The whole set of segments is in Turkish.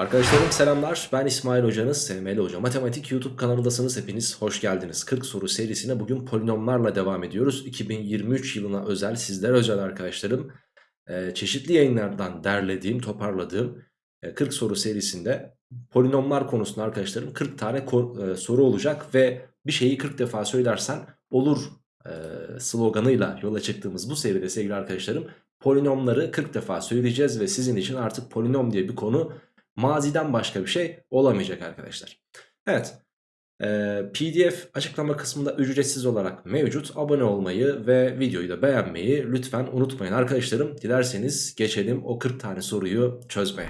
Arkadaşlarım selamlar. Ben İsmail Hocanız SML Hoca. Matematik YouTube kanalındasınız. Hepiniz hoş geldiniz. 40 soru serisine bugün polinomlarla devam ediyoruz. 2023 yılına özel sizler özel arkadaşlarım Ee, çeşitli yayınlardan derlediğim toparladığım e, 40 soru serisinde polinomlar konusunda arkadaşlarım 40 tane e, soru olacak ve bir şeyi 40 defa söylersen olur e, sloganıyla yola çıktığımız bu seride sevgili arkadaşlarım polinomları 40 defa söyleyeceğiz ve sizin için artık polinom diye bir konu maziden başka bir şey olamayacak arkadaşlar. Evet. Ee, PDF açıklama kısmında ücretsiz olarak mevcut. Abone olmayı ve videoyu da beğenmeyi lütfen unutmayın arkadaşlarım. Dilerseniz geçelim o 40 tane soruyu çözmeye.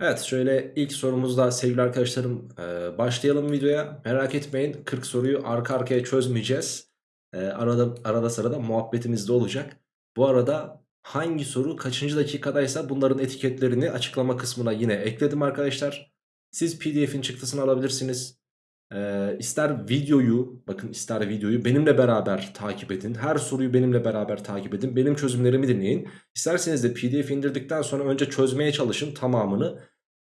Evet şöyle ilk sorumuzda sevgili arkadaşlarım e, başlayalım videoya. Merak etmeyin 40 soruyu arka arkaya çözmeyeceğiz. E, arada, arada sırada muhabbetimiz de olacak. Bu arada hangi soru kaçıncı dakikadaysa bunların etiketlerini açıklama kısmına yine ekledim arkadaşlar. Siz pdf'in çıktısını alabilirsiniz. E, ister videoyu bakın ister videoyu benimle beraber takip edin. Her soruyu benimle beraber takip edin. Benim çözümlerimi dinleyin. İsterseniz de pdf indirdikten sonra önce çözmeye çalışın tamamını.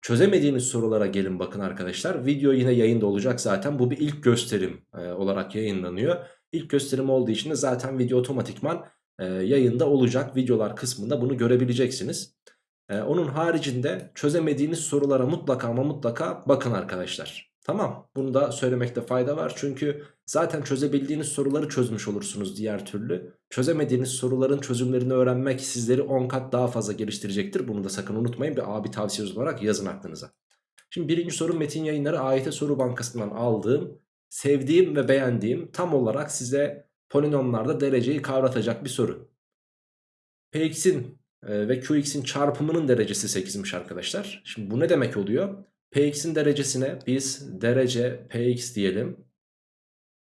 Çözemediğiniz sorulara gelin bakın arkadaşlar. Video yine yayında olacak zaten. Bu bir ilk gösterim e, olarak yayınlanıyor. İlk gösterim olduğu için de zaten video otomatikman e, yayında olacak. Videolar kısmında bunu görebileceksiniz. E, onun haricinde çözemediğiniz sorulara mutlaka ama mutlaka bakın arkadaşlar. Tamam bunu da söylemekte fayda var. Çünkü zaten çözebildiğiniz soruları çözmüş olursunuz diğer türlü. Çözemediğiniz soruların çözümlerini öğrenmek sizleri 10 kat daha fazla geliştirecektir. Bunu da sakın unutmayın bir abi tavsiyesi olarak yazın aklınıza. Şimdi birinci soru Metin Yayınları AYT Soru Bankası'ndan aldığım, sevdiğim ve beğendiğim tam olarak size polinomlarda dereceyi kavratacak bir soru. Px'in e, ve Qx'in çarpımının derecesi 8'miş arkadaşlar. Şimdi bu ne demek oluyor? Px'in derecesine biz derece Px diyelim.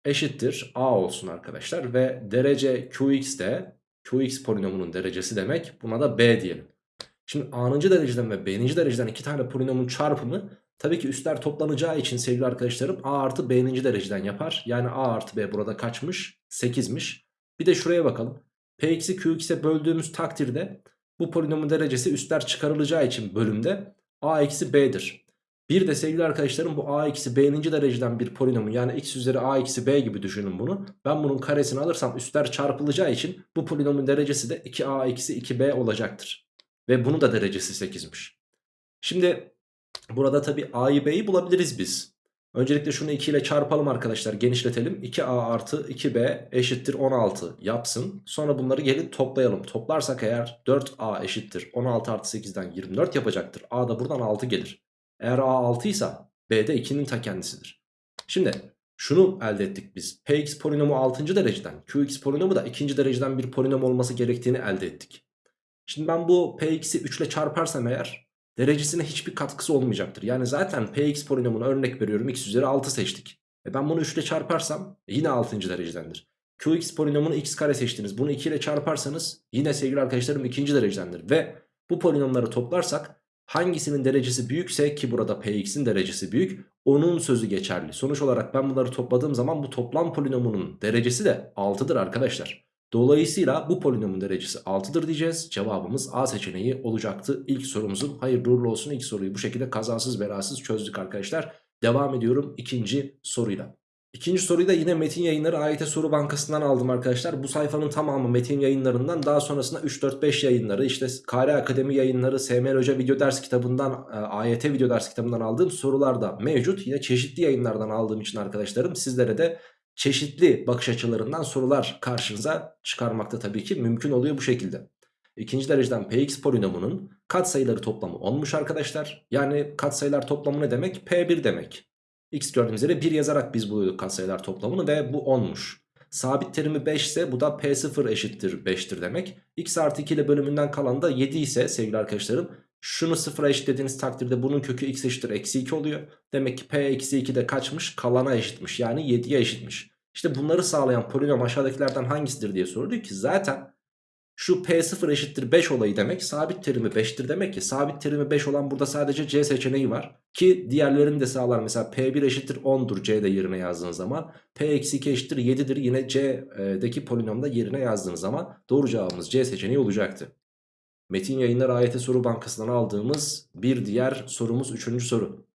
Eşittir A olsun arkadaşlar. Ve derece Qx de Qx polinomunun derecesi demek. Buna da B diyelim. Şimdi A'nıncı dereceden ve B'ninci dereceden iki tane polinomun çarpımı tabii ki üstler toplanacağı için sevgili arkadaşlarım A artı B'ninci dereceden yapar. Yani A artı B burada kaçmış? 8'miş. Bir de şuraya bakalım. Px'i Qx'e böldüğümüz takdirde bu polinomun derecesi üstler çıkarılacağı için bölümde A eksi B'dir. Bir de sevgili arkadaşlarım bu a eksi b'ninci dereceden bir polinomun yani x üzeri a eksi b gibi düşünün bunu. Ben bunun karesini alırsam üstler çarpılacağı için bu polinomun derecesi de 2a eksi 2b olacaktır. Ve bunun da derecesi 8'miş. Şimdi burada tabi a'yı b'yi bulabiliriz biz. Öncelikle şunu 2 ile çarpalım arkadaşlar genişletelim. 2a artı 2b eşittir 16 yapsın. Sonra bunları gelin toplayalım. Toplarsak eğer 4a eşittir 16 artı 8'den 24 yapacaktır. a da buradan 6 gelir. Eğer A 6 ise B de 2'nin ta kendisidir. Şimdi şunu elde ettik biz. Px polinomu 6. dereceden, Qx polinomu da 2. dereceden bir polinom olması gerektiğini elde ettik. Şimdi ben bu Px'i 3 ile çarparsam eğer derecesine hiçbir katkısı olmayacaktır. Yani zaten Px polinomunu örnek veriyorum x üzeri 6 seçtik. E ben bunu 3 ile çarparsam yine 6. derecedendir. Qx polinomunu x kare seçtiniz. Bunu 2 ile çarparsanız yine sevgili arkadaşlarım 2. derecedendir. Ve bu polinomları toplarsak Hangisinin derecesi büyükse ki burada px'in derecesi büyük onun sözü geçerli. Sonuç olarak ben bunları topladığım zaman bu toplam polinomunun derecesi de 6'dır arkadaşlar. Dolayısıyla bu polinomun derecesi 6'dır diyeceğiz. Cevabımız A seçeneği olacaktı. İlk sorumuzun hayırlı uğurlu olsun ilk soruyu bu şekilde kazasız belasız çözdük arkadaşlar. Devam ediyorum ikinci soruyla. İkinci soruyu da yine Metin Yayınları AYT Soru Bankası'ndan aldım arkadaşlar. Bu sayfanın tamamı Metin Yayınları'ndan daha sonrasında 3-4-5 yayınları işte Kare Akademi yayınları, SML Hoca video ders kitabından, e, AYT video ders kitabından aldığım sorular da mevcut. Yine çeşitli yayınlardan aldığım için arkadaşlarım sizlere de çeşitli bakış açılarından sorular karşınıza çıkarmakta tabii ki mümkün oluyor bu şekilde. İkinci dereceden Px polinomunun katsayıları toplamı 10'muş arkadaşlar. Yani katsayılar toplamı ne demek? P1 demek. X gördüğünüz yere 1 yazarak biz buluyorduk katsayılar toplamını ve bu 10'muş. Sabit terimi 5 ise bu da P0 eşittir 5'tir demek. X artı 2 ile bölümünden kalan da 7 ise sevgili arkadaşlarım şunu 0'a eşitlediğiniz takdirde bunun kökü x eşittir eksi 2 oluyor. Demek ki P eksi 2 de kaçmış? Kalana eşitmiş yani 7'ye eşitmiş. İşte bunları sağlayan polinom aşağıdakilerden hangisidir diye soruluyor ki zaten Şu P0 eşittir 5 olayı demek sabit terimi 5'tir demek ki sabit terimi 5 olan burada sadece C seçeneği var. Ki diğerlerini de sağlar mesela P1 eşittir 10'dur C'de yerine yazdığın zaman. P-2 eşittir 7'dir yine C'deki polinomda yerine yazdığınız zaman doğru cevabımız C seçeneği olacaktı. Metin Yayınlar AYT Soru Bankası'ndan aldığımız bir diğer sorumuz 3. soru.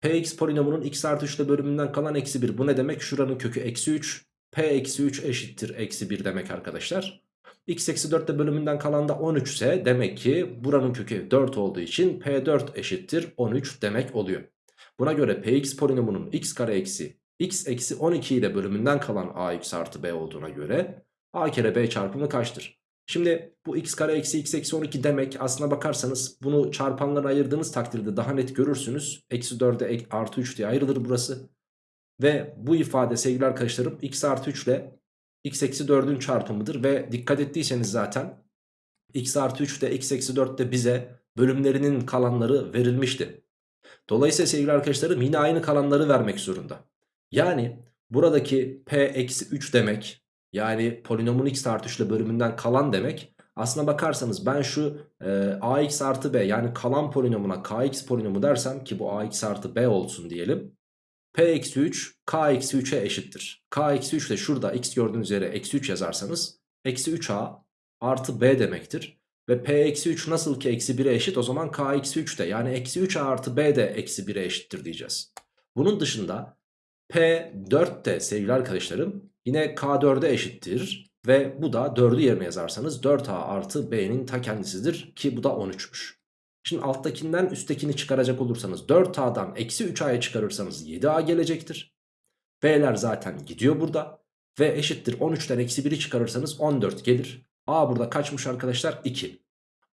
Px polinomunun x artı 3 ile bölümünden kalan eksi 1 bu ne demek? Şuranın kökü eksi 3 p eksi 3 eşittir eksi 1 demek arkadaşlar. x eksi 4 ile bölümünden kalan da 13 ise demek ki buranın kökü 4 olduğu için p4 eşittir 13 demek oluyor. Buna göre px polinomunun x kare eksi x eksi 12 ile bölümünden kalan ax artı b olduğuna göre a kere b çarpımı kaçtır? Şimdi bu x kare eksi x eksi 12 demek aslına bakarsanız bunu çarpanlara ayırdığınız takdirde daha net görürsünüz. Eksi 4'e artı 3 diye ayrılır burası. Ve bu ifade sevgili arkadaşlarım x artı 3 ile x eksi 4'ün çarpımıdır. Ve dikkat ettiyseniz zaten x artı 3 ile x eksi 4 de bize bölümlerinin kalanları verilmişti. Dolayısıyla sevgili arkadaşlarım yine aynı kalanları vermek zorunda. Yani buradaki p eksi 3 demek yani polinomun x artı 3 ile bölümünden kalan demek. Aslına bakarsanız ben şu e, ax artı b yani kalan polinomuna kx polinomu dersem ki bu ax artı b olsun diyelim. p eksi 3 k eksi 3'e eşittir. k eksi 3 de şurada x gördüğünüz yere eksi 3 yazarsanız eksi 3a artı b demektir. Ve p eksi 3 nasıl ki eksi 1'e eşit o zaman k eksi 3 de yani eksi 3a artı b de eksi 1'e eşittir diyeceğiz. Bunun dışında p4 de sevgili arkadaşlarım Yine K4'e eşittir ve bu da 4'ü yerine yazarsanız 4A artı B'nin ta kendisidir ki bu da 13'müş. Şimdi alttakinden üsttekini çıkaracak olursanız 4A'dan eksi 3A'ya çıkarırsanız 7A gelecektir. B'ler zaten gidiyor burada ve eşittir 13'ten eksi 1'i çıkarırsanız 14 gelir. A burada kaçmış arkadaşlar? 2.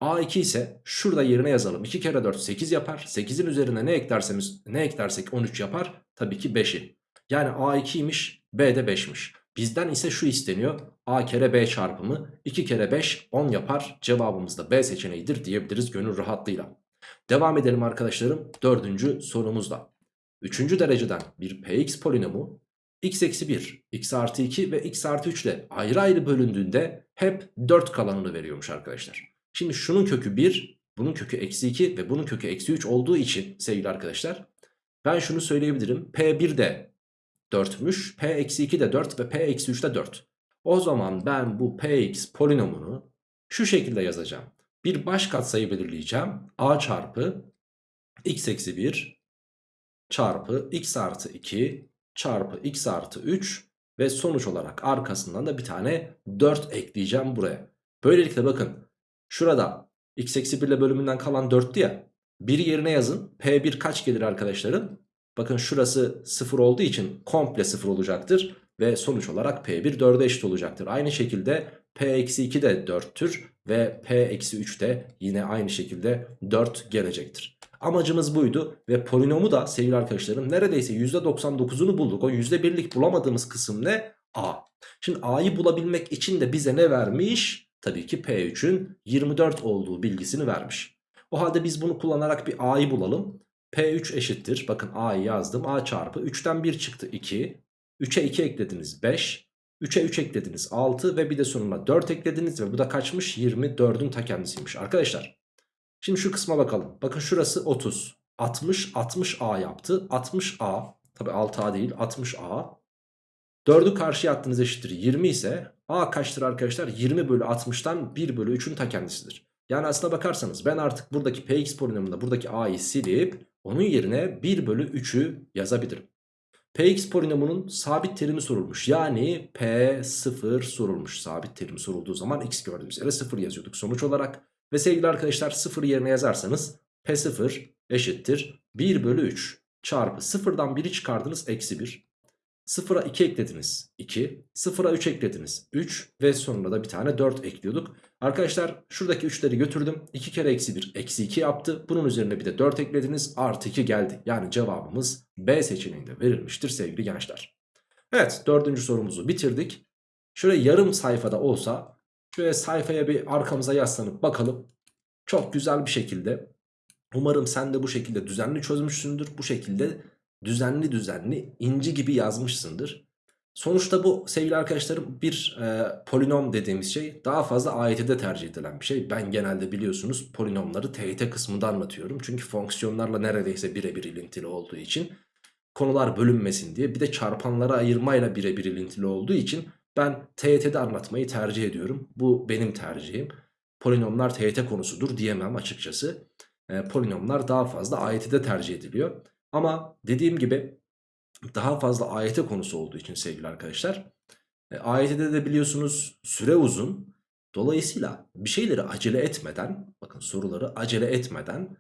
A2 ise şurada yerine yazalım. 2 kere 4 8 yapar. 8'in üzerine ne eklerseniz ne eklersek 13 yapar. Tabii ki 5'i. Yani A2'ymiş B de 5'miş. Bizden ise şu isteniyor. A kere B çarpımı 2 kere 5 10 yapar. Cevabımız da B seçeneğidir diyebiliriz gönül rahatlığıyla. Devam edelim arkadaşlarım dördüncü sorumuzla. Üçüncü dereceden bir px polinomu x eksi 1, x artı 2 ve x artı 3 ile ayrı ayrı bölündüğünde hep 4 kalanını veriyormuş arkadaşlar. Şimdi şunun kökü 1, bunun kökü eksi 2 ve bunun kökü eksi 3 olduğu için sevgili arkadaşlar ben şunu söyleyebilirim. P1 de 4'müş. P eksi 2 de 4 ve P eksi 3 de 4. O zaman ben bu Px polinomunu şu şekilde yazacağım. Bir baş katsayı belirleyeceğim. A çarpı x eksi 1 çarpı x artı 2 çarpı x artı 3 ve sonuç olarak arkasından da bir tane 4 ekleyeceğim buraya. Böylelikle bakın şurada x eksi 1 ile bölümünden kalan 4'tü ya. 1 yerine yazın. P1 kaç gelir arkadaşlarım? Bakın şurası 0 olduğu için komple 0 olacaktır. Ve sonuç olarak P1 4'e eşit olacaktır. Aynı şekilde P-2 de 4'tür. Ve P-3 de yine aynı şekilde 4 gelecektir. Amacımız buydu ve polinomu da sevgili arkadaşlarım neredeyse %99'unu bulduk. O %1'lik bulamadığımız kısım ne? A. Şimdi A'yı bulabilmek için de bize ne vermiş? Tabii ki P3'ün 24 olduğu bilgisini vermiş. O halde biz bunu kullanarak bir A'yı bulalım. P3 eşittir. Bakın A'yı yazdım. A çarpı 3'ten 1 çıktı 2. 3'e 2 eklediniz 5. 3'e 3 eklediniz 6 ve bir de sonuna 4 eklediniz ve bu da kaçmış? 24'ün ta kendisiymiş. Arkadaşlar şimdi şu kısma bakalım. Bakın şurası 30. 60 60A yaptı. 60A tabi 6A değil 60A. 4'ü karşıya attığınız eşittir 20 ise A kaçtır arkadaşlar? 20 bölü 60'tan 1 bölü 3'ün ta kendisidir. Yani aslına bakarsanız ben artık buradaki px polinomunda buradaki a'yı silip onun yerine 1 bölü 3'ü yazabilirim. Px polinomunun sabit terimi sorulmuş. Yani P0 sorulmuş. Sabit terimi sorulduğu zaman x gördüğümüz yere 0 yazıyorduk sonuç olarak. Ve sevgili arkadaşlar 0 yerine yazarsanız P0 eşittir 1 bölü 3 çarpı 0'dan 1'i çıkardınız eksi 1. 0'a 2 eklediniz 2. 0'a 3 eklediniz 3. Ve sonunda da bir tane 4 ekliyorduk. Arkadaşlar şuradaki 3'leri götürdüm. 2 kere eksi 1 eksi 2 yaptı. Bunun üzerine bir de 4 eklediniz. Artı 2 geldi. Yani cevabımız B seçeneğinde verilmiştir sevgili gençler. Evet dördüncü sorumuzu bitirdik. Şöyle yarım sayfada olsa şöyle sayfaya bir arkamıza yaslanıp bakalım. Çok güzel bir şekilde umarım sen de bu şekilde düzenli çözmüşsündür. Bu şekilde düzenli düzenli inci gibi yazmışsındır. Sonuçta bu sevgili arkadaşlarım bir e, polinom dediğimiz şey daha fazla AYT'de tercih edilen bir şey. Ben genelde biliyorsunuz polinomları TYT kısmında anlatıyorum. Çünkü fonksiyonlarla neredeyse birebir ilintili olduğu için konular bölünmesin diye bir de çarpanlara ayırmayla birebir ilintili olduğu için ben TYT'de anlatmayı tercih ediyorum. Bu benim tercihim. Polinomlar TYT konusudur diyemem açıkçası. E, polinomlar daha fazla AYT'de tercih ediliyor. Ama dediğim gibi daha fazla AYT konusu olduğu için sevgili arkadaşlar. E, AYT'de de biliyorsunuz süre uzun. Dolayısıyla bir şeyleri acele etmeden, bakın soruları acele etmeden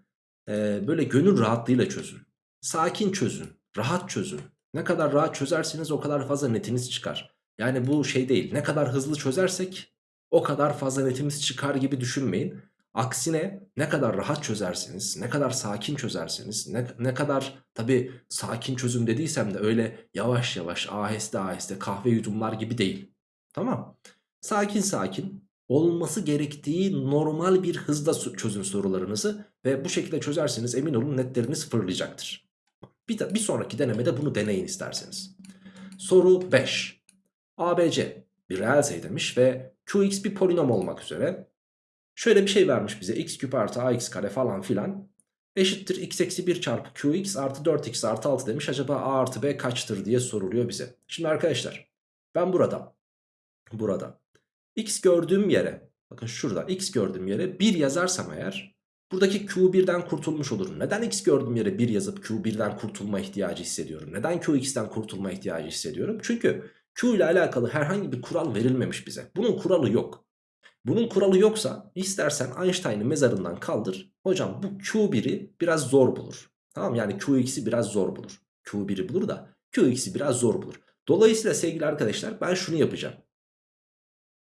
e, böyle gönül rahatlığıyla çözün. Sakin çözün, rahat çözün. Ne kadar rahat çözerseniz o kadar fazla netiniz çıkar. Yani bu şey değil, ne kadar hızlı çözersek o kadar fazla netimiz çıkar gibi düşünmeyin. Aksine ne kadar rahat çözerseniz, ne kadar sakin çözerseniz, ne, ne kadar tabi sakin çözüm dediysem de öyle yavaş yavaş aheste aheste kahve yudumlar gibi değil. Tamam. Sakin sakin olması gerektiği normal bir hızda çözün sorularınızı ve bu şekilde çözerseniz emin olun netleriniz fırlayacaktır. Bir, de, bir sonraki denemede bunu deneyin isterseniz. Soru 5. ABC bir reel sayı demiş ve Qx bir polinom olmak üzere Şöyle bir şey vermiş bize x küp artı ax kare falan filan. Eşittir x eksi 1 çarpı qx artı 4x artı 6 demiş. Acaba a artı b kaçtır diye soruluyor bize. Şimdi arkadaşlar ben burada burada x gördüğüm yere bakın şurada x gördüğüm yere 1 yazarsam eğer buradaki q1'den kurtulmuş olurum. Neden x gördüğüm yere 1 yazıp q1'den kurtulma ihtiyacı hissediyorum? Neden qx'ten kurtulma ihtiyacı hissediyorum? Çünkü q ile alakalı herhangi bir kural verilmemiş bize. Bunun kuralı yok. Bunun kuralı yoksa istersen Einstein'ı mezarından kaldır. Hocam bu Q1'i biraz zor bulur. Tamam yani Qx'i biraz zor bulur. Q1'i bulur da Qx'i biraz zor bulur. Dolayısıyla sevgili arkadaşlar ben şunu yapacağım.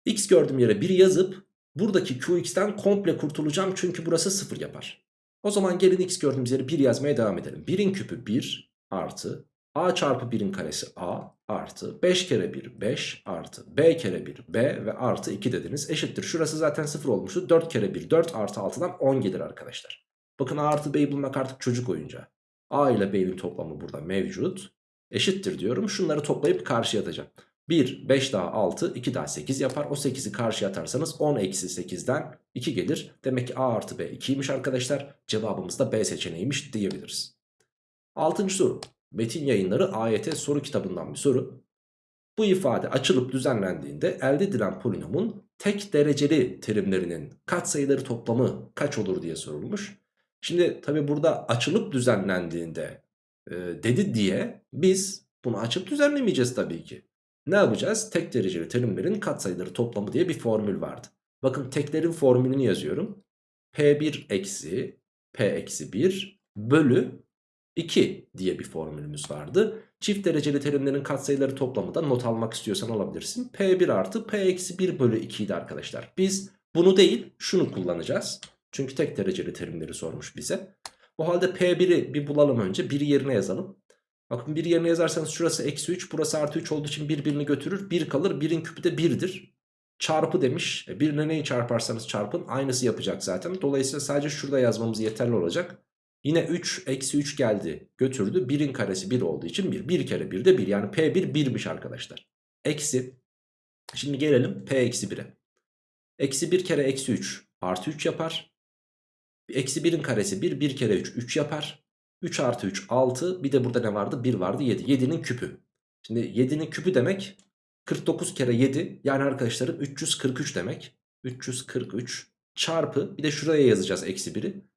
X gördüğüm yere 1 yazıp buradaki Qx'ten komple kurtulacağım çünkü burası 0 yapar. O zaman gelin X gördüğümüz yere 1 yazmaya devam edelim. 1'in küpü 1 artı a çarpı 1'in karesi a artı 5 kere 1 5 artı b kere 1 b ve artı 2 dediniz eşittir. Şurası zaten 0 olmuştu 4 kere 1 4 artı 6'dan 10 gelir arkadaşlar. Bakın a artı b'yi bulmak artık çocuk oyuncağı. a ile b'nin toplamı burada mevcut. Eşittir diyorum şunları toplayıp karşıya atacağım. 1 5 daha 6 2 daha 8 yapar. O 8'i karşıya atarsanız 10 eksi 8'den 2 gelir. Demek ki a artı b 2'ymiş arkadaşlar. Cevabımız da b seçeneğiymiş diyebiliriz. 6. soru. Metin Yayınları AYT soru kitabından bir soru. Bu ifade açılıp düzenlendiğinde elde edilen polinomun tek dereceli terimlerinin katsayıları toplamı kaç olur diye sorulmuş. Şimdi tabi burada açılıp düzenlendiğinde e, dedi diye biz bunu açıp düzenlemeyeceğiz tabii ki. Ne yapacağız? Tek dereceli terimlerin katsayıları toplamı diye bir formül vardı. Bakın teklerin formülünü yazıyorum. P1 eksi P eksi 1 bölü 2 diye bir formülümüz vardı. Çift dereceli terimlerin katsayıları toplamı da not almak istiyorsan alabilirsin. P1 artı P eksi 1 bölü 2 idi arkadaşlar. Biz bunu değil şunu kullanacağız. Çünkü tek dereceli terimleri sormuş bize. O halde P1'i bir bulalım önce. 1'i yerine yazalım. Bakın 1 yerine yazarsanız şurası eksi 3 burası artı 3 olduğu için birbirini götürür. 1 kalır 1'in küpü de 1'dir. Çarpı demiş. E, 1 ile neyi çarparsanız çarpın aynısı yapacak zaten. Dolayısıyla sadece şurada yazmamız yeterli olacak. Yine 3 eksi 3 geldi götürdü. 1'in karesi 1 olduğu için 1. 1 kere 1 de 1 yani P1 1'miş arkadaşlar. Eksi. Şimdi gelelim P eksi 1'e. Eksi 1 kere eksi 3 artı 3 yapar. Eksi 1'in karesi 1. 1 kere 3 3 yapar. 3 artı 3 6. Bir de burada ne vardı? 1 vardı 7. 7'nin küpü. Şimdi 7'nin küpü demek 49 kere 7 yani arkadaşlarım 343 demek. 343 çarpı bir de şuraya yazacağız eksi 1'i.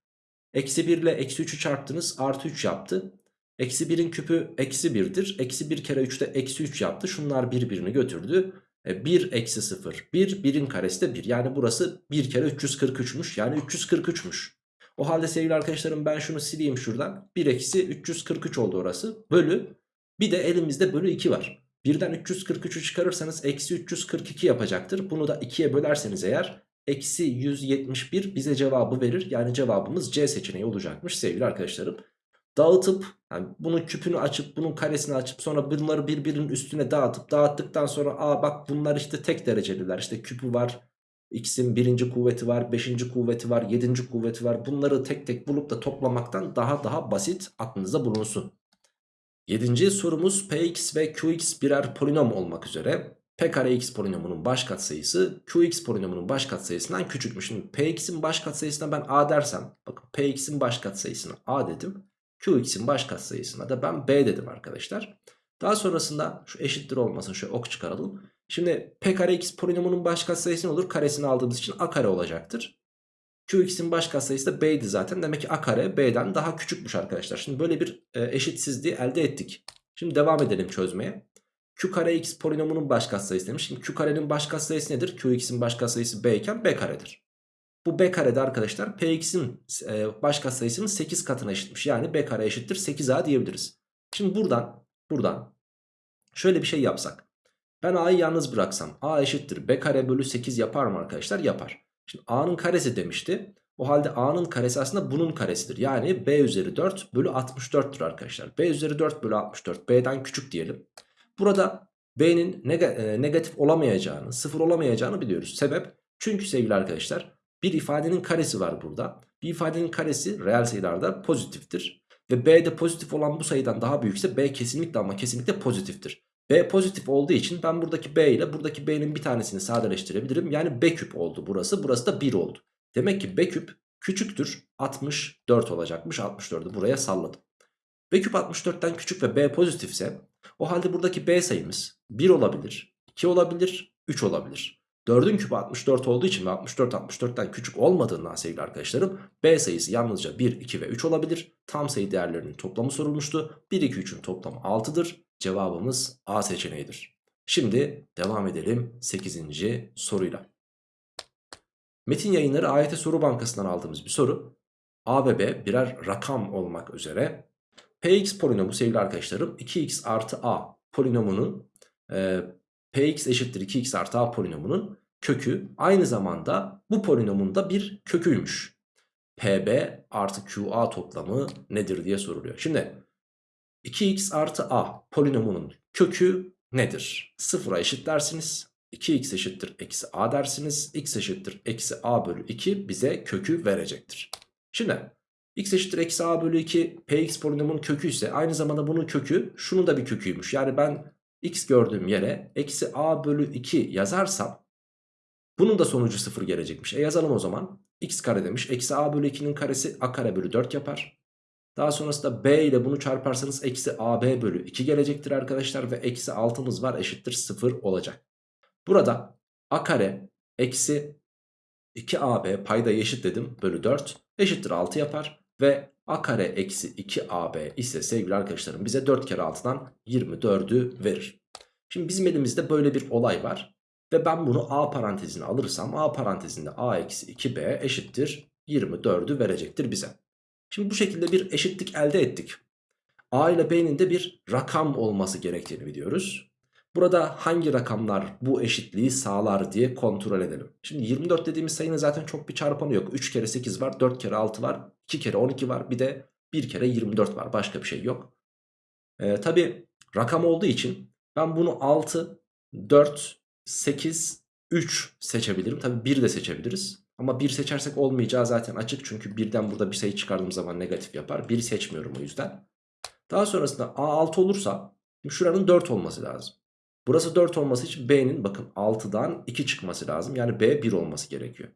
Eksi 1 ile eksi 3'ü çarptınız artı 3 yaptı. Eksi 1'in küpü eksi 1'dir. Eksi 1 kere 3 de eksi 3 yaptı. Şunlar birbirini götürdü. 1 e, eksi 0 1 1'in karesi de 1. Yani burası 1 kere 343'müş. Yani 343'müş. O halde sevgili arkadaşlarım ben şunu sileyim şuradan. 1 eksi 343 oldu orası. Bölü. Bir de elimizde bölü 2 var. Birden 343'ü çıkarırsanız eksi 342 yapacaktır. Bunu da 2'ye bölerseniz eğer eksi 171 bize cevabı verir. Yani cevabımız C seçeneği olacakmış sevgili arkadaşlarım. Dağıtıp yani bunun küpünü açıp bunun karesini açıp sonra bunları birbirinin üstüne dağıtıp dağıttıktan sonra aa bak bunlar işte tek dereceliler işte küpü var x'in birinci kuvveti var beşinci kuvveti var yedinci kuvveti var bunları tek tek bulup da toplamaktan daha daha basit aklınıza bulunsun. Yedinci sorumuz Px ve Qx birer polinom olmak üzere P kare x polinomunun baş katsayısı Qx polinomunun baş katsayısından küçükmüş. Şimdi Px'in baş katsayısına ben a dersem bakın Px'in baş katsayısına a dedim. Qx'in baş katsayısına da ben b dedim arkadaşlar. Daha sonrasında şu eşittir olmasın şöyle ok çıkaralım. Şimdi P kare x polinomunun baş katsayısı ne olur? Karesini aldığımız için a kare olacaktır. Qx'in baş katsayısı da b'ydi zaten. Demek ki a kare b'den daha küçükmüş arkadaşlar. Şimdi böyle bir e, eşitsizliği elde ettik. Şimdi devam edelim çözmeye. Q kare x polinomunun baş katsayısı demiş. Şimdi Q karenin baş katsayısı nedir? Qx'in baş katsayısı b iken b karedir. Bu b karede arkadaşlar px'in e, baş katsayısının 8 katına eşitmiş. Yani b kare eşittir 8a diyebiliriz. Şimdi buradan buradan şöyle bir şey yapsak. Ben a'yı yalnız bıraksam a eşittir b kare bölü 8 yapar mı arkadaşlar? Yapar. Şimdi a'nın karesi demişti. O halde a'nın karesi aslında bunun karesidir. Yani b üzeri 4 bölü 64'tür arkadaşlar. b üzeri 4 bölü 64 b'den küçük diyelim. Burada b'nin e, negatif olamayacağını, sıfır olamayacağını biliyoruz. Sebep? Çünkü sevgili arkadaşlar bir ifadenin karesi var burada. Bir ifadenin karesi reel sayılarda pozitiftir. Ve b'de pozitif olan bu sayıdan daha büyükse b kesinlikle ama kesinlikle pozitiftir. B pozitif olduğu için ben buradaki B ile buradaki B'nin bir tanesini sadeleştirebilirim. Yani B küp oldu burası. Burası da 1 oldu. Demek ki B küp küçüktür 64 olacakmış. 64'ü buraya salladım. B küp 64'ten küçük ve B pozitifse o halde buradaki B sayımız 1 olabilir, 2 olabilir, 3 olabilir. 4'ün küpü 64 olduğu için ve 64 64'ten küçük olmadığından sevgili arkadaşlarım B sayısı yalnızca 1, 2 ve 3 olabilir. Tam sayı değerlerinin toplamı sorulmuştu. 1, 2, 3'ün toplamı 6'dır. Cevabımız A seçeneğidir. Şimdi devam edelim 8. soruyla. Metin yayınları AYT soru bankasından aldığımız bir soru. A ve B birer rakam olmak üzere Px polinomu sevgili arkadaşlarım 2x artı a polinomunun e, Px eşittir 2x artı a polinomunun kökü aynı zamanda bu polinomun da bir köküymüş. Pb artı qa toplamı nedir diye soruluyor. Şimdi 2x artı a polinomunun kökü nedir? Sıfıra eşitlersiniz. 2x eşittir eksi a dersiniz. x eşittir eksi a bölü 2 bize kökü verecektir. Şimdi x eşittir eksi a bölü 2 px polinomun kökü ise aynı zamanda bunun kökü şunun da bir köküymüş. Yani ben x gördüğüm yere eksi a bölü 2 yazarsam bunun da sonucu 0 gelecekmiş. E yazalım o zaman. x kare demiş. Eksi a bölü 2'nin karesi a kare bölü 4 yapar. Daha sonrasında b ile bunu çarparsanız eksi ab bölü 2 gelecektir arkadaşlar. Ve eksi 6'mız var eşittir 0 olacak. Burada a kare eksi 2ab payda eşit dedim bölü 4 eşittir 6 yapar. Ve a kare eksi 2ab ise sevgili arkadaşlarım bize 4 kere 6'dan 24'ü verir. Şimdi bizim elimizde böyle bir olay var. Ve ben bunu a parantezine alırsam a parantezinde a eksi 2b eşittir 24'ü verecektir bize. Şimdi bu şekilde bir eşitlik elde ettik. A ile B'nin de bir rakam olması gerektiğini biliyoruz. Burada hangi rakamlar bu eşitliği sağlar diye kontrol edelim. Şimdi 24 dediğimiz sayının zaten çok bir çarpanı yok. 3 kere 8 var, 4 kere 6 var, 2 kere 12 var. Bir de 1 kere 24 var. Başka bir şey yok. Ee, Tabi rakam olduğu için ben bunu 6, 4, 8, 3 seçebilirim. Tabi 1 de seçebiliriz. Ama 1 seçersek olmayacağı zaten açık. Çünkü birden burada bir sayı çıkardığım zaman negatif yapar. 1 seçmiyorum o yüzden. Daha sonrasında A6 olursa şuranın 4 olması lazım. Burası 4 olması için B'nin bakın 6'dan 2 çıkması lazım. Yani B 1 olması gerekiyor.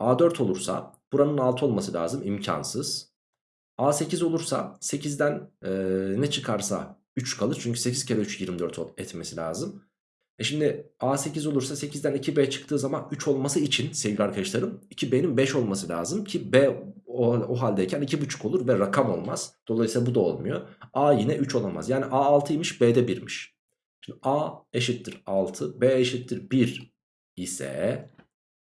A4 olursa buranın 6 olması lazım. imkansız. A8 olursa 8'den e, ne çıkarsa 3 kalır. Çünkü 8 kere 3 24 etmesi lazım. E şimdi A8 olursa 8'den 2B çıktığı zaman 3 olması için sevgili arkadaşlarım 2B'nin 5 olması lazım ki B o, o haldeyken 2,5 olur ve rakam olmaz. Dolayısıyla bu da olmuyor. A yine 3 olamaz. Yani A 6'ymış B de 1'miş. Şimdi A eşittir 6 B eşittir 1 ise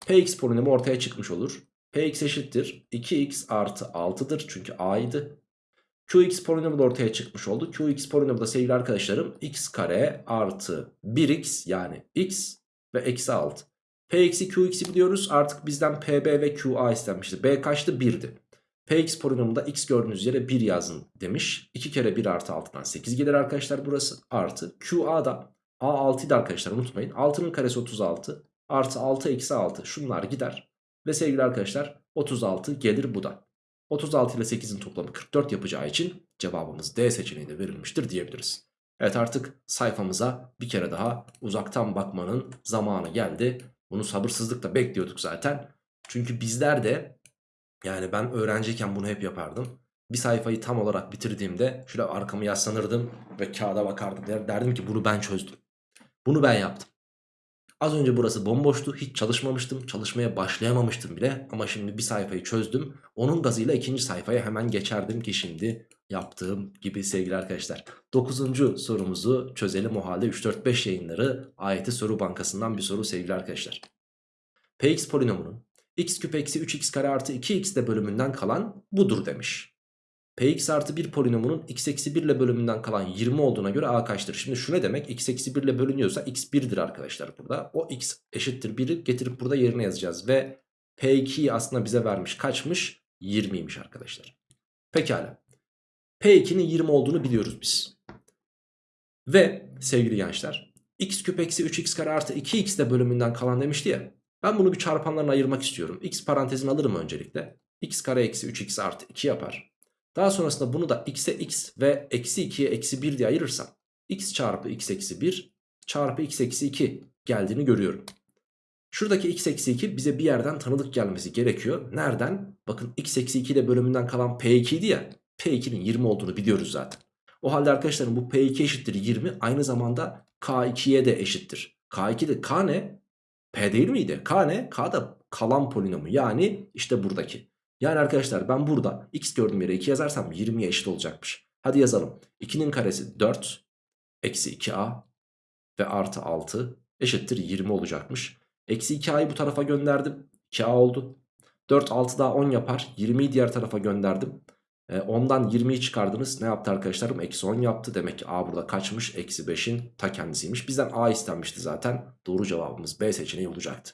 Px polinomu ortaya çıkmış olur. Px eşittir 2x artı 6'dır çünkü A'ydı. Qx polinomu da ortaya çıkmış oldu. Qx polinomu da sevgili arkadaşlarım x kare artı 1x yani x ve eksi 6. Px'i Qx'i biliyoruz artık bizden Pb ve Qa istenmişti. B kaçtı? 1'di. Px polinomunda x gördüğünüz yere 1 yazın demiş. 2 kere 1 artı 6'dan 8 gelir arkadaşlar burası. Artı Qa'da A6 idi arkadaşlar unutmayın. 6'nın karesi 36 artı 6 eksi 6 şunlar gider. Ve sevgili arkadaşlar 36 gelir bu da. 36 ile 8'in toplamı 44 yapacağı için cevabımız D seçeneğinde verilmiştir diyebiliriz. Evet artık sayfamıza bir kere daha uzaktan bakmanın zamanı geldi. Bunu sabırsızlıkla bekliyorduk zaten. Çünkü bizler de yani ben öğrenciyken bunu hep yapardım. Bir sayfayı tam olarak bitirdiğimde şöyle arkamı yaslanırdım ve kağıda bakardım. Der- Derdim ki bunu ben çözdüm. Bunu ben yaptım. Az önce burası bomboştu. Hiç çalışmamıştım. Çalışmaya başlayamamıştım bile. Ama şimdi bir sayfayı çözdüm. Onun gazıyla ikinci sayfaya hemen geçerdim ki şimdi yaptığım gibi sevgili arkadaşlar. Dokuzuncu sorumuzu çözelim o halde 3-4-5 yayınları ayeti soru bankasından bir soru sevgili arkadaşlar. Px polinomunun x küp eksi 3x kare artı 2x de bölümünden kalan budur demiş. Px artı 1 polinomunun x eksi 1 ile bölümünden kalan 20 olduğuna göre a kaçtır? Şimdi şu ne demek? x eksi 1 ile bölünüyorsa x 1'dir arkadaşlar burada. O x eşittir 1'i getirip burada yerine yazacağız. Ve P2'yi aslında bize vermiş. Kaçmış? 20'ymiş arkadaşlar. Pekala. P2'nin 20 olduğunu biliyoruz biz. Ve sevgili gençler x küp eksi 3x kare artı 2x de bölümünden kalan demişti ya. Ben bunu bir çarpanlarına ayırmak istiyorum. x parantezini alırım öncelikle. x kare eksi 3x artı 2 yapar. Daha sonrasında bunu da x'e x ve eksi 2'ye eksi 1 diye ayırırsam x çarpı x eksi 1 çarpı x eksi 2 geldiğini görüyorum. Şuradaki x eksi 2 bize bir yerden tanıdık gelmesi gerekiyor. Nereden? Bakın x eksi 2 ile bölümünden kalan p2 idi ya. P2'nin 20 olduğunu biliyoruz zaten. O halde arkadaşlarım bu P2 eşittir 20 aynı zamanda K2'ye de eşittir. K2 de K ne? P değil miydi? K ne? K da kalan polinomu yani işte buradaki. Yani arkadaşlar ben burada x gördüğüm yere 2 yazarsam 20'ye eşit olacakmış. Hadi yazalım. 2'nin karesi 4 eksi 2a ve artı 6 eşittir 20 olacakmış. Eksi 2a'yı bu tarafa gönderdim. 2a oldu. 4 6 daha 10 yapar. 20'yi diğer tarafa gönderdim. E, 10'dan 20'yi çıkardınız. Ne yaptı arkadaşlarım? Eksi 10 yaptı. Demek ki A burada kaçmış? Eksi 5'in ta kendisiymiş. Bizden A istenmişti zaten. Doğru cevabımız B seçeneği olacaktı.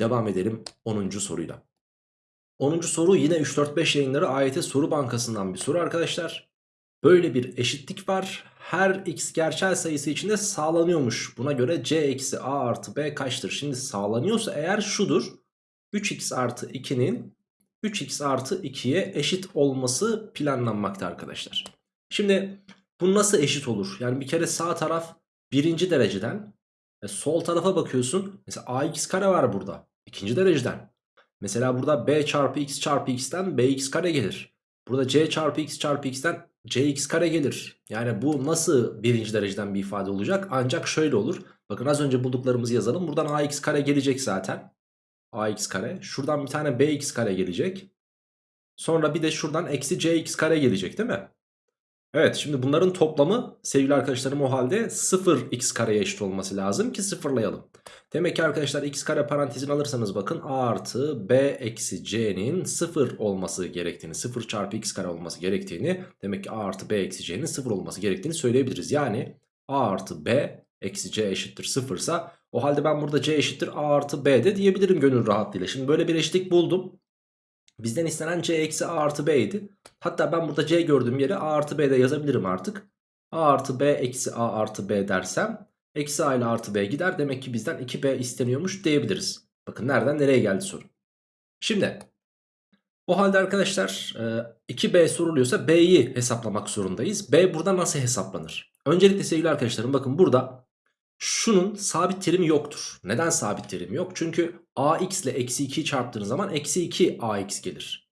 Devam edelim 10. soruyla. 10. soru yine 3-4-5 yayınları AYT soru bankasından bir soru arkadaşlar. Böyle bir eşitlik var. Her x gerçel sayısı içinde sağlanıyormuş. Buna göre c eksi a artı b kaçtır? Şimdi sağlanıyorsa eğer şudur. 3x artı 2'nin 3x artı 2'ye eşit olması planlanmakta arkadaşlar. Şimdi bu nasıl eşit olur? Yani bir kere sağ taraf birinci dereceden e, sol tarafa bakıyorsun. Mesela ax kare var burada. ikinci dereceden. Mesela burada b çarpı x çarpı x'ten bx kare gelir. Burada c çarpı x çarpı x'ten cx kare gelir. Yani bu nasıl birinci dereceden bir ifade olacak? Ancak şöyle olur. Bakın az önce bulduklarımızı yazalım. Buradan ax kare gelecek zaten. Ax kare. Şuradan bir tane bx kare gelecek. Sonra bir de şuradan eksi cx kare gelecek değil mi? Evet şimdi bunların toplamı sevgili arkadaşlarım o halde 0x kareye eşit olması lazım ki sıfırlayalım. Demek ki arkadaşlar x kare parantezini alırsanız bakın a artı b eksi c'nin 0 olması gerektiğini 0 çarpı x kare olması gerektiğini demek ki a artı b eksi c'nin 0 olması gerektiğini söyleyebiliriz. Yani a artı b eksi c eşittir 0 ise o halde ben burada c eşittir a artı b de diyebilirim gönül rahatlığıyla. Şimdi böyle bir eşitlik buldum. Bizden istenen c eksi a artı b idi. Hatta ben burada c gördüğüm yere a artı b de yazabilirim artık. a artı b eksi a artı b dersem eksi a ile artı b gider. Demek ki bizden 2b isteniyormuş diyebiliriz. Bakın nereden nereye geldi soru. Şimdi o halde arkadaşlar 2b soruluyorsa b'yi hesaplamak zorundayız. b burada nasıl hesaplanır? Öncelikle sevgili arkadaşlarım bakın burada şunun sabit terimi yoktur. Neden sabit terimi yok? Çünkü ax ile eksi 2'yi çarptığınız zaman eksi 2 ax gelir.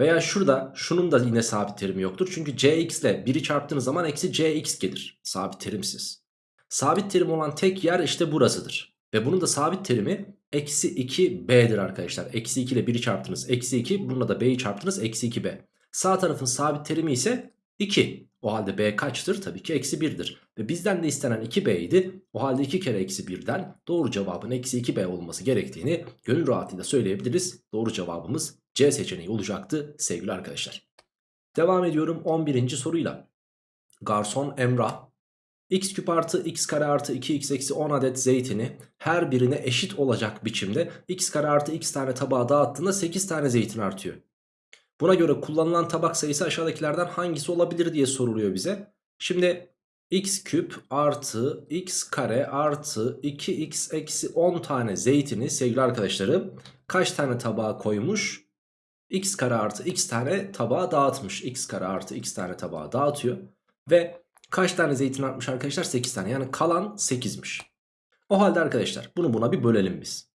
Veya şurada şunun da yine sabit terimi yoktur. Çünkü cx ile 1'i çarptığınız zaman eksi cx gelir. Sabit terimsiz. Sabit terim olan tek yer işte burasıdır. Ve bunun da sabit terimi eksi 2b'dir arkadaşlar. Eksi 2 ile 1'i çarptınız eksi 2. Bununla da b'yi çarptınız eksi 2b. Sağ tarafın sabit terimi ise 2. O halde b kaçtır? Tabii ki eksi 1'dir. Ve bizden de istenen 2b idi. O halde 2 kere eksi 1'den doğru cevabın eksi 2b olması gerektiğini gönül rahatlığıyla söyleyebiliriz. Doğru cevabımız C seçeneği olacaktı sevgili arkadaşlar. Devam ediyorum 11. soruyla. Garson Emrah x küp artı x kare artı 2x eksi 10 adet zeytini her birine eşit olacak biçimde x kare artı x tane tabağa dağıttığında 8 tane zeytin artıyor. Buna göre kullanılan tabak sayısı aşağıdakilerden hangisi olabilir diye soruluyor bize. Şimdi x küp artı x kare artı 2x eksi 10 tane zeytini sevgili arkadaşlarım kaç tane tabağa koymuş? x kare artı x tane tabağa dağıtmış. x kare artı x tane tabağa dağıtıyor. Ve kaç tane zeytin atmış arkadaşlar? 8 tane. Yani kalan 8'miş. O halde arkadaşlar bunu buna bir bölelim biz.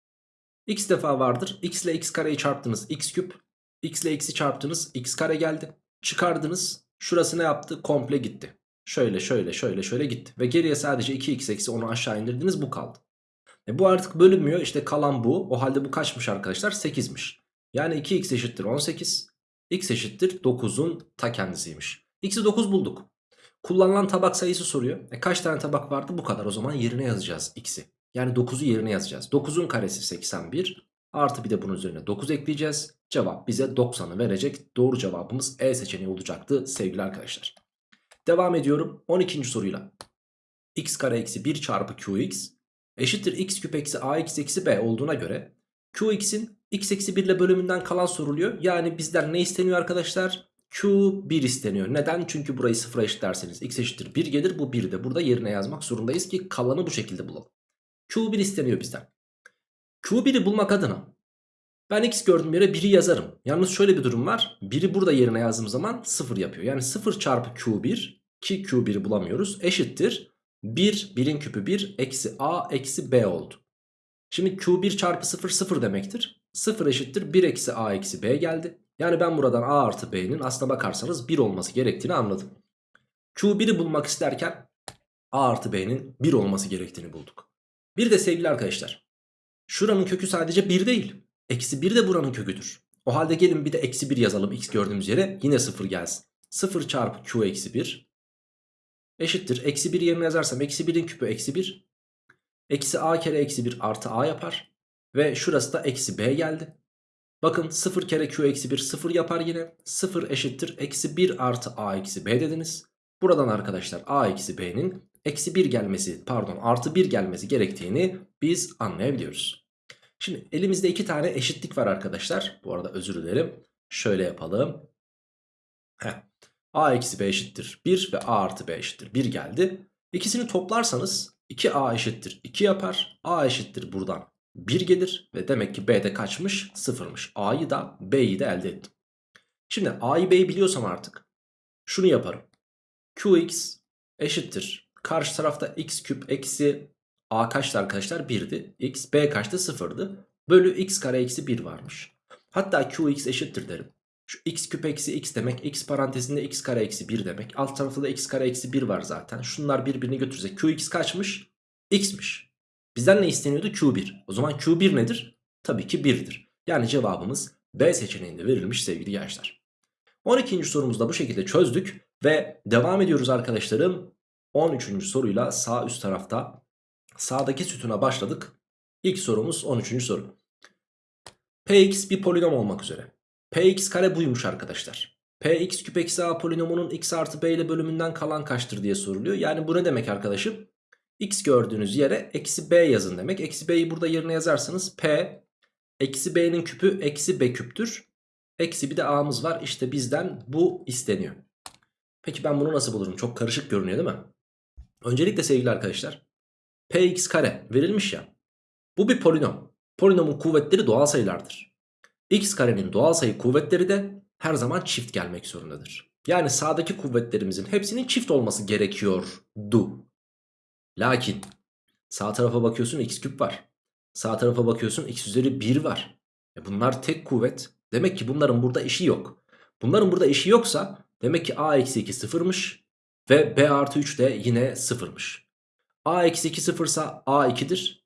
x defa vardır. x ile x kareyi çarptınız x küp. X ile x'i çarptınız x kare geldi. Çıkardınız. Şurası ne yaptı? Komple gitti. Şöyle şöyle şöyle şöyle gitti. Ve geriye sadece 2x eksi onu aşağı indirdiniz bu kaldı. E bu artık bölünmüyor. İşte kalan bu. O halde bu kaçmış arkadaşlar? 8'miş. Yani 2x eşittir 18. x eşittir 9'un ta kendisiymiş. x'i 9 bulduk. Kullanılan tabak sayısı soruyor. E kaç tane tabak vardı? Bu kadar. O zaman yerine yazacağız x'i. Yani 9'u yerine yazacağız. 9'un karesi 81. Artı bir de bunun üzerine 9 ekleyeceğiz. Cevap bize 90'ı verecek. Doğru cevabımız E seçeneği olacaktı sevgili arkadaşlar. Devam ediyorum 12. soruyla. x kare eksi 1 çarpı qx eşittir x küp eksi ax eksi b olduğuna göre qx'in x eksi 1 ile bölümünden kalan soruluyor. Yani bizden ne isteniyor arkadaşlar? Q1 isteniyor. Neden? Çünkü burayı sıfıra eşitlerseniz x eşittir 1 gelir. Bu 1 de burada yerine yazmak zorundayız ki kalanı bu şekilde bulalım. Q1 isteniyor bizden. Q1'i bulmak adına ben x gördüğüm yere 1'i yazarım. Yalnız şöyle bir durum var. 1'i burada yerine yazdığım zaman 0 yapıyor. Yani 0 çarpı Q1 ki Q1'i bulamıyoruz eşittir. 1, 1'in küpü 1 eksi A eksi B oldu. Şimdi Q1 çarpı 0 0 demektir. 0 eşittir 1 eksi A eksi B geldi. Yani ben buradan A artı B'nin aslına bakarsanız 1 olması gerektiğini anladım. Q1'i bulmak isterken A artı B'nin 1 olması gerektiğini bulduk. Bir de sevgili arkadaşlar. Şuranın kökü sadece 1 değil. Eksi 1 de buranın köküdür. O halde gelin bir de eksi 1 yazalım x gördüğümüz yere. Yine 0 gelsin. 0 çarpı q eksi 1 eşittir. Eksi 1 yerine yazarsam eksi 1'in küpü eksi 1. Eksi a kere eksi 1 artı a yapar. Ve şurası da eksi b geldi. Bakın 0 kere q eksi 1 0 yapar yine. 0 eşittir. Eksi 1 artı a eksi b dediniz. Buradan arkadaşlar a eksi b'nin eksi 1 gelmesi pardon artı 1 gelmesi gerektiğini biz anlayabiliyoruz. Şimdi elimizde iki tane eşitlik var arkadaşlar. Bu arada özür dilerim. Şöyle yapalım. Heh. A eksi B eşittir 1 ve A artı B eşittir 1 geldi. İkisini toplarsanız 2A eşittir 2 yapar. A eşittir buradan 1 gelir ve demek ki B'de kaçmış? 0'mış. A'yı da B'yi de elde ettim. Şimdi A'yı B'yi biliyorsam artık şunu yaparım. Qx eşittir. Karşı tarafta x küp eksi A kaçtı arkadaşlar? 1'di. X, B kaçtı? 0'dı. Bölü x kare eksi 1 varmış. Hatta Qx eşittir derim. Şu x küp eksi x demek x parantezinde x kare eksi 1 demek. Alt tarafta da x kare eksi 1 var zaten. Şunlar birbirini götürse qx kaçmış? x'miş. Bizden ne isteniyordu? q1. O zaman q1 nedir? Tabii ki 1'dir. Yani cevabımız B seçeneğinde verilmiş sevgili gençler. 12. sorumuzu da bu şekilde çözdük. Ve devam ediyoruz arkadaşlarım. 13. soruyla sağ üst tarafta sağdaki sütuna başladık. İlk sorumuz 13. soru. Px bir polinom olmak üzere. Px kare buymuş arkadaşlar. Px küp eksi a polinomunun x artı b ile bölümünden kalan kaçtır diye soruluyor. Yani bu ne demek arkadaşım? x gördüğünüz yere eksi b yazın demek. Eksi b'yi burada yerine yazarsanız p eksi b'nin küpü eksi b küptür. Eksi bir de a'mız var. İşte bizden bu isteniyor. Peki ben bunu nasıl bulurum? Çok karışık görünüyor değil mi? Öncelikle sevgili arkadaşlar. Px kare verilmiş ya. Bu bir polinom. Polinomun kuvvetleri doğal sayılardır x karenin doğal sayı kuvvetleri de her zaman çift gelmek zorundadır. Yani sağdaki kuvvetlerimizin hepsinin çift olması gerekiyordu. Lakin sağ tarafa bakıyorsun x küp var. Sağ tarafa bakıyorsun x üzeri 1 var. E bunlar tek kuvvet. Demek ki bunların burada işi yok. Bunların burada işi yoksa demek ki a eksi 2 sıfırmış. Ve b artı 3 de yine sıfırmış. A eksi 2 sıfırsa a 2'dir.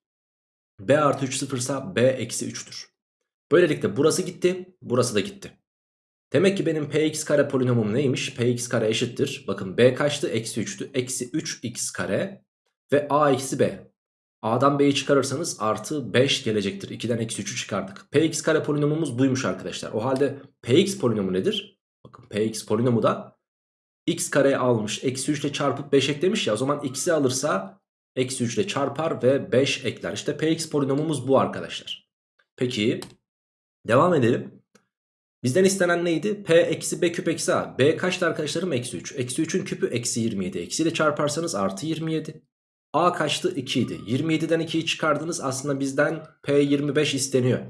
b artı 3 sıfırsa b eksi 3'tür. Böylelikle burası gitti. Burası da gitti. Demek ki benim px kare polinomum neymiş? px kare eşittir. Bakın b kaçtı? Eksi 3'tü. Eksi 3x kare ve a eksi b. A'dan b'yi çıkarırsanız artı 5 gelecektir. 2'den eksi 3'ü çıkardık. px kare polinomumuz buymuş arkadaşlar. O halde px polinomu nedir? Bakın px polinomu da x kareye almış. Eksi 3 ile çarpıp 5 eklemiş ya. O zaman x'i alırsa eksi 3 ile çarpar ve 5 ekler. İşte px polinomumuz bu arkadaşlar. Peki Devam edelim. Bizden istenen neydi? P eksi B küp eksi A. B kaçtı arkadaşlarım? Eksi 3. Eksi 3'ün küpü eksi 27. Eksi ile çarparsanız artı 27. A kaçtı? 2 idi. 27'den 2'yi çıkardınız. Aslında bizden P25 isteniyor.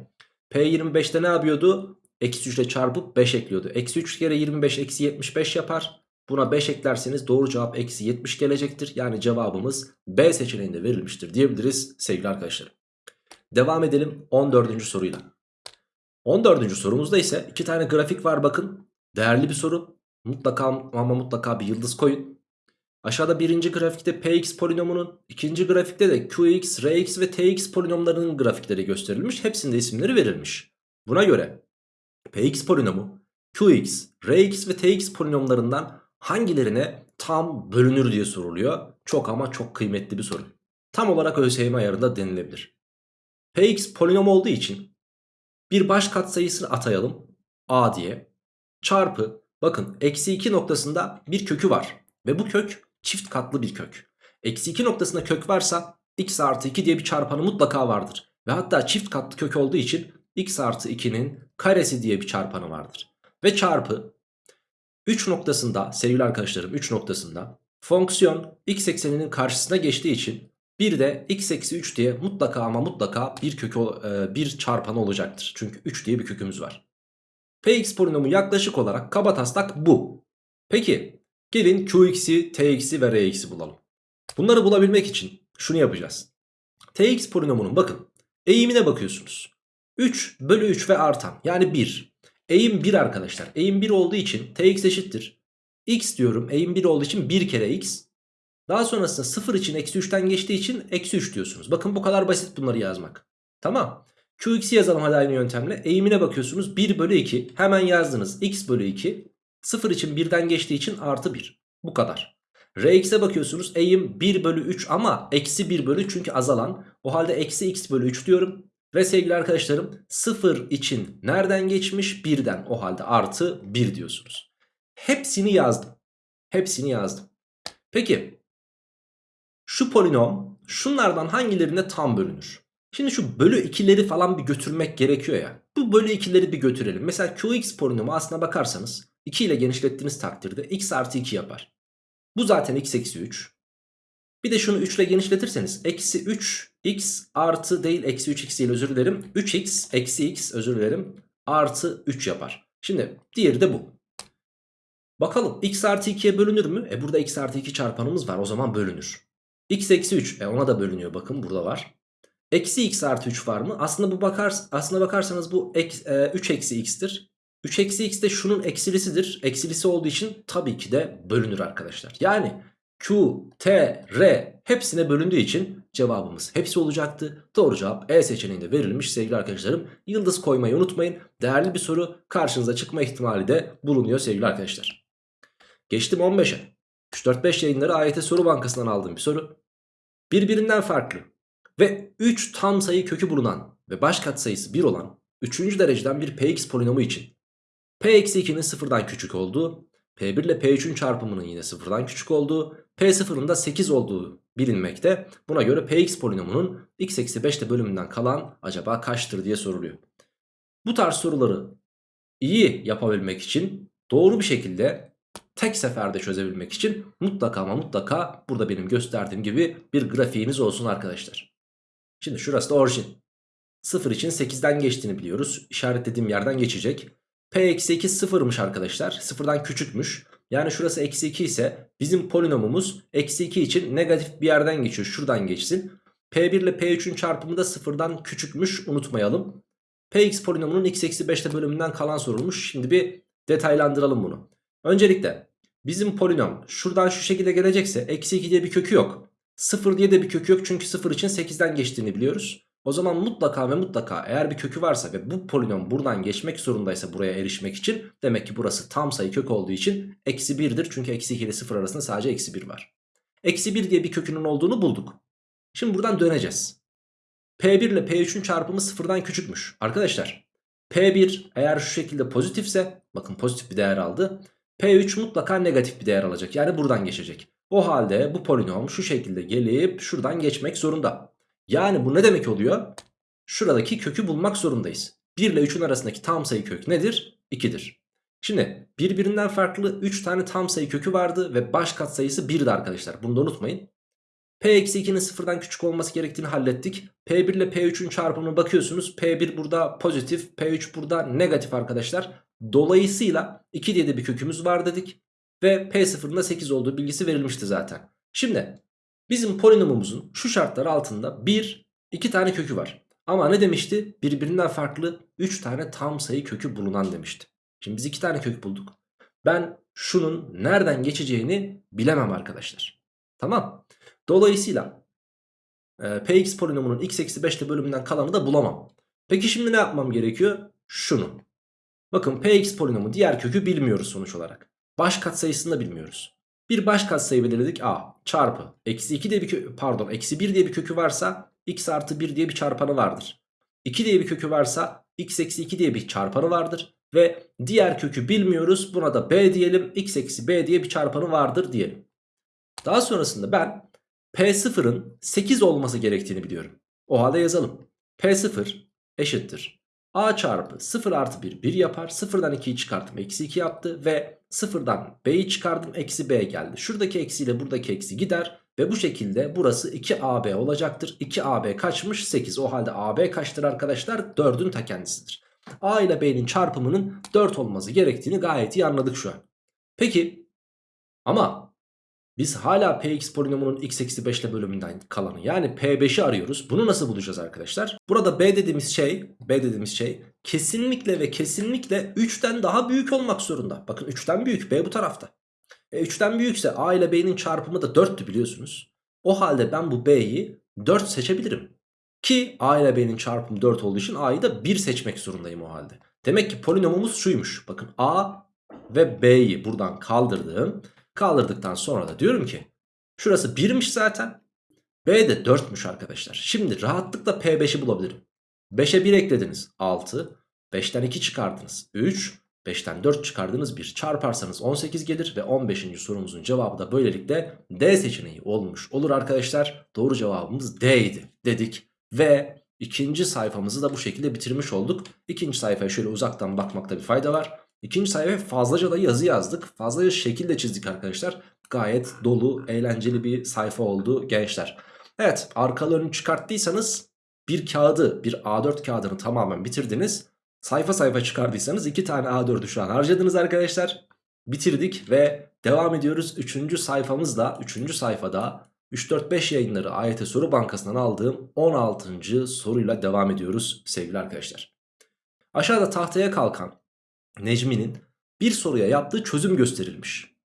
P25'te ne yapıyordu? Eksi 3 ile çarpıp 5 ekliyordu. Eksi 3 kere 25 eksi 75 yapar. Buna 5 eklerseniz doğru cevap eksi 70 gelecektir. Yani cevabımız B seçeneğinde verilmiştir diyebiliriz sevgili arkadaşlarım. Devam edelim 14. soruyla. 14. sorumuzda ise iki tane grafik var bakın. Değerli bir soru. Mutlaka ama mutlaka bir yıldız koyun. Aşağıda birinci grafikte px polinomunun, ikinci grafikte de qx, rx ve tx polinomlarının grafikleri gösterilmiş. Hepsinde isimleri verilmiş. Buna göre px polinomu, qx, rx ve tx polinomlarından hangilerine tam bölünür diye soruluyor. Çok ama çok kıymetli bir soru. Tam olarak ÖSYM ayarında denilebilir. px polinom olduğu için bir baş katsayısını atayalım a diye. Çarpı bakın eksi 2 noktasında bir kökü var. Ve bu kök çift katlı bir kök. Eksi 2 noktasında kök varsa x artı 2 diye bir çarpanı mutlaka vardır. Ve hatta çift katlı kök olduğu için x artı 2'nin karesi diye bir çarpanı vardır. Ve çarpı 3 noktasında sevgili arkadaşlarım 3 noktasında fonksiyon x ekseninin karşısına geçtiği için bir de x eksi 3 diye mutlaka ama mutlaka bir kökü e, bir çarpanı olacaktır. Çünkü 3 diye bir kökümüz var. Px polinomu yaklaşık olarak kabataslak bu. Peki gelin qx'i, tx'i ve rx'i bulalım. Bunları bulabilmek için şunu yapacağız. tx polinomunun bakın eğimine bakıyorsunuz. 3 bölü 3 ve artan yani 1. Eğim 1 arkadaşlar. Eğim 1 olduğu için tx eşittir. x diyorum eğim 1 olduğu için 1 kere x. Daha sonrasında 0 için eksi 3'ten geçtiği için eksi 3 diyorsunuz. Bakın bu kadar basit bunları yazmak. Tamam. Qx'i yazalım hadi aynı yöntemle. Eğimine bakıyorsunuz 1 bölü 2. Hemen yazdınız x bölü 2. 0 için 1'den geçtiği için artı 1. Bu kadar. Rx'e bakıyorsunuz eğim 1 bölü 3 ama eksi 1 bölü çünkü azalan. O halde eksi x bölü 3 diyorum. Ve sevgili arkadaşlarım 0 için nereden geçmiş? 1'den o halde artı 1 diyorsunuz. Hepsini yazdım. Hepsini yazdım. Peki şu polinom şunlardan hangilerine tam bölünür? Şimdi şu bölü 2'leri falan bir götürmek gerekiyor ya. Bu bölü 2'leri bir götürelim. Mesela qx polinomu aslına bakarsanız 2 ile genişlettiğiniz takdirde x artı 2 yapar. Bu zaten x eksi 3. Bir de şunu 3 ile genişletirseniz eksi 3 x artı değil eksi 3 x değil özür dilerim. 3x eksi x özür dilerim artı 3 yapar. Şimdi diğeri de bu. Bakalım x artı 2'ye bölünür mü? E burada x artı 2 çarpanımız var o zaman bölünür. x eksi 3 e ona da bölünüyor bakın burada var. Eksi x artı 3 var mı? Aslında bu bakar, aslına bakarsanız bu ek, e, 3 eksi x'tir. 3 eksi x de şunun eksilisidir. Eksilisi olduğu için tabii ki de bölünür arkadaşlar. Yani Q, T, R hepsine bölündüğü için cevabımız hepsi olacaktı. Doğru cevap E seçeneğinde verilmiş sevgili arkadaşlarım. Yıldız koymayı unutmayın. Değerli bir soru karşınıza çıkma ihtimali de bulunuyor sevgili arkadaşlar. Geçtim 15'e. 3-4-5 yayınları AYT soru bankasından aldığım bir soru. Birbirinden farklı ve 3 tam sayı kökü bulunan ve baş katsayısı 1 olan 3. dereceden bir px polinomu için p-2'nin sıfırdan küçük olduğu, p1 ile p3'ün çarpımının yine sıfırdan küçük olduğu, p0'ın da 8 olduğu bilinmekte. Buna göre px polinomunun x eksi 5'te bölümünden kalan acaba kaçtır diye soruluyor. Bu tarz soruları iyi yapabilmek için doğru bir şekilde tek seferde çözebilmek için mutlaka ama mutlaka burada benim gösterdiğim gibi bir grafiğiniz olsun arkadaşlar. Şimdi şurası da orijin. 0 için 8'den geçtiğini biliyoruz. İşaretlediğim yerden geçecek. P eksi 2 sıfırmış arkadaşlar. Sıfırdan küçükmüş. Yani şurası eksi 2 ise bizim polinomumuz eksi 2 için negatif bir yerden geçiyor. Şuradan geçsin. P1 ile P3'ün çarpımı da sıfırdan küçükmüş unutmayalım. Px polinomunun x eksi 5'te bölümünden kalan sorulmuş. Şimdi bir detaylandıralım bunu. Öncelikle bizim polinom şuradan şu şekilde gelecekse eksi 2 diye bir kökü yok. 0 diye de bir kökü yok çünkü 0 için 8'den geçtiğini biliyoruz. O zaman mutlaka ve mutlaka eğer bir kökü varsa ve bu polinom buradan geçmek zorundaysa buraya erişmek için demek ki burası tam sayı kök olduğu için eksi 1'dir. Çünkü eksi 2 ile 0 arasında sadece eksi 1 var. Eksi 1 diye bir kökünün olduğunu bulduk. Şimdi buradan döneceğiz. P1 ile P3'ün çarpımı sıfırdan küçükmüş. Arkadaşlar P1 eğer şu şekilde pozitifse bakın pozitif bir değer aldı. P3 mutlaka negatif bir değer alacak. Yani buradan geçecek. O halde bu polinom şu şekilde gelip şuradan geçmek zorunda. Yani bu ne demek oluyor? Şuradaki kökü bulmak zorundayız. 1 ile 3'ün arasındaki tam sayı kök nedir? 2'dir. Şimdi birbirinden farklı 3 tane tam sayı kökü vardı ve baş katsayısı 1'di arkadaşlar. Bunu da unutmayın. P eksi 2'nin sıfırdan küçük olması gerektiğini hallettik. P1 ile P3'ün çarpımına bakıyorsunuz. P1 burada pozitif, P3 burada negatif arkadaşlar. Dolayısıyla 2 diye de bir kökümüz var dedik. Ve P0'ın da 8 olduğu bilgisi verilmişti zaten. Şimdi bizim polinomumuzun şu şartlar altında 1, 2 tane kökü var. Ama ne demişti? Birbirinden farklı 3 tane tam sayı kökü bulunan demişti. Şimdi biz 2 tane kök bulduk. Ben şunun nereden geçeceğini bilemem arkadaşlar. Tamam. Dolayısıyla e, px polinomunun x eksi 5'te bölümünden kalanı da bulamam. Peki şimdi ne yapmam gerekiyor? Şunu. Bakın px polinomu diğer kökü bilmiyoruz sonuç olarak. Baş katsayısını da bilmiyoruz. Bir baş katsayı belirledik a çarpı eksi 2 diye bir kökü pardon eksi 1 diye bir kökü varsa x artı 1 diye bir çarpanı vardır. 2 diye bir kökü varsa x eksi 2 diye bir çarpanı vardır. Ve diğer kökü bilmiyoruz buna da b diyelim x eksi b diye bir çarpanı vardır diyelim. Daha sonrasında ben P0'ın 8 olması gerektiğini biliyorum. O halde yazalım. P0 eşittir. A çarpı 0 artı 1 1 yapar. 0'dan 2'yi çıkarttım eksi 2 yaptı. Ve 0'dan B'yi çıkardım eksi B geldi. Şuradaki eksiyle buradaki eksi gider. Ve bu şekilde burası 2AB olacaktır. 2AB kaçmış? 8. O halde AB kaçtır arkadaşlar? 4'ün ta kendisidir. A ile B'nin çarpımının 4 olması gerektiğini gayet iyi anladık şu an. Peki ama biz hala px polinomunun x eksi 5 ile bölümünden kalanı yani p5'i arıyoruz. Bunu nasıl bulacağız arkadaşlar? Burada b dediğimiz şey, b dediğimiz şey kesinlikle ve kesinlikle 3'ten daha büyük olmak zorunda. Bakın 3'ten büyük b bu tarafta. E 3'ten büyükse a ile b'nin çarpımı da 4'tü biliyorsunuz. O halde ben bu b'yi 4 seçebilirim. Ki a ile b'nin çarpımı 4 olduğu için a'yı da 1 seçmek zorundayım o halde. Demek ki polinomumuz şuymuş. Bakın a ve b'yi buradan kaldırdım. Kaldırdıktan sonra da diyorum ki şurası 1'miş zaten. B de 4'müş arkadaşlar. Şimdi rahatlıkla P5'i bulabilirim. 5'e 1 eklediniz 6. 5'ten 2 çıkardınız 3. 5'ten 4 çıkardınız 1. Çarparsanız 18 gelir ve 15. sorumuzun cevabı da böylelikle D seçeneği olmuş olur arkadaşlar. Doğru cevabımız D idi dedik. Ve ikinci sayfamızı da bu şekilde bitirmiş olduk. İkinci sayfaya şöyle uzaktan bakmakta bir fayda var. İkinci sayfaya fazlaca da yazı yazdık. Fazlaca şekil de çizdik arkadaşlar. Gayet dolu, eğlenceli bir sayfa oldu gençler. Evet arkalarını çıkarttıysanız bir kağıdı, bir A4 kağıdını tamamen bitirdiniz. Sayfa sayfa çıkardıysanız iki tane A4'ü şu an harcadınız arkadaşlar. Bitirdik ve devam ediyoruz. Üçüncü sayfamızda, üçüncü sayfada 3-4-5 yayınları AYT Soru Bankası'ndan aldığım 16. soruyla devam ediyoruz sevgili arkadaşlar. Aşağıda tahtaya kalkan Necmi'nin bir soruya yaptığı çözüm gösterilmiş.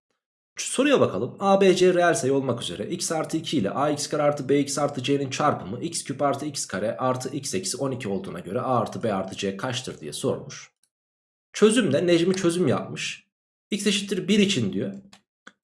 Soruya bakalım. A, B, C reel sayı olmak üzere x artı 2 ile ax kare artı bx artı c'nin çarpımı x küp artı x kare artı x eksi 12 olduğuna göre a artı b artı c kaçtır diye sormuş. Çözümde Necmi çözüm yapmış. x eşittir 1 için diyor.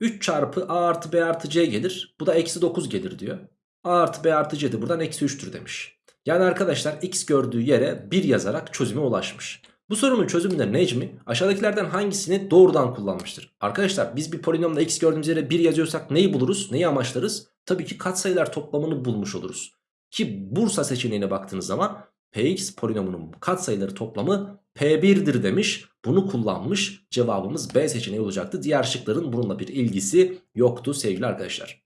3 çarpı a artı b artı c gelir. Bu da eksi 9 gelir diyor. a artı b artı c de buradan eksi 3'tür demiş. Yani arkadaşlar x gördüğü yere 1 yazarak çözüme ulaşmış. Bu sorunun çözümünde Necmi aşağıdakilerden hangisini doğrudan kullanmıştır? Arkadaşlar biz bir polinomda x gördüğümüz yere 1 yazıyorsak neyi buluruz? Neyi amaçlarız? Tabii ki katsayılar toplamını bulmuş oluruz. Ki Bursa seçeneğine baktığınız zaman px polinomunun katsayıları toplamı p1'dir demiş. Bunu kullanmış cevabımız B seçeneği olacaktı. Diğer şıkların bununla bir ilgisi yoktu sevgili arkadaşlar.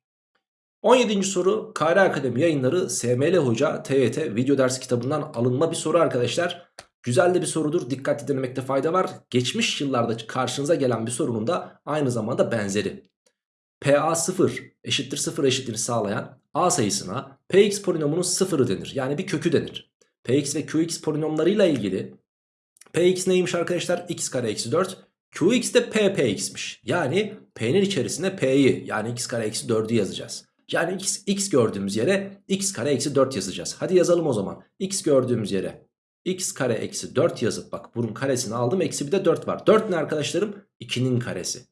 17. soru KR Akademi yayınları SML Hoca TYT video ders kitabından alınma bir soru arkadaşlar. Güzel de bir sorudur. Dikkatli dinlemekte fayda var. Geçmiş yıllarda karşınıza gelen bir sorunun da aynı zamanda benzeri. PA 0 eşittir 0 eşitliğini sağlayan A sayısına Px polinomunun sıfırı denir. Yani bir kökü denir. Px ve Qx polinomlarıyla ilgili Px neymiş arkadaşlar? x kare eksi 4. Qx de ppx'miş. Yani P'nin içerisine P'yi yani x kare eksi 4'ü yazacağız. Yani x, x gördüğümüz yere x kare eksi 4 yazacağız. Hadi yazalım o zaman. x gördüğümüz yere x kare eksi 4 yazıp bak bunun karesini aldım. Eksi bir de 4 var. 4 ne arkadaşlarım? 2'nin karesi.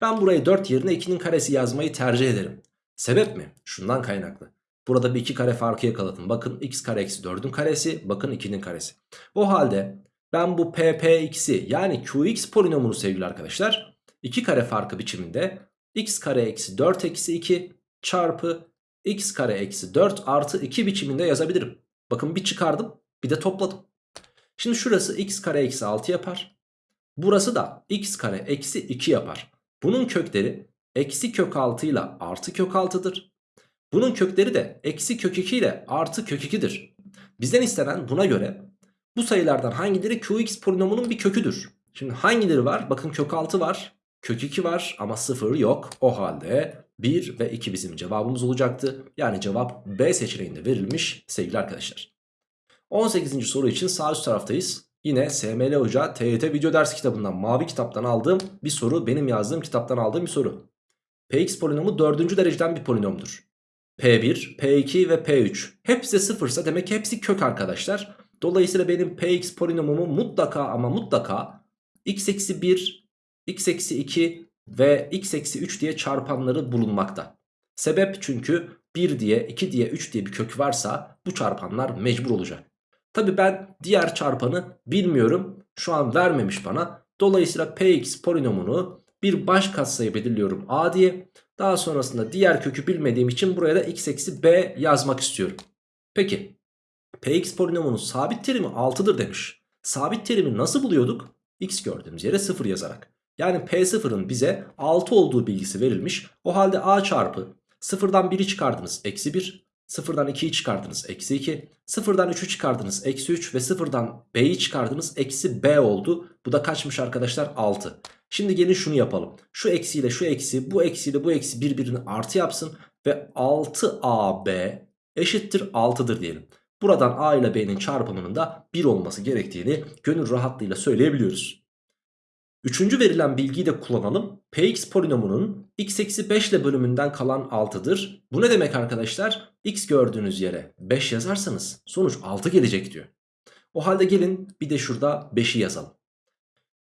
Ben burayı 4 yerine 2'nin karesi yazmayı tercih ederim. Sebep mi? Şundan kaynaklı. Burada bir 2 kare farkı yakaladım. Bakın x kare eksi 4'ün karesi. Bakın 2'nin karesi. O halde ben bu ppx'i yani qx polinomunu sevgili arkadaşlar 2 kare farkı biçiminde x kare eksi 4 eksi 2 çarpı x kare eksi 4 artı 2 biçiminde yazabilirim. Bakın bir çıkardım bir de topladım. Şimdi şurası x kare eksi 6 yapar. Burası da x kare eksi 2 yapar. Bunun kökleri eksi kök 6 ile artı kök 6'dır. Bunun kökleri de eksi kök 2 ile artı kök 2'dir. Bizden istenen buna göre bu sayılardan hangileri qx polinomunun bir köküdür? Şimdi hangileri var? Bakın kök 6 var. Kök 2 var ama 0 yok. O halde 1 ve 2 bizim cevabımız olacaktı. Yani cevap B seçeneğinde verilmiş sevgili arkadaşlar. 18. soru için sağ üst taraftayız. Yine SML Hoca TYT video ders kitabından mavi kitaptan aldığım bir soru. Benim yazdığım kitaptan aldığım bir soru. Px polinomu 4. dereceden bir polinomdur. P1, P2 ve P3 hepsi sıfırsa demek ki hepsi kök arkadaşlar. Dolayısıyla benim Px polinomumu mutlaka ama mutlaka x eksi 1, x eksi 2 ve x eksi 3 diye çarpanları bulunmakta. Sebep çünkü 1 diye 2 diye 3 diye bir kök varsa bu çarpanlar mecbur olacak. Tabi ben diğer çarpanı bilmiyorum. Şu an vermemiş bana. Dolayısıyla px polinomunu bir baş katsayı belirliyorum a diye. Daha sonrasında diğer kökü bilmediğim için buraya da x eksi b yazmak istiyorum. Peki px polinomunun sabit terimi 6'dır demiş. Sabit terimi nasıl buluyorduk? x gördüğümüz yere 0 yazarak. Yani P0'ın bize 6 olduğu bilgisi verilmiş. O halde A çarpı 0'dan 1'i çıkardınız eksi 1. 0'dan 2'yi çıkardınız eksi 2. 0'dan 3'ü çıkardınız eksi 3 ve 0'dan B'yi çıkardınız eksi B oldu. Bu da kaçmış arkadaşlar 6. Şimdi gelin şunu yapalım. Şu eksiyle şu eksi bu eksiyle bu eksi birbirini artı yapsın. Ve 6AB eşittir 6'dır diyelim. Buradan A ile B'nin çarpımının da 1 olması gerektiğini gönül rahatlığıyla söyleyebiliyoruz. Üçüncü verilen bilgiyi de kullanalım. Px polinomunun x eksi 5 ile bölümünden kalan 6'dır. Bu ne demek arkadaşlar? x gördüğünüz yere 5 yazarsanız sonuç 6 gelecek diyor. O halde gelin bir de şurada 5'i yazalım.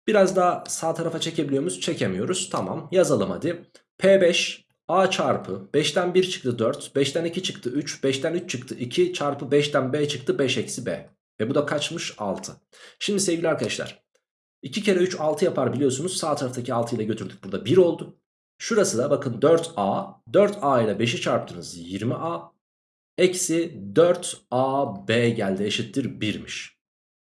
Biraz daha sağ tarafa çekebiliyor muyuz? Çekemiyoruz. Tamam yazalım hadi. P5 A çarpı 5'ten 1 çıktı 4, 5'ten 2 çıktı 3, 5'ten 3 çıktı 2 çarpı 5'ten B çıktı 5 eksi B. Ve bu da kaçmış 6. Şimdi sevgili arkadaşlar 2 kere 3 6 yapar biliyorsunuz. Sağ taraftaki 6 ile götürdük. Burada 1 oldu. Şurası da bakın 4A. 4A ile 5'i çarptınız 20A. Eksi 4AB geldi eşittir 1'miş.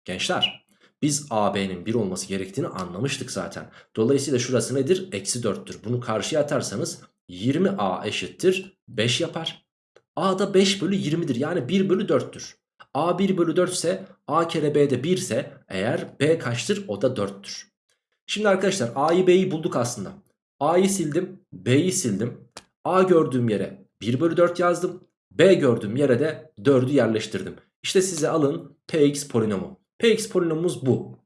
Gençler biz AB'nin 1 olması gerektiğini anlamıştık zaten. Dolayısıyla şurası nedir? Eksi 4'tür. Bunu karşıya atarsanız 20A eşittir 5 yapar. A da 5 bölü 20'dir. Yani 1 bölü 4'tür. A 1 bölü 4 ise A kere B de 1 ise eğer B kaçtır o da 4'tür. Şimdi arkadaşlar A'yı B'yi bulduk aslında. A'yı sildim B'yi sildim. A gördüğüm yere 1 bölü 4 yazdım. B gördüğüm yere de 4'ü yerleştirdim. İşte size alın Px polinomu. Px polinomumuz bu.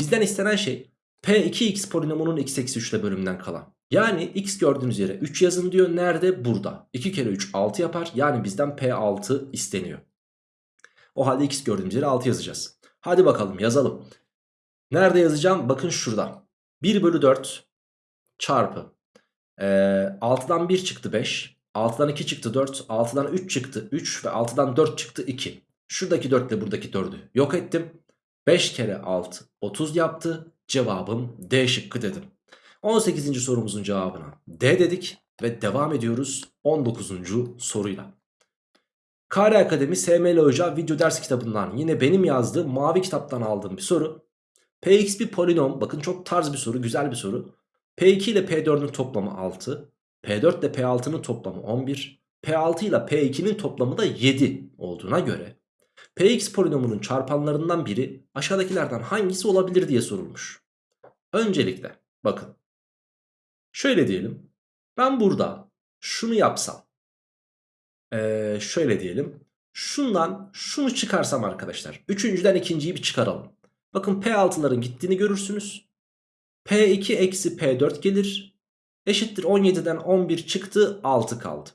Bizden istenen şey P2x polinomunun x eksi 3 ile bölümünden kalan. Yani x gördüğünüz yere 3 yazın diyor. Nerede? Burada. 2 kere 3 6 yapar. Yani bizden P6 isteniyor. O halde x gördüğümüz yere 6 yazacağız. Hadi bakalım yazalım. Nerede yazacağım? Bakın şurada. 1 bölü 4 çarpı. Ee, 6'dan 1 çıktı 5. 6'dan 2 çıktı 4. 6'dan 3 çıktı 3 ve 6'dan 4 çıktı 2. Şuradaki 4 ile buradaki 4'ü yok ettim. 5 kere 6 30 yaptı. Cevabım D şıkkı dedim. 18. sorumuzun cevabına D dedik ve devam ediyoruz 19. soruyla. Kare Akademi SML Hoca video ders kitabından yine benim yazdığım mavi kitaptan aldığım bir soru. Px bir polinom bakın çok tarz bir soru güzel bir soru. P2 ile P4'ün toplamı 6. P4 ile P6'nın toplamı 11. P6 ile P2'nin toplamı da 7 olduğuna göre Px polinomunun çarpanlarından biri aşağıdakilerden hangisi olabilir diye sorulmuş. Öncelikle bakın şöyle diyelim ben burada şunu yapsam ee, şöyle diyelim. Şundan şunu çıkarsam arkadaşlar. Üçüncüden ikinciyi bir çıkaralım. Bakın P6'ların gittiğini görürsünüz. P2 eksi P4 gelir. Eşittir 17'den 11 çıktı 6 kaldı.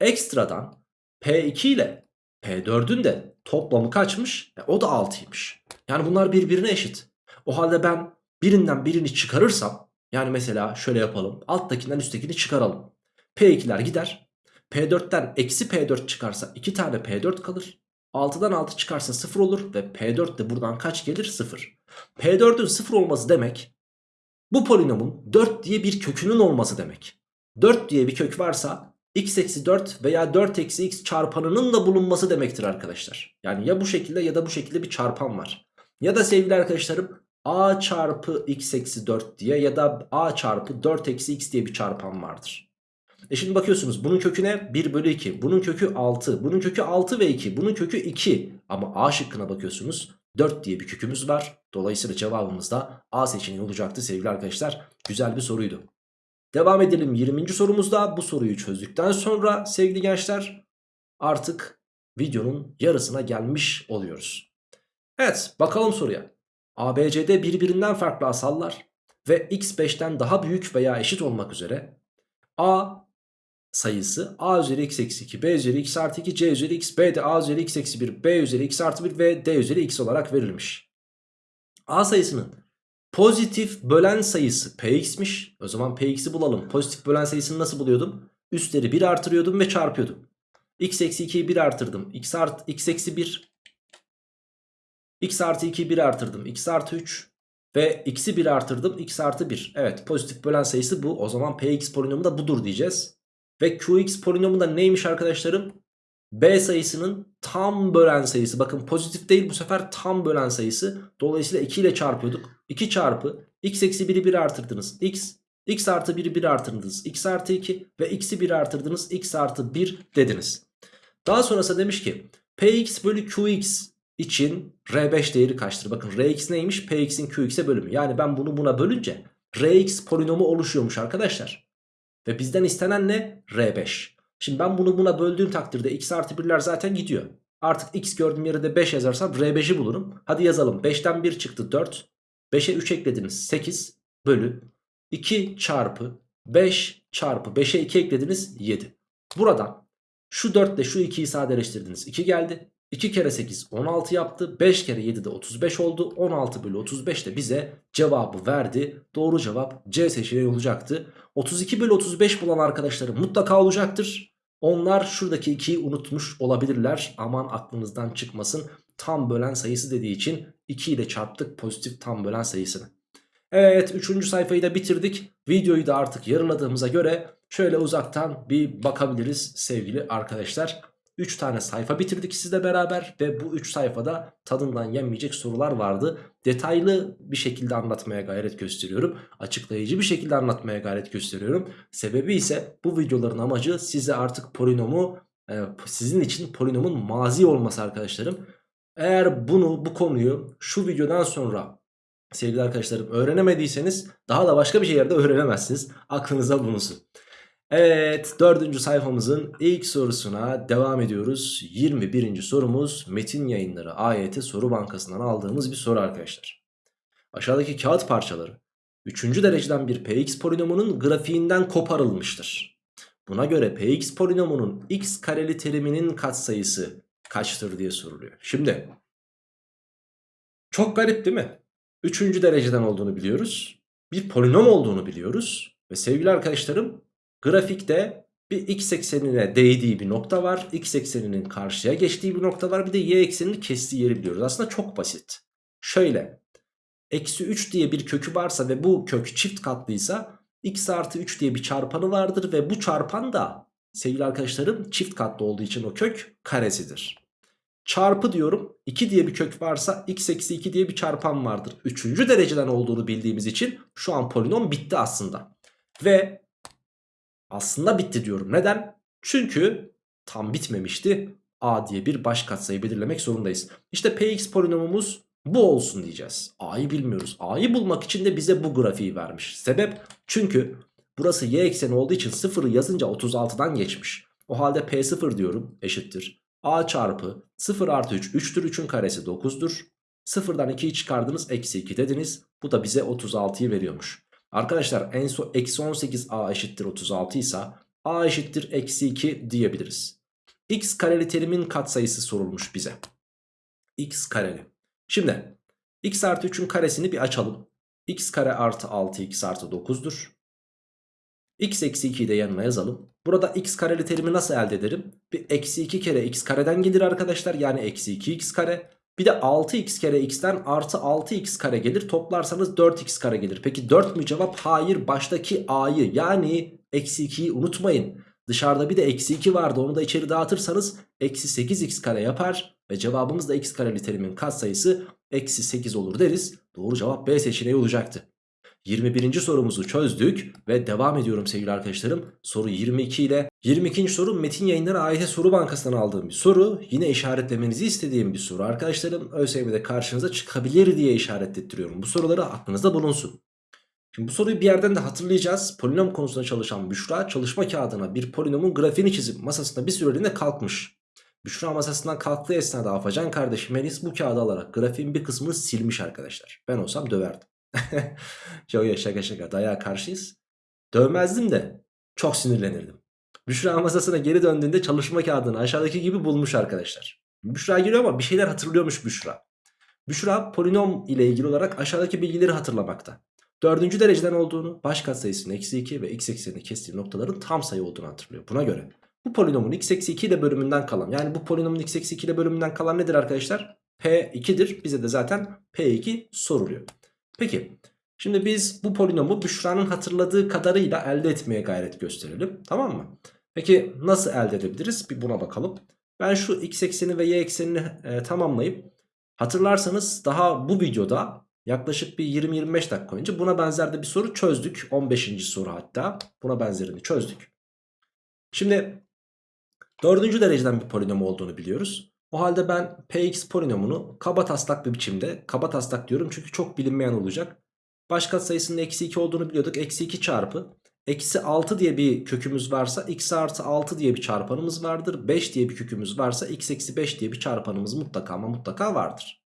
Ekstradan P2 ile P4'ün de toplamı kaçmış? E, o da 6'ymış. Yani bunlar birbirine eşit. O halde ben birinden birini çıkarırsam yani mesela şöyle yapalım. Alttakinden üsttekini çıkaralım. P2'ler gider. P4'ten eksi P4 çıkarsa 2 tane P4 kalır. 6'dan 6 çıkarsa 0 olur ve P4 de buradan kaç gelir? 0. P4'ün 0 olması demek bu polinomun 4 diye bir kökünün olması demek. 4 diye bir kök varsa x eksi 4 veya 4 eksi x çarpanının da bulunması demektir arkadaşlar. Yani ya bu şekilde ya da bu şekilde bir çarpan var. Ya da sevgili arkadaşlarım a çarpı x eksi 4 diye ya da a çarpı 4 eksi x diye bir çarpan vardır. E şimdi bakıyorsunuz bunun kökü ne? 1 bölü 2. Bunun kökü 6. Bunun kökü 6 ve 2. Bunun kökü 2. Ama A şıkkına bakıyorsunuz. 4 diye bir kökümüz var. Dolayısıyla cevabımız da A seçeneği olacaktı sevgili arkadaşlar. Güzel bir soruydu. Devam edelim 20. sorumuzda. Bu soruyu çözdükten sonra sevgili gençler artık videonun yarısına gelmiş oluyoruz. Evet bakalım soruya. ABCD birbirinden farklı asallar ve x 5'ten daha büyük veya eşit olmak üzere A sayısı a üzeri x eksi 2, b üzeri x artı 2, c üzeri x, b de a üzeri x eksi 1, b üzeri x artı 1 ve d üzeri x olarak verilmiş. A sayısının pozitif bölen sayısı px'miş. O zaman px'i bulalım. Pozitif bölen sayısını nasıl buluyordum? Üstleri 1 artırıyordum ve çarpıyordum. x eksi 2'yi 1 artırdım. x, art, x eksi 1. x artı 2'yi 1 artırdım. x artı 3. Ve x'i 1 artırdım. x artı 1. Evet pozitif bölen sayısı bu. O zaman px polinomu da budur diyeceğiz. Ve qx polinomu da neymiş arkadaşlarım? B sayısının tam bölen sayısı. Bakın pozitif değil bu sefer tam bölen sayısı. Dolayısıyla 2 ile çarpıyorduk. 2 çarpı x eksi 1'i 1 artırdınız. x x artı 1'i 1 artırdınız. x artı 2 ve x'i 1 artırdınız. x artı 1 dediniz. Daha sonrasında demiş ki px bölü qx için r5 değeri kaçtır? Bakın rx neymiş? px'in qx'e bölümü. Yani ben bunu buna bölünce rx polinomu oluşuyormuş arkadaşlar. Ve bizden istenen ne? R5. Şimdi ben bunu buna böldüğüm takdirde x artı 1'ler zaten gidiyor. Artık x gördüğüm yere de 5 yazarsam R5'i bulurum. Hadi yazalım. 5'ten 1 çıktı 4. 5'e 3 eklediniz 8 bölü 2 çarpı 5 çarpı 5'e 2 eklediniz 7. Buradan şu 4 ile şu 2'yi sadeleştirdiniz. 2 geldi. 2 kere 8 16 yaptı. 5 kere 7 de 35 oldu. 16 bölü 35 de bize cevabı verdi. Doğru cevap C seçeneği olacaktı. 32 bölü 35 bulan arkadaşlarım mutlaka olacaktır. Onlar şuradaki 2'yi unutmuş olabilirler. Aman aklınızdan çıkmasın. Tam bölen sayısı dediği için 2 ile çarptık pozitif tam bölen sayısını. Evet 3. sayfayı da bitirdik. Videoyu da artık yarıladığımıza göre şöyle uzaktan bir bakabiliriz sevgili arkadaşlar. 3 tane sayfa bitirdik sizle beraber ve bu 3 sayfada tadından yenmeyecek sorular vardı. Detaylı bir şekilde anlatmaya gayret gösteriyorum. Açıklayıcı bir şekilde anlatmaya gayret gösteriyorum. Sebebi ise bu videoların amacı size artık polinomu e, sizin için polinomun mazi olması arkadaşlarım. Eğer bunu bu konuyu şu videodan sonra sevgili arkadaşlarım öğrenemediyseniz daha da başka bir yerde öğrenemezsiniz. Aklınıza bulunsun. Evet dördüncü sayfamızın ilk sorusuna devam ediyoruz. 21. sorumuz Metin Yayınları AYT Soru Bankası'ndan aldığımız bir soru arkadaşlar. Aşağıdaki kağıt parçaları 3. dereceden bir px polinomunun grafiğinden koparılmıştır. Buna göre px polinomunun x kareli teriminin katsayısı kaçtır diye soruluyor. Şimdi çok garip değil mi? 3. dereceden olduğunu biliyoruz. Bir polinom olduğunu biliyoruz. Ve sevgili arkadaşlarım Grafikte bir x eksenine değdiği bir nokta var. X ekseninin karşıya geçtiği bir nokta var. Bir de y eksenini kestiği yeri biliyoruz. Aslında çok basit. Şöyle. Eksi 3 diye bir kökü varsa ve bu kök çift katlıysa x artı 3 diye bir çarpanı vardır. Ve bu çarpan da sevgili arkadaşlarım çift katlı olduğu için o kök karesidir. Çarpı diyorum 2 diye bir kök varsa x eksi 2 diye bir çarpan vardır. Üçüncü dereceden olduğunu bildiğimiz için şu an polinom bitti aslında. Ve aslında bitti diyorum. Neden? Çünkü tam bitmemişti. A diye bir baş katsayı belirlemek zorundayız. İşte Px polinomumuz bu olsun diyeceğiz. A'yı bilmiyoruz. A'yı bulmak için de bize bu grafiği vermiş. Sebep? Çünkü burası y ekseni olduğu için 0'ı yazınca 36'dan geçmiş. O halde P0 diyorum eşittir. A çarpı 0 artı 3 3'tür 3'ün karesi 9'dur. 0'dan 2'yi çıkardınız eksi 2 dediniz. Bu da bize 36'yı veriyormuş. Arkadaşlar en son eksi 18 a eşittir 36 ise a eşittir eksi 2 diyebiliriz. x kareli terimin katsayısı sorulmuş bize. x kareli. Şimdi x artı 3'ün karesini bir açalım. x kare artı 6 x artı 9'dur. x eksi 2'yi de yanına yazalım. Burada x kareli terimi nasıl elde ederim? Bir eksi 2 kere x kareden gelir arkadaşlar. Yani eksi 2x kare. Bir de 6x kere x'ten artı 6x kare gelir. Toplarsanız 4x kare gelir. Peki 4 mü cevap? Hayır. Baştaki a'yı yani eksi 2'yi unutmayın. Dışarıda bir de eksi 2 vardı. Onu da içeri dağıtırsanız eksi 8x kare yapar. Ve cevabımız da x kareli terimin katsayısı eksi 8 olur deriz. Doğru cevap B seçeneği olacaktı. 21. sorumuzu çözdük ve devam ediyorum sevgili arkadaşlarım. Soru 22 ile 22. soru Metin Yayınları AYT Soru Bankası'ndan aldığım bir soru. Yine işaretlemenizi istediğim bir soru arkadaşlarım. ÖSYM'de karşınıza çıkabilir diye işaretlettiriyorum. Bu soruları aklınızda bulunsun. Şimdi bu soruyu bir yerden de hatırlayacağız. Polinom konusunda çalışan Büşra çalışma kağıdına bir polinomun grafiğini çizip masasında bir süreliğine kalkmış. Büşra masasından kalktığı esnada Afacan kardeşim Melis bu kağıdı alarak grafiğin bir kısmını silmiş arkadaşlar. Ben olsam döverdim. Yok yok şaka şaka dayağa karşıyız. Dövmezdim de çok sinirlenirdim. Büşra masasına geri döndüğünde çalışma kağıdını aşağıdaki gibi bulmuş arkadaşlar. Büşra geliyor ama bir şeyler hatırlıyormuş Büşra. Büşra polinom ile ilgili olarak aşağıdaki bilgileri hatırlamakta. Dördüncü dereceden olduğunu, baş katsayısının eksi 2 ve x eksenini kestiği noktaların tam sayı olduğunu hatırlıyor. Buna göre bu polinomun x eksi 2 ile bölümünden kalan yani bu polinomun x eksi 2 ile bölümünden kalan nedir arkadaşlar? P2'dir. Bize de zaten P2 soruluyor. Peki şimdi biz bu polinomu Büşra'nın hatırladığı kadarıyla elde etmeye gayret gösterelim. Tamam mı? Peki nasıl elde edebiliriz? Bir buna bakalım. Ben şu x ekseni ve y eksenini e, tamamlayıp hatırlarsanız daha bu videoda yaklaşık bir 20-25 dakika önce buna benzer de bir soru çözdük. 15. soru hatta buna benzerini çözdük. Şimdi dördüncü dereceden bir polinom olduğunu biliyoruz. O halde ben px polinomunu kaba taslak bir biçimde kaba taslak diyorum çünkü çok bilinmeyen olacak. Baş katsayısının eksi 2 olduğunu biliyorduk. Eksi 2 çarpı eksi 6 diye bir kökümüz varsa x artı 6 diye bir çarpanımız vardır. 5 diye bir kökümüz varsa x eksi 5 diye bir çarpanımız mutlaka ama mutlaka vardır.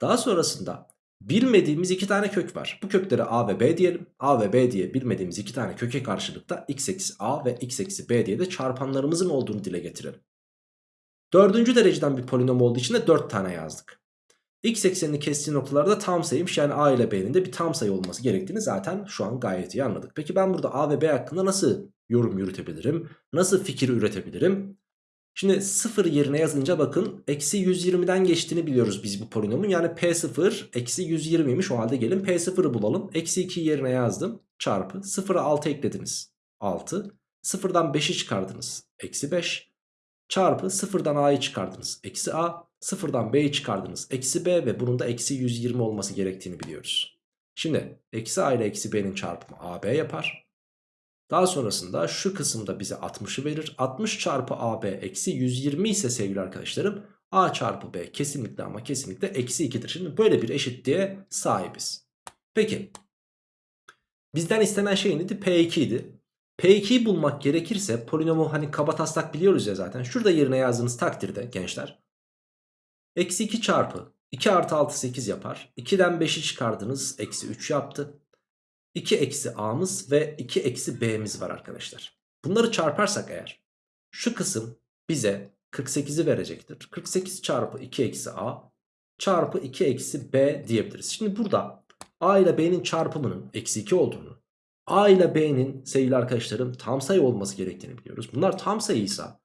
Daha sonrasında bilmediğimiz iki tane kök var. Bu köklere a ve b diyelim. a ve b diye bilmediğimiz iki tane köke karşılıkta x eksi a ve x eksi b diye de çarpanlarımızın olduğunu dile getirelim. Dördüncü dereceden bir polinom olduğu için de 4 tane yazdık. X eksenini kestiği noktalarda tam sayıymış yani A ile B'nin de bir tam sayı olması gerektiğini zaten şu an gayet iyi anladık. Peki ben burada A ve B hakkında nasıl yorum yürütebilirim? Nasıl fikir üretebilirim? Şimdi 0 yerine yazınca bakın eksi 120'den geçtiğini biliyoruz biz bu polinomun. Yani P0 eksi 120'ymiş o halde gelin P0'ı bulalım. Eksi 2 yerine yazdım çarpı 0'a 6 eklediniz 6. 0'dan 5'i çıkardınız eksi 5 çarpı 0'dan A'yı çıkardınız eksi A. Sıfırdan B'yi çıkardınız. Eksi B ve bunun da eksi 120 olması gerektiğini biliyoruz. Şimdi eksi A ile eksi B'nin çarpımı AB yapar. Daha sonrasında şu kısımda bize 60'ı verir. 60 çarpı AB eksi 120 ise sevgili arkadaşlarım A çarpı B kesinlikle ama kesinlikle eksi 2'dir. Şimdi böyle bir eşitliğe sahibiz. Peki bizden istenen şey neydi? P2 idi. P2'yi bulmak gerekirse polinomu hani kaba taslak biliyoruz ya zaten. Şurada yerine yazdığınız takdirde gençler Eksi 2 çarpı 2 artı 6 8 yapar. 2'den 5'i çıkardınız. Eksi 3 yaptı. 2 eksi a'mız ve 2 eksi b'miz var arkadaşlar. Bunları çarparsak eğer şu kısım bize 48'i verecektir. 48 çarpı 2 eksi a çarpı 2 eksi b diyebiliriz. Şimdi burada a ile b'nin çarpımının eksi 2 olduğunu a ile b'nin sevgili arkadaşlarım tam sayı olması gerektiğini biliyoruz. Bunlar tam sayıysa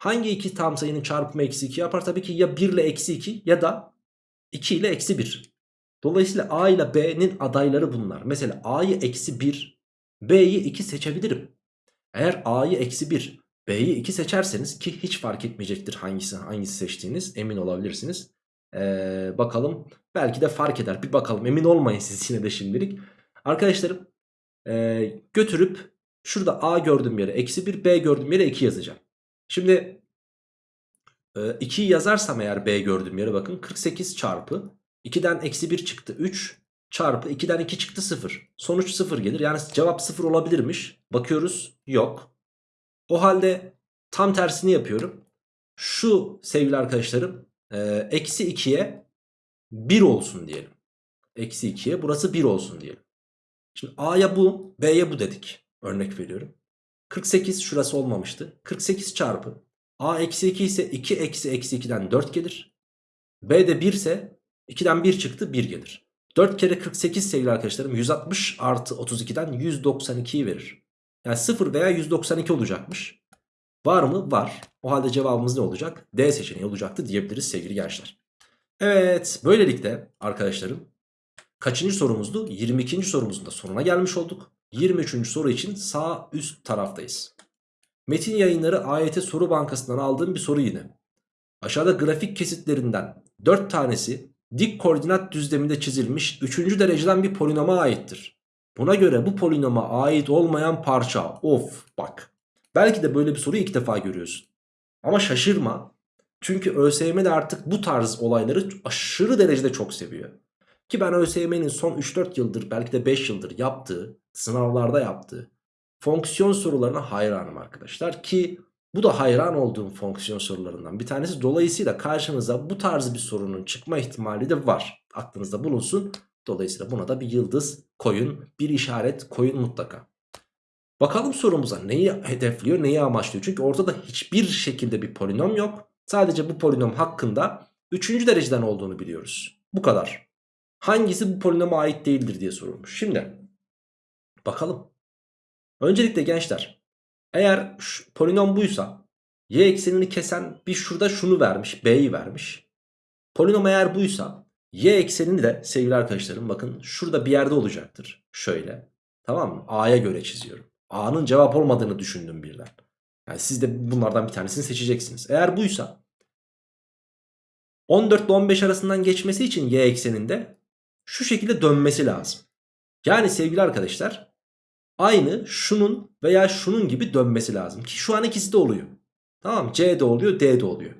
Hangi iki tam sayının çarpımı eksi 2 yapar? Tabii ki ya 1 ile eksi 2 ya da 2 ile eksi 1. Dolayısıyla A ile B'nin adayları bunlar. Mesela A'yı eksi 1, B'yi 2 seçebilirim. Eğer A'yı eksi 1, B'yi 2 seçerseniz ki hiç fark etmeyecektir hangisi hangisi seçtiğiniz emin olabilirsiniz. Ee, bakalım belki de fark eder bir bakalım emin olmayın siz yine de şimdilik. Arkadaşlarım e, götürüp şurada A gördüğüm yere eksi 1 B gördüğüm yere 2 yazacağım. Şimdi 2'yi e, yazarsam eğer B gördüğüm yere bakın 48 çarpı 2'den eksi 1 çıktı 3 çarpı 2'den 2 çıktı 0. Sonuç 0 gelir. Yani cevap 0 olabilirmiş. Bakıyoruz yok. O halde tam tersini yapıyorum. Şu sevgili arkadaşlarım eksi 2'ye 1 olsun diyelim. Eksi 2'ye burası 1 olsun diyelim. Şimdi A'ya bu B'ye bu dedik. Örnek veriyorum. 48 şurası olmamıştı. 48 çarpı a eksi 2 ise 2 eksi eksi 2'den 4 gelir. b de 1 ise 2'den 1 çıktı 1 gelir. 4 kere 48 sevgili arkadaşlarım 160 artı 32'den 192'yi verir. Yani 0 veya 192 olacakmış. Var mı? Var. O halde cevabımız ne olacak? D seçeneği olacaktı diyebiliriz sevgili gençler. Evet böylelikle arkadaşlarım kaçıncı sorumuzdu? 22. sorumuzun da sonuna gelmiş olduk. 23. soru için sağ üst taraftayız. Metin yayınları AYT soru bankasından aldığım bir soru yine. Aşağıda grafik kesitlerinden 4 tanesi dik koordinat düzleminde çizilmiş 3. dereceden bir polinoma aittir. Buna göre bu polinoma ait olmayan parça. Of bak. Belki de böyle bir soruyu ilk defa görüyorsun. Ama şaşırma. Çünkü ÖSYM de artık bu tarz olayları aşırı derecede çok seviyor. Ki ben ÖSYM'nin son 3-4 yıldır belki de 5 yıldır yaptığı, sınavlarda yaptığı fonksiyon sorularına hayranım arkadaşlar. Ki bu da hayran olduğum fonksiyon sorularından bir tanesi. Dolayısıyla karşınıza bu tarz bir sorunun çıkma ihtimali de var. Aklınızda bulunsun. Dolayısıyla buna da bir yıldız koyun, bir işaret koyun mutlaka. Bakalım sorumuza neyi hedefliyor, neyi amaçlıyor? Çünkü ortada hiçbir şekilde bir polinom yok. Sadece bu polinom hakkında 3. dereceden olduğunu biliyoruz. Bu kadar. Hangisi bu polinoma ait değildir diye sorulmuş. Şimdi bakalım. Öncelikle gençler eğer polinom buysa y eksenini kesen bir şurada şunu vermiş b'yi vermiş. Polinom eğer buysa y eksenini de sevgili arkadaşlarım bakın şurada bir yerde olacaktır. Şöyle tamam mı? A'ya göre çiziyorum. A'nın cevap olmadığını düşündüm birden. Yani siz de bunlardan bir tanesini seçeceksiniz. Eğer buysa 14 ile 15 arasından geçmesi için y ekseninde şu şekilde dönmesi lazım. Yani sevgili arkadaşlar aynı şunun veya şunun gibi dönmesi lazım. Ki şu an ikisi de oluyor. Tamam C de oluyor D de oluyor.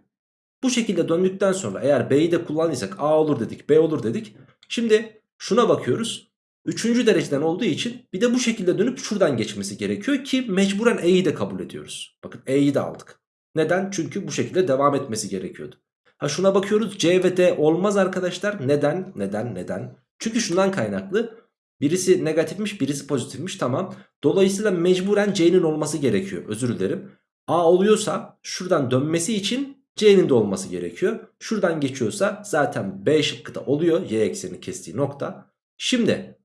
Bu şekilde döndükten sonra eğer B'yi de kullandıysak A olur dedik B olur dedik. Şimdi şuna bakıyoruz. Üçüncü dereceden olduğu için bir de bu şekilde dönüp şuradan geçmesi gerekiyor ki mecburen E'yi de kabul ediyoruz. Bakın E'yi de aldık. Neden? Çünkü bu şekilde devam etmesi gerekiyordu. Ha şuna bakıyoruz C ve D olmaz arkadaşlar. Neden? Neden? Neden? Çünkü şundan kaynaklı. Birisi negatifmiş birisi pozitifmiş tamam. Dolayısıyla mecburen C'nin olması gerekiyor. Özür dilerim. A oluyorsa şuradan dönmesi için C'nin de olması gerekiyor. Şuradan geçiyorsa zaten B şıkkı da oluyor. Y ekseni kestiği nokta. Şimdi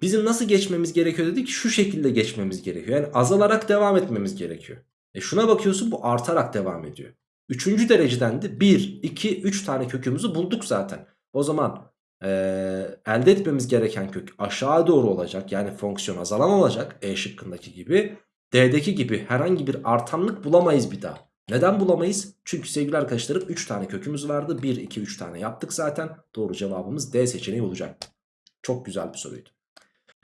bizim nasıl geçmemiz gerekiyor dedik? Şu şekilde geçmemiz gerekiyor. Yani azalarak devam etmemiz gerekiyor. E şuna bakıyorsun bu artarak devam ediyor. Üçüncü dereceden de 1, 2, 3 tane kökümüzü bulduk zaten. O zaman e, elde etmemiz gereken kök aşağı doğru olacak. Yani fonksiyon azalan olacak. E şıkkındaki gibi. D'deki gibi herhangi bir artanlık bulamayız bir daha. Neden bulamayız? Çünkü sevgili arkadaşlarım 3 tane kökümüz vardı. 1, 2, 3 tane yaptık zaten. Doğru cevabımız D seçeneği olacak. Çok güzel bir soruydu.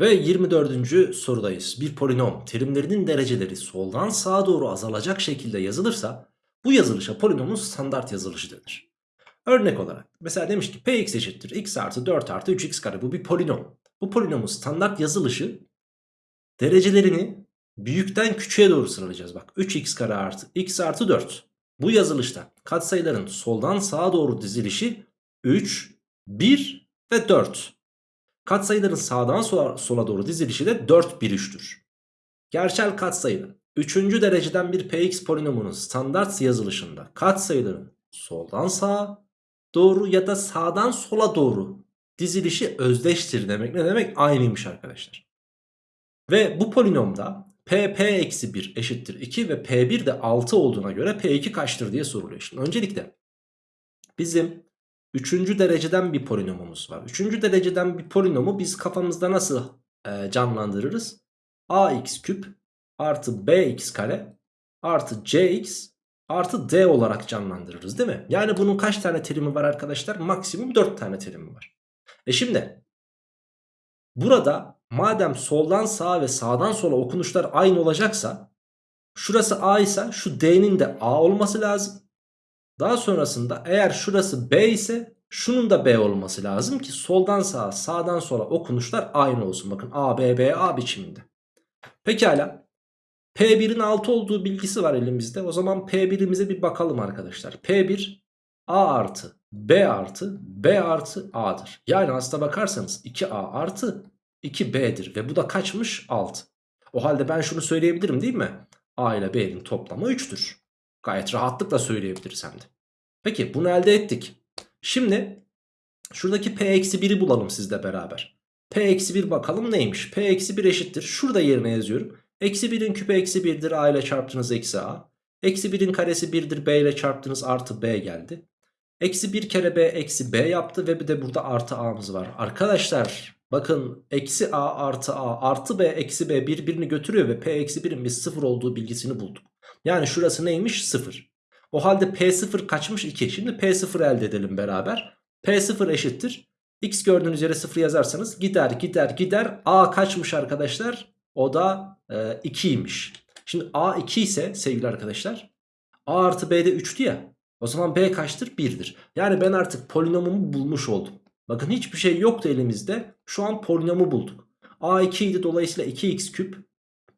Ve 24. sorudayız. Bir polinom terimlerinin dereceleri soldan sağa doğru azalacak şekilde yazılırsa bu yazılışa polinomun standart yazılışı denir. Örnek olarak mesela demiş ki px eşittir x artı 4 artı 3x kare bu bir polinom. Bu polinomun standart yazılışı derecelerini büyükten küçüğe doğru sıralayacağız. Bak 3x kare artı x artı 4. Bu yazılışta katsayıların soldan sağa doğru dizilişi 3, 1 ve 4. Katsayıların sağdan sola, sola doğru dizilişi de 4, 1, 3'tür. Gerçel katsayının 3. dereceden bir px polinomunun standart yazılışında katsayıların soldan sağa doğru ya da sağdan sola doğru dizilişi özdeştir demek. Ne demek? Aynıymış arkadaşlar. Ve bu polinomda p p eksi 1 eşittir 2 ve p1 de 6 olduğuna göre p2 kaçtır diye soruluyor. Şimdi öncelikle bizim 3. dereceden bir polinomumuz var. 3. dereceden bir polinomu biz kafamızda nasıl e, canlandırırız? ax küp artı bx kare artı cx artı d olarak canlandırırız değil mi? Yani bunun kaç tane terimi var arkadaşlar? Maksimum 4 tane terimi var. E şimdi burada madem soldan sağa ve sağdan sola okunuşlar aynı olacaksa şurası a ise şu d'nin de a olması lazım. Daha sonrasında eğer şurası b ise şunun da b olması lazım ki soldan sağa sağdan sola okunuşlar aynı olsun. Bakın a b b a biçiminde. Pekala. P1'in 6 olduğu bilgisi var elimizde. O zaman P1'imize bir bakalım arkadaşlar. P1 A artı B artı B artı A'dır. Yani aslına bakarsanız 2A artı 2B'dir. Ve bu da kaçmış? 6. O halde ben şunu söyleyebilirim değil mi? A ile B'nin toplamı 3'tür. Gayet rahatlıkla söyleyebiliriz hem de. Peki bunu elde ettik. Şimdi şuradaki P-1'i bulalım sizle beraber. P-1 bakalım neymiş? P-1 eşittir. Şurada yerine yazıyorum. Eksi 1'in küpü eksi 1'dir a ile çarptınız eksi a. Eksi 1'in karesi 1'dir b ile çarptınız artı b geldi. Eksi 1 kere b eksi b yaptı ve bir de burada artı a'mız var. Arkadaşlar bakın eksi a artı a artı b eksi b birbirini götürüyor ve p eksi 1'in biz 0 olduğu bilgisini bulduk. Yani şurası neymiş 0. O halde p0 kaçmış 2. Şimdi p0 elde edelim beraber. p0 eşittir. X gördüğünüz yere 0 yazarsanız gider gider gider. A kaçmış arkadaşlar? O da e, 2'ymiş. Şimdi A 2 ise sevgili arkadaşlar A artı B'de 3'tü ya. O zaman B kaçtır? 1'dir. Yani ben artık polinomumu bulmuş oldum. Bakın hiçbir şey yoktu elimizde. Şu an polinomu bulduk. A 2 idi dolayısıyla 2x küp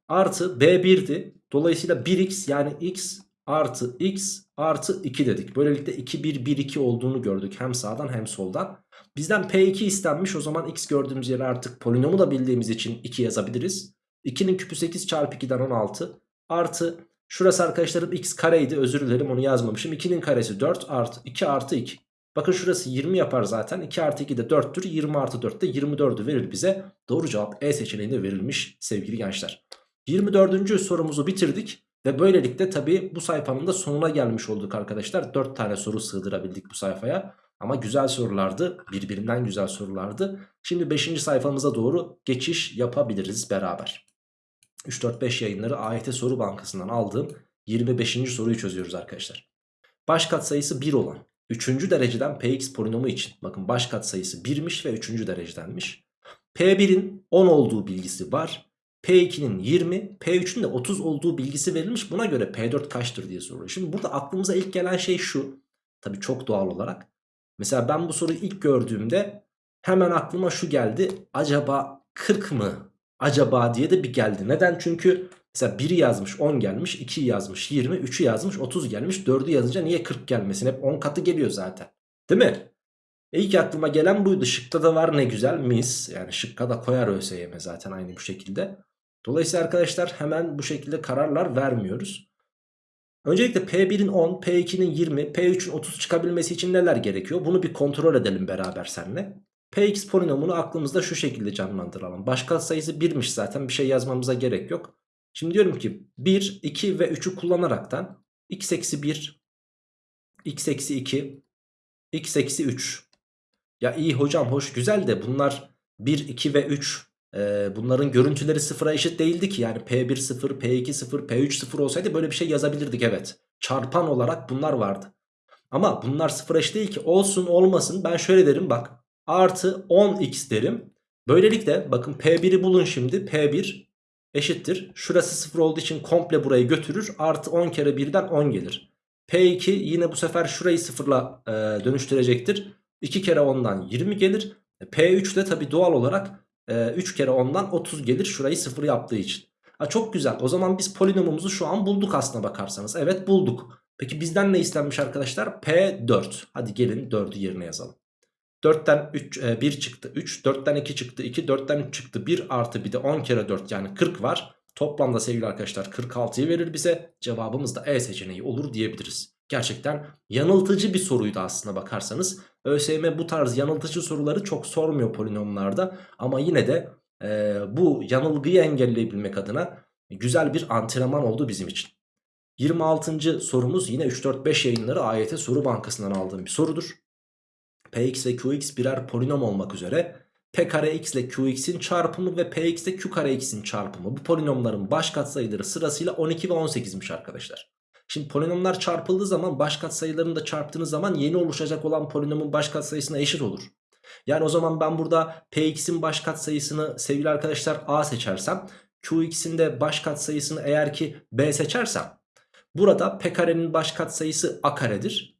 artı B 1'di. Dolayısıyla 1x yani x artı x artı 2 dedik. Böylelikle 2 1 1 2 olduğunu gördük hem sağdan hem soldan. Bizden P2 istenmiş o zaman x gördüğümüz yere artık polinomu da bildiğimiz için 2 yazabiliriz. 2'nin küpü 8 çarpı 2'den 16 artı şurası arkadaşlarım x kareydi özür dilerim onu yazmamışım. 2'nin karesi 4 artı 2 artı 2. Bakın şurası 20 yapar zaten 2 artı 2 de 4'tür 20 artı 4 de 24'ü verir bize. Doğru cevap E seçeneğinde verilmiş sevgili gençler. 24. sorumuzu bitirdik. Ve böylelikle tabi bu sayfanın da sonuna gelmiş olduk arkadaşlar. 4 tane soru sığdırabildik bu sayfaya. Ama güzel sorulardı. Birbirinden güzel sorulardı. Şimdi 5. sayfamıza doğru geçiş yapabiliriz beraber. 3-4-5 yayınları AYT soru bankasından aldığım 25. soruyu çözüyoruz arkadaşlar. Baş katsayısı 1 olan 3. dereceden px polinomu için bakın baş katsayısı 1'miş ve 3. derecedenmiş. P1'in 10 olduğu bilgisi var. P2'nin 20, P3'ün de 30 olduğu bilgisi verilmiş. Buna göre P4 kaçtır diye soruyor. Şimdi burada aklımıza ilk gelen şey şu. Tabii çok doğal olarak. Mesela ben bu soruyu ilk gördüğümde hemen aklıma şu geldi. Acaba 40 mı? Acaba diye de bir geldi. Neden? Çünkü mesela 1'i yazmış 10 gelmiş, 2'yi yazmış 20, 3'ü yazmış 30 gelmiş. 4'ü yazınca niye 40 gelmesin? Hep 10 katı geliyor zaten. Değil mi? E ilk aklıma gelen buydu. Şıkta da var ne güzel mis. Yani şıkka da koyar ÖSYM zaten aynı bu şekilde. Dolayısıyla arkadaşlar hemen bu şekilde kararlar vermiyoruz. Öncelikle P1'in 10, P2'nin 20, P3'ün 30 çıkabilmesi için neler gerekiyor? Bunu bir kontrol edelim beraber seninle. Px polinomunu aklımızda şu şekilde canlandıralım. Başka sayısı 1'miş zaten bir şey yazmamıza gerek yok. Şimdi diyorum ki 1, 2 ve 3'ü kullanaraktan x eksi 1, x eksi 2, x eksi 3. Ya iyi hocam hoş güzel de bunlar 1, 2 ve 3 ee, bunların görüntüleri sıfıra eşit değildi ki. Yani P1 0, P2 0, P3 0 olsaydı böyle bir şey yazabilirdik evet. Çarpan olarak bunlar vardı. Ama bunlar sıfıra eşit değil ki. Olsun olmasın ben şöyle derim bak. Artı 10x derim. Böylelikle bakın P1'i bulun şimdi. P1 eşittir. Şurası 0 olduğu için komple burayı götürür. Artı 10 kere 1'den 10 gelir. P2 yine bu sefer şurayı sıfırla e, dönüştürecektir. 2 kere 10'dan 20 gelir. P3 de tabi doğal olarak 3 ee, kere 10'dan 30 gelir şurayı 0 yaptığı için. Ha, çok güzel o zaman biz polinomumuzu şu an bulduk aslına bakarsanız. Evet bulduk. Peki bizden ne istenmiş arkadaşlar? P4. Hadi gelin 4'ü yerine yazalım. 4'ten 3, e, 1 çıktı 3, 4'ten 2 çıktı 2, 4'ten 3 çıktı 1 artı bir de 10 kere 4 yani 40 var. Toplamda sevgili arkadaşlar 46'yı verir bize. Cevabımız da E seçeneği olur diyebiliriz. Gerçekten yanıltıcı bir soruydu aslına bakarsanız. ÖSYM bu tarz yanıltıcı soruları çok sormuyor polinomlarda. Ama yine de e, bu yanılgıyı engelleyebilmek adına güzel bir antrenman oldu bizim için. 26. sorumuz yine 3-4-5 yayınları AYT soru bankasından aldığım bir sorudur. Px ve Qx birer polinom olmak üzere P kare x ile Qx'in çarpımı ve Px ile Q kare x'in çarpımı bu polinomların baş katsayıları sırasıyla 12 ve 18'miş arkadaşlar. Şimdi polinomlar çarpıldığı zaman baş katsayılarını da çarptığınız zaman yeni oluşacak olan polinomun baş katsayısına eşit olur. Yani o zaman ben burada Px'in baş katsayısını sevgili arkadaşlar A seçersem Qx'in de baş katsayısını eğer ki B seçersem burada P karenin baş katsayısı A karedir.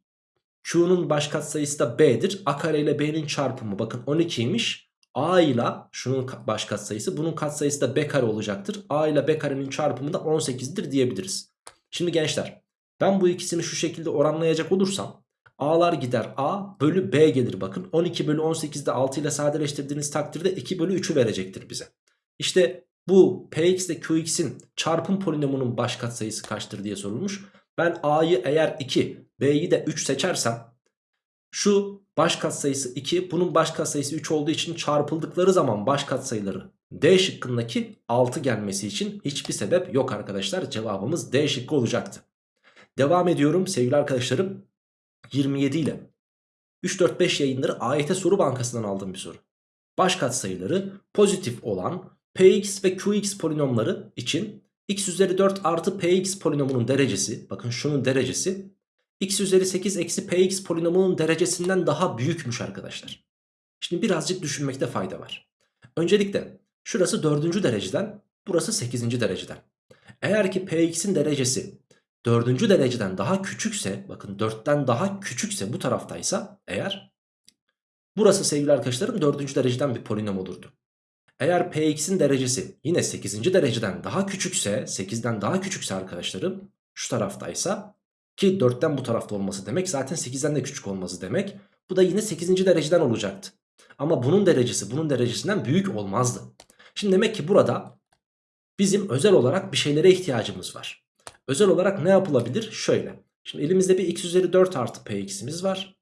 Q'nun baş katsayısı da B'dir. A kare ile B'nin çarpımı bakın 12'ymiş. A ile şunun baş katsayısı bunun katsayısı da B kare olacaktır. A ile B karenin çarpımı da 18'dir diyebiliriz. Şimdi gençler ben bu ikisini şu şekilde oranlayacak olursam A'lar gider A bölü B gelir bakın. 12 bölü 18'de 6 ile sadeleştirdiğiniz takdirde 2 bölü 3'ü verecektir bize. İşte bu Px ile Qx'in çarpım polinomunun baş katsayısı kaçtır diye sorulmuş. Ben A'yı eğer 2 B'yi de 3 seçersem şu baş katsayısı 2 bunun baş katsayısı 3 olduğu için çarpıldıkları zaman baş katsayıları D şıkkındaki 6 gelmesi için hiçbir sebep yok arkadaşlar. Cevabımız D şıkkı olacaktı. Devam ediyorum sevgili arkadaşlarım. 27 ile 3-4-5 yayınları AYT soru bankasından aldığım bir soru. Baş katsayıları pozitif olan Px ve Qx polinomları için x üzeri 4 artı Px polinomunun derecesi bakın şunun derecesi x üzeri 8 eksi Px polinomunun derecesinden daha büyükmüş arkadaşlar. Şimdi birazcık düşünmekte fayda var. Öncelikle şurası 4. dereceden burası 8. dereceden. Eğer ki Px'in derecesi 4. dereceden daha küçükse bakın 4'ten daha küçükse bu taraftaysa eğer burası sevgili arkadaşlarım 4. dereceden bir polinom olurdu. Eğer Px'in derecesi yine 8. dereceden daha küçükse 8'den daha küçükse arkadaşlarım şu taraftaysa ki 4'ten bu tarafta olması demek zaten 8'den de küçük olması demek. Bu da yine 8. dereceden olacaktı. Ama bunun derecesi bunun derecesinden büyük olmazdı. Şimdi demek ki burada bizim özel olarak bir şeylere ihtiyacımız var. Özel olarak ne yapılabilir? Şöyle. Şimdi elimizde bir x üzeri 4 artı px'imiz var.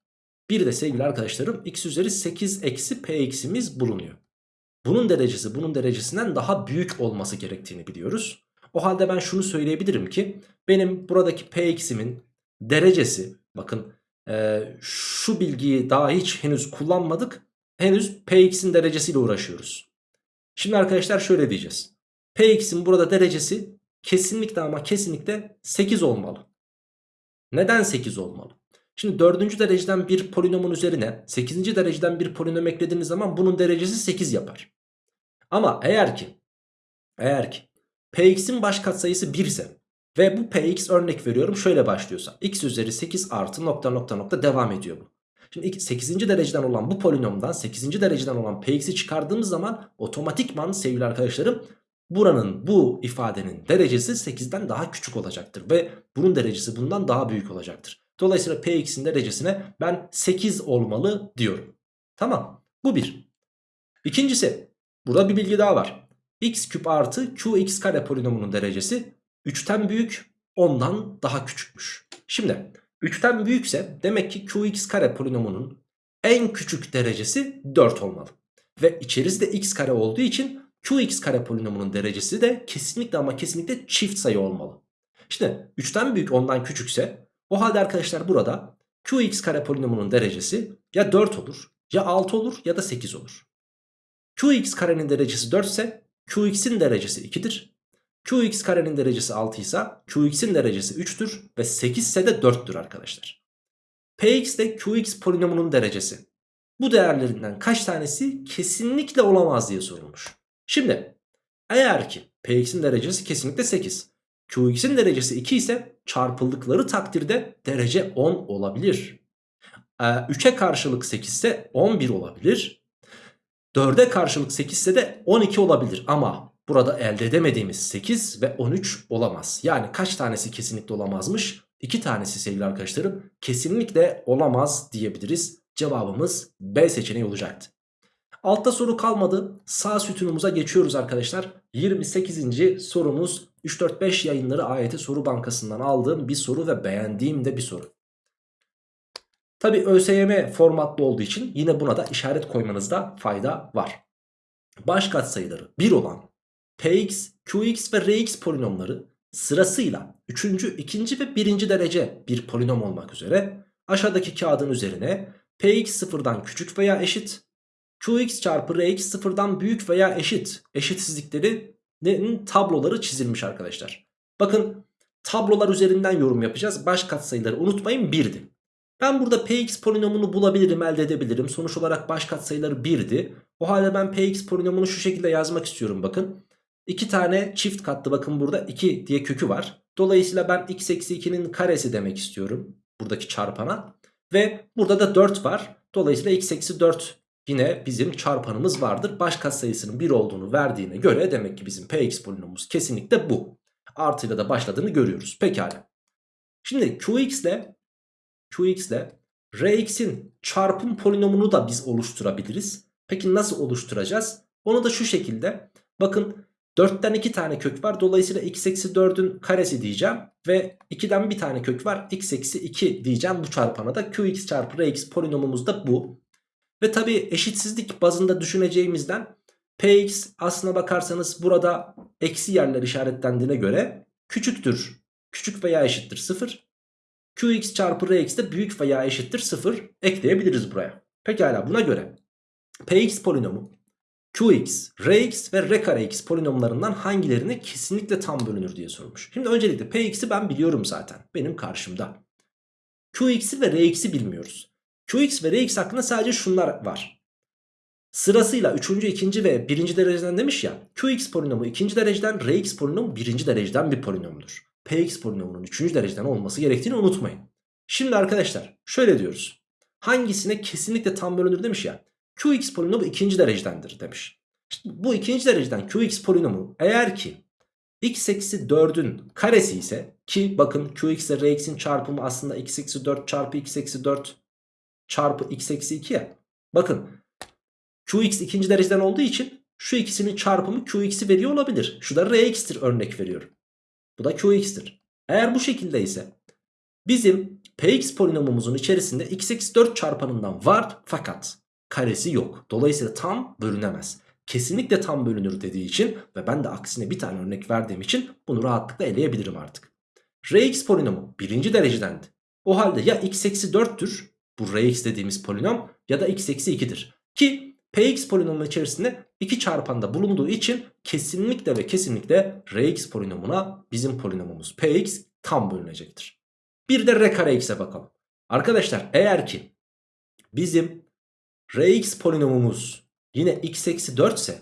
Bir de sevgili arkadaşlarım x üzeri 8 eksi px'imiz bulunuyor. Bunun derecesi bunun derecesinden daha büyük olması gerektiğini biliyoruz. O halde ben şunu söyleyebilirim ki benim buradaki px'imin derecesi bakın e, şu bilgiyi daha hiç henüz kullanmadık. Henüz px'in derecesiyle uğraşıyoruz. Şimdi arkadaşlar şöyle diyeceğiz. px'in burada derecesi kesinlikle ama kesinlikle 8 olmalı. Neden 8 olmalı? Şimdi 4. dereceden bir polinomun üzerine 8. dereceden bir polinom eklediğiniz zaman bunun derecesi 8 yapar. Ama eğer ki eğer ki px'in baş katsayısı 1 ise ve bu px örnek veriyorum şöyle başlıyorsa x üzeri 8 artı nokta nokta nokta devam ediyor bu. Şimdi 8. dereceden olan bu polinomdan 8. dereceden olan px'i çıkardığımız zaman otomatikman sevgili arkadaşlarım buranın bu ifadenin derecesi 8'den daha küçük olacaktır. Ve bunun derecesi bundan daha büyük olacaktır. Dolayısıyla px'in derecesine ben 8 olmalı diyorum. Tamam bu bir. İkincisi burada bir bilgi daha var. X küp artı qx kare polinomunun derecesi 3'ten büyük 10'dan daha küçükmüş. Şimdi 3'ten büyükse demek ki qx kare polinomunun en küçük derecesi 4 olmalı. Ve içerisinde x kare olduğu için qx kare polinomunun derecesi de kesinlikle ama kesinlikle çift sayı olmalı. İşte 3'ten büyük 10'dan küçükse o halde arkadaşlar burada qx kare polinomunun derecesi ya 4 olur ya 6 olur ya da 8 olur. qx karenin derecesi 4 ise qx'in derecesi 2'dir. qx karenin derecesi 6 ise qx'in derecesi 3'tür ve 8 ise de 4'tür arkadaşlar. px de qx polinomunun derecesi. Bu değerlerinden kaç tanesi kesinlikle olamaz diye sorulmuş. Şimdi eğer ki px'in derecesi kesinlikle 8. qx'in derecesi 2 ise çarpıldıkları takdirde derece 10 olabilir. Ee, 3'e karşılık 8 ise 11 olabilir. 4'e karşılık 8 ise de 12 olabilir ama burada elde edemediğimiz 8 ve 13 olamaz. Yani kaç tanesi kesinlikle olamazmış? 2 tanesi sevgili arkadaşlarım kesinlikle olamaz diyebiliriz. Cevabımız B seçeneği olacaktı. Altta soru kalmadı. Sağ sütunumuza geçiyoruz arkadaşlar. 28. sorumuz 3-4-5 yayınları AYT soru bankasından aldığım bir soru ve beğendiğim de bir soru. Tabi ÖSYM formatlı olduğu için yine buna da işaret koymanızda fayda var. Baş katsayıları 1 olan Px, Qx ve Rx polinomları sırasıyla 3. 2. ve 1. derece bir polinom olmak üzere aşağıdaki kağıdın üzerine Px sıfırdan küçük veya eşit Qx çarpı Rx sıfırdan büyük veya eşit eşitsizliklerinin tabloları çizilmiş arkadaşlar. Bakın tablolar üzerinden yorum yapacağız. Baş katsayıları unutmayın 1'di. Ben burada px polinomunu bulabilirim elde edebilirim. Sonuç olarak baş katsayıları 1'di. O halde ben px polinomunu şu şekilde yazmak istiyorum bakın. 2 tane çift katlı bakın burada 2 diye kökü var. Dolayısıyla ben x eksi 2'nin karesi demek istiyorum. Buradaki çarpana. Ve burada da 4 var. Dolayısıyla x eksi 4 yine bizim çarpanımız vardır. Baş katsayısının 1 olduğunu verdiğine göre demek ki bizim px polinomumuz kesinlikle bu. Artıyla da başladığını görüyoruz. Pekala. Şimdi qx ile qx ile rx'in çarpım polinomunu da biz oluşturabiliriz. Peki nasıl oluşturacağız? Onu da şu şekilde. Bakın 4'ten 2 tane kök var. Dolayısıyla x eksi 4'ün karesi diyeceğim. Ve 2'den bir tane kök var. x eksi 2 diyeceğim bu çarpana da. qx çarpı rx polinomumuz da bu. Ve tabi eşitsizlik bazında düşüneceğimizden px aslına bakarsanız burada eksi yerler işaretlendiğine göre küçüktür. Küçük veya eşittir 0. qx çarpı rx de büyük veya eşittir 0 ekleyebiliriz buraya. Pekala buna göre px polinomu qx, rx ve r kare x polinomlarından hangilerine kesinlikle tam bölünür diye sormuş. Şimdi öncelikle px'i ben biliyorum zaten. Benim karşımda. qx'i ve rx'i bilmiyoruz. qx ve rx hakkında sadece şunlar var. Sırasıyla 3. 2. ve 1. dereceden demiş ya Qx polinomu 2. dereceden Rx polinomu 1. dereceden bir polinomdur. Px polinomunun 3. dereceden olması gerektiğini unutmayın. Şimdi arkadaşlar şöyle diyoruz. Hangisine kesinlikle tam bölünür demiş ya. Qx polinomu 2. derecedendir demiş. İşte bu ikinci dereceden Qx polinomu eğer ki x eksi 4'ün karesi ise ki bakın Qx ile Rx'in çarpımı aslında x eksi 4 çarpı x eksi 4 çarpı x eksi 2 ya. Bakın Qx ikinci dereceden olduğu için şu ikisinin çarpımı Qx'i veriyor olabilir. Şu da Rx'tir örnek veriyorum. Bu da Qx'tir. Eğer bu şekilde ise bizim Px polinomumuzun içerisinde x eksi 4 çarpanından var fakat karesi yok. Dolayısıyla tam bölünemez. Kesinlikle tam bölünür dediği için ve ben de aksine bir tane örnek verdiğim için bunu rahatlıkla eleyebilirim artık. Rx polinomu birinci derecedendi. O halde ya x eksi 4'tür bu Rx dediğimiz polinom ya da x eksi 2'dir. Ki Px polinomunun içerisinde 2 çarpanda bulunduğu için kesinlikle ve kesinlikle Rx polinomuna bizim polinomumuz Px tam bölünecektir. Bir de R kare x'e bakalım. Arkadaşlar eğer ki bizim Rx polinomumuz yine x eksi 4 ise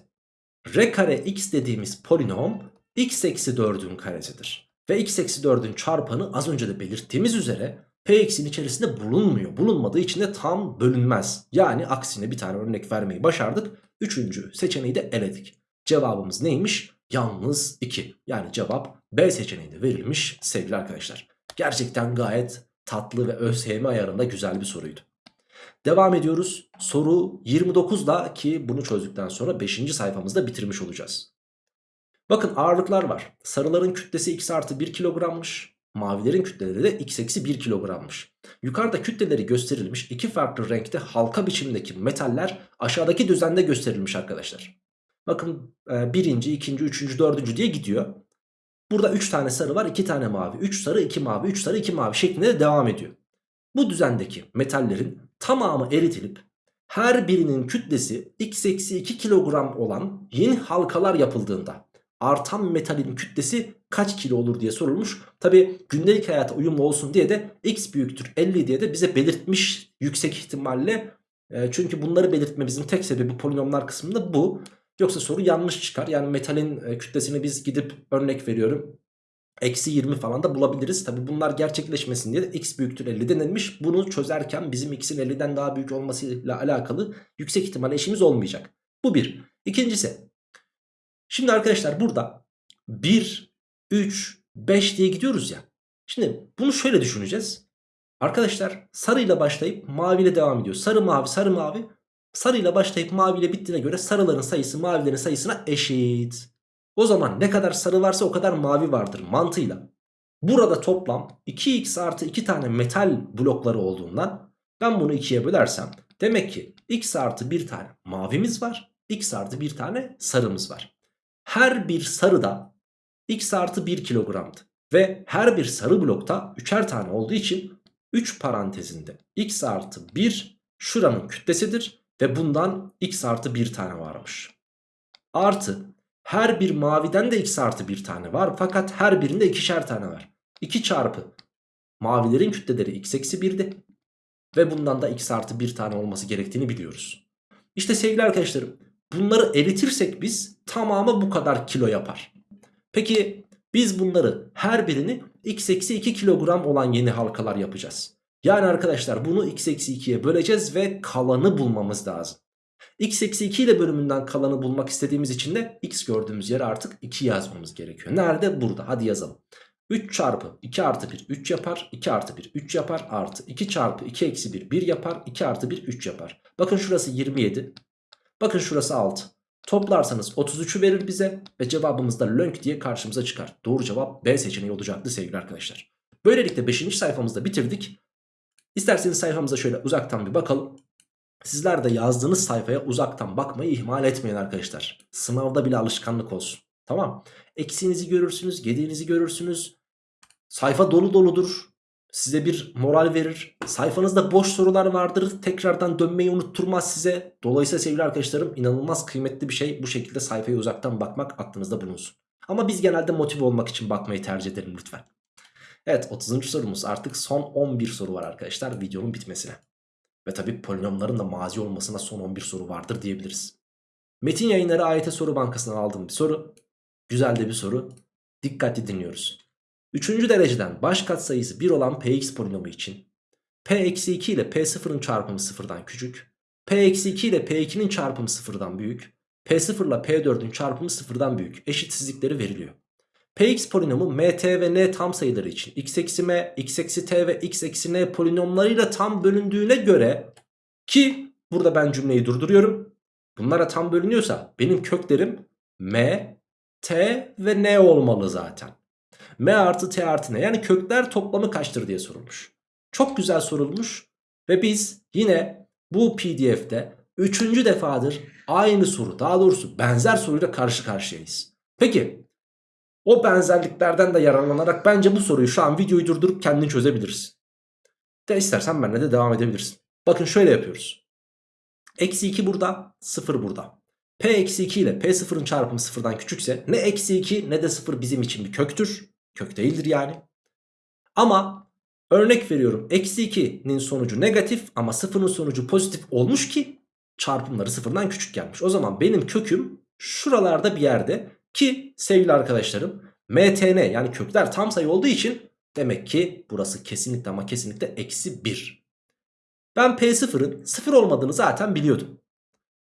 R kare x dediğimiz polinom x eksi 4'ün karesidir. Ve x eksi 4'ün çarpanı az önce de belirttiğimiz üzere Px'in içerisinde bulunmuyor. Bulunmadığı için de tam bölünmez. Yani aksine bir tane örnek vermeyi başardık. Üçüncü seçeneği de eledik. Cevabımız neymiş? Yalnız 2. Yani cevap B seçeneği de verilmiş sevgili arkadaşlar. Gerçekten gayet tatlı ve ÖSYM ayarında güzel bir soruydu. Devam ediyoruz. Soru 29'da ki bunu çözdükten sonra 5. sayfamızda bitirmiş olacağız. Bakın ağırlıklar var. Sarıların kütlesi x artı 1 kilogrammış. Mavilerin kütleleri de x eksi 1 kilogrammış. Yukarıda kütleleri gösterilmiş iki farklı renkte halka biçimdeki metaller aşağıdaki düzende gösterilmiş arkadaşlar. Bakın e, birinci, ikinci, üçüncü, dördüncü diye gidiyor. Burada 3 tane sarı var 2 tane mavi. 3 sarı 2 mavi 3 sarı 2 mavi şeklinde de devam ediyor. Bu düzendeki metallerin tamamı eritilip her birinin kütlesi x eksi 2 kilogram olan yeni halkalar yapıldığında artan metalin kütlesi kaç kilo olur diye sorulmuş. Tabi gündelik hayata uyumlu olsun diye de x büyüktür 50 diye de bize belirtmiş yüksek ihtimalle. E, çünkü bunları belirtmemizin tek sebebi polinomlar kısmında bu. Yoksa soru yanlış çıkar. Yani metalin e, kütlesini biz gidip örnek veriyorum. Eksi 20 falan da bulabiliriz. Tabi bunlar gerçekleşmesin diye de x büyüktür 50 denilmiş. Bunu çözerken bizim x'in 50'den daha büyük olmasıyla alakalı yüksek ihtimal eşimiz olmayacak. Bu bir. İkincisi. Şimdi arkadaşlar burada 1, 3, 5 diye gidiyoruz ya. Şimdi bunu şöyle düşüneceğiz. Arkadaşlar sarıyla başlayıp maviyle devam ediyor. Sarı mavi sarı mavi. Sarıyla başlayıp maviyle bittiğine göre sarıların sayısı mavilerin sayısına eşit. O zaman ne kadar sarı varsa o kadar mavi vardır mantığıyla. Burada toplam 2x artı 2 tane metal blokları olduğundan ben bunu 2'ye bölersem demek ki x artı 1 tane mavimiz var. x artı 1 tane sarımız var. Her bir sarıda x artı 1 kilogramdı. Ve her bir sarı blokta 3'er tane olduğu için 3 parantezinde x artı 1 şuranın kütlesidir. Ve bundan x artı 1 tane varmış. Artı her bir maviden de x artı 1 tane var. Fakat her birinde ikişer tane var. 2 çarpı mavilerin kütleleri x eksi 1'di. Ve bundan da x artı 1 tane olması gerektiğini biliyoruz. İşte sevgili arkadaşlarım bunları eritirsek biz tamamı bu kadar kilo yapar. Peki biz bunları her birini x eksi 2 kilogram olan yeni halkalar yapacağız. Yani arkadaşlar bunu x eksi 2'ye böleceğiz ve kalanı bulmamız lazım. x eksi 2 ile bölümünden kalanı bulmak istediğimiz için de x gördüğümüz yere artık 2 yazmamız gerekiyor. Nerede? Burada. Hadi yazalım. 3 çarpı 2 artı 1 3 yapar. 2 artı 1 3 yapar. Artı 2 çarpı 2 eksi 1 1 yapar. 2 artı 1 3 yapar. Bakın şurası 27. Bakın şurası 6. Toplarsanız 33'ü verir bize ve cevabımız da lönk diye karşımıza çıkar. Doğru cevap B seçeneği olacaktı sevgili arkadaşlar. Böylelikle 5. sayfamızda bitirdik. İsterseniz sayfamıza şöyle uzaktan bir bakalım. Sizler de yazdığınız sayfaya uzaktan bakmayı ihmal etmeyin arkadaşlar. Sınavda bile alışkanlık olsun. Tamam. Eksiğinizi görürsünüz, gediğinizi görürsünüz. Sayfa dolu doludur. Size bir moral verir. Sayfanızda boş sorular vardır. Tekrardan dönmeyi unutturmaz size. Dolayısıyla sevgili arkadaşlarım inanılmaz kıymetli bir şey. Bu şekilde sayfaya uzaktan bakmak aklınızda bulunsun. Ama biz genelde motive olmak için bakmayı tercih edelim lütfen. Evet 30. sorumuz artık son 11 soru var arkadaşlar videonun bitmesine. Ve tabi polinomların da mazi olmasına son 11 soru vardır diyebiliriz. Metin yayınları AYT soru bankasından aldığım bir soru. Güzel de bir soru. Dikkatli dinliyoruz. Üçüncü dereceden baş katsayısı 1 olan px polinomu için p-2 ile p0'ın çarpımı sıfırdan küçük, p-2 ile p2'nin çarpımı sıfırdan büyük, p0 ile p4'ün çarpımı sıfırdan büyük eşitsizlikleri veriliyor. Px polinomu mt ve n tam sayıları için x eksi m, x eksi t ve x eksi n polinomlarıyla tam bölündüğüne göre ki burada ben cümleyi durduruyorum. Bunlara tam bölünüyorsa benim köklerim m, t ve n olmalı zaten. M artı t artı n yani kökler toplamı kaçtır diye sorulmuş. Çok güzel sorulmuş ve biz yine bu pdf'de üçüncü defadır aynı soru daha doğrusu benzer soruyla karşı karşıyayız. Peki o benzerliklerden de yararlanarak bence bu soruyu şu an videoyu durdurup kendin çözebilirsin. De istersen benimle de devam edebilirsin. Bakın şöyle yapıyoruz. Eksi 2 burada 0 burada. P eksi 2 ile P0'ın çarpımı sıfırdan küçükse ne eksi 2 ne de 0 bizim için bir köktür. Kök değildir yani. Ama örnek veriyorum eksi 2'nin sonucu negatif ama 0'ın sonucu pozitif olmuş ki çarpımları sıfırdan küçük gelmiş. O zaman benim köküm şuralarda bir yerde ki sevgili arkadaşlarım mtn yani kökler tam sayı olduğu için demek ki burası kesinlikle ama kesinlikle eksi 1. Ben P0'ın 0 olmadığını zaten biliyordum.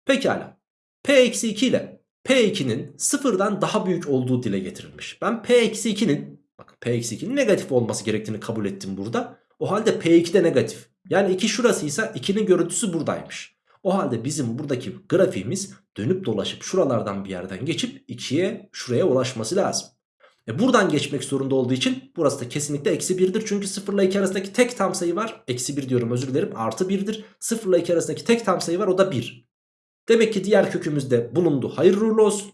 Pekala. P-2 ile P2'nin sıfırdan daha büyük olduğu dile getirilmiş. Ben P-2'nin bakın P-2'nin negatif olması gerektiğini kabul ettim burada. O halde P2 de negatif. Yani 2 şurasıysa 2'nin görüntüsü buradaymış. O halde bizim buradaki grafiğimiz dönüp dolaşıp şuralardan bir yerden geçip 2'ye şuraya ulaşması lazım. E buradan geçmek zorunda olduğu için burası da kesinlikle eksi 1'dir. Çünkü 0 ile 2 arasındaki tek tam sayı var. Eksi 1 diyorum özür dilerim artı 1'dir. 0 ile 2 arasındaki tek tam sayı var o da 1. Demek ki diğer kökümüzde bulundu. Hayırlı uğurlu olsun.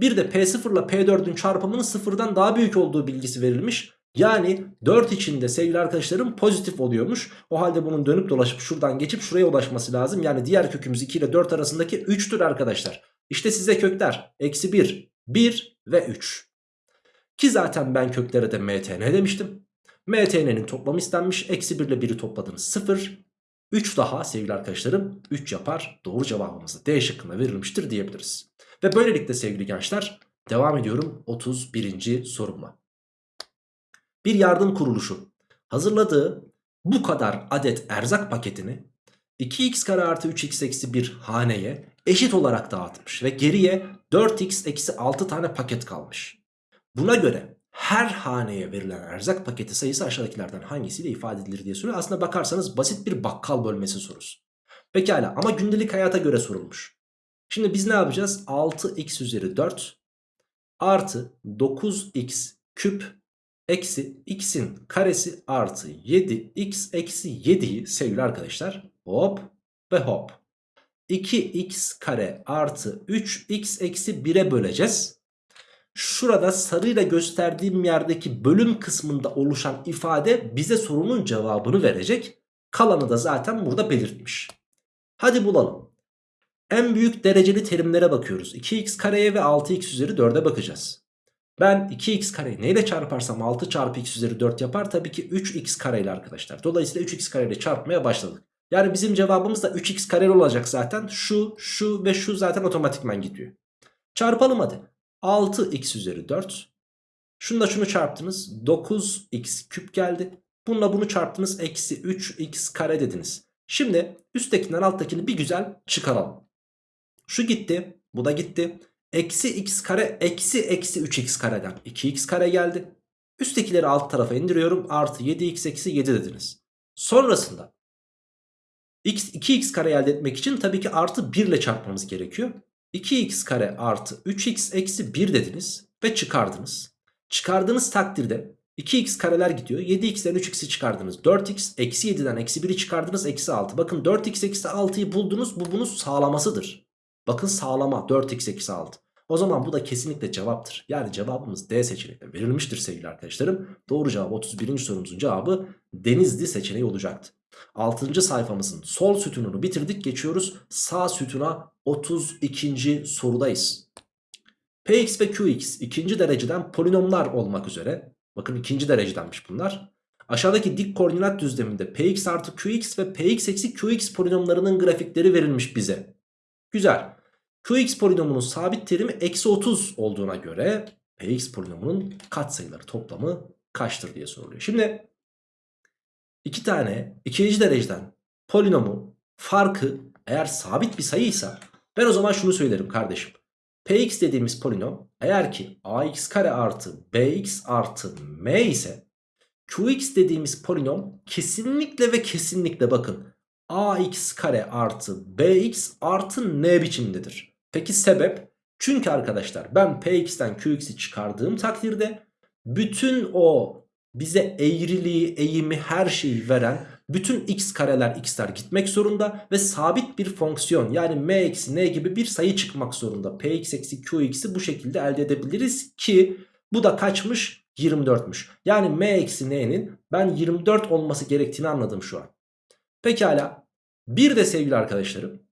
Bir de P0 ile P4'ün çarpımının sıfırdan daha büyük olduğu bilgisi verilmiş. Yani 4 içinde sevgili arkadaşlarım pozitif oluyormuş. O halde bunun dönüp dolaşıp şuradan geçip şuraya ulaşması lazım. Yani diğer kökümüz 2 ile 4 arasındaki 3'tür arkadaşlar. İşte size kökler. Eksi 1, 1 ve 3. Ki zaten ben köklere de mtn demiştim. mtn'nin toplamı istenmiş. Eksi 1 ile 1'i topladınız 0. 3 daha sevgili arkadaşlarım 3 yapar. Doğru cevabımız da D şıkkında verilmiştir diyebiliriz. Ve böylelikle sevgili gençler devam ediyorum 31. sorumla. Bir yardım kuruluşu hazırladığı bu kadar adet erzak paketini 2x kare artı 3x eksi 1 haneye eşit olarak dağıtmış ve geriye 4x eksi 6 tane paket kalmış. Buna göre her haneye verilen erzak paketi sayısı aşağıdakilerden hangisiyle ifade edilir diye soruyor. Aslında bakarsanız basit bir bakkal bölmesi sorusu. Pekala ama gündelik hayata göre sorulmuş. Şimdi biz ne yapacağız? 6x üzeri 4 artı 9x küp eksi x'in karesi artı 7x eksi 7'yi sevgili arkadaşlar hop ve hop 2x kare artı 3x eksi 1'e böleceğiz. Şurada sarıyla gösterdiğim yerdeki bölüm kısmında oluşan ifade bize sorunun cevabını verecek. Kalanı da zaten burada belirtmiş. Hadi bulalım. En büyük dereceli terimlere bakıyoruz. 2x kareye ve 6x üzeri 4'e bakacağız. Ben 2x kareyi neyle çarparsam 6 çarpı x üzeri 4 yapar. Tabii ki 3x kareyle arkadaşlar. Dolayısıyla 3x kareyle çarpmaya başladık. Yani bizim cevabımız da 3x kareli olacak zaten. Şu, şu ve şu zaten otomatikman gidiyor. Çarpalım hadi. 6x üzeri 4. Şunu şunu çarptınız. 9x küp geldi. Bununla bunu çarptınız. Eksi 3x kare dediniz. Şimdi üsttekinden alttakini bir güzel çıkaralım. Şu gitti. Bu da gitti. Eksi x kare eksi eksi 3x kareden 2x kare geldi. Üsttekileri alt tarafa indiriyorum. Artı 7x eksi 7 dediniz. Sonrasında x, 2x kare elde etmek için tabii ki artı 1 ile çarpmamız gerekiyor. 2x kare artı 3x eksi 1 dediniz ve çıkardınız. Çıkardığınız takdirde 2x kareler gidiyor. 7x'den 3x'i çıkardınız. 4x eksi 7'den eksi 1'i çıkardınız. Eksi 6. Bakın 4x eksi 6'yı buldunuz. Bu bunun sağlamasıdır. Bakın sağlama 4x eksi 6. O zaman bu da kesinlikle cevaptır. Yani cevabımız D seçeneğinde verilmiştir sevgili arkadaşlarım. Doğru cevap 31. sorumuzun cevabı Denizli seçeneği olacaktı. 6. sayfamızın sol sütununu bitirdik. Geçiyoruz sağ sütuna 32. sorudayız. Px ve Qx ikinci dereceden polinomlar olmak üzere. Bakın ikinci derecedenmiş bunlar. Aşağıdaki dik koordinat düzleminde px artı qx ve px eksi qx polinomlarının grafikleri verilmiş bize. Güzel. Qx polinomunun sabit terimi eksi 30 olduğuna göre px polinomunun katsayıları toplamı kaçtır diye soruluyor. Şimdi iki tane ikinci dereceden polinomu farkı eğer sabit bir sayıysa ben o zaman şunu söylerim kardeşim. Px dediğimiz polinom eğer ki ax kare artı bx artı m ise Qx dediğimiz polinom kesinlikle ve kesinlikle bakın ax kare artı bx artı n biçimindedir. Peki sebep? Çünkü arkadaşlar ben px'ten qx'i çıkardığım takdirde bütün o bize eğriliği, eğimi, her şeyi veren bütün x kareler x'ler gitmek zorunda ve sabit bir fonksiyon yani m eksi n gibi bir sayı çıkmak zorunda. px eksi qx'i bu şekilde elde edebiliriz ki bu da kaçmış? 24'müş. Yani m eksi n'nin ben 24 olması gerektiğini anladım şu an. Pekala. Bir de sevgili arkadaşlarım.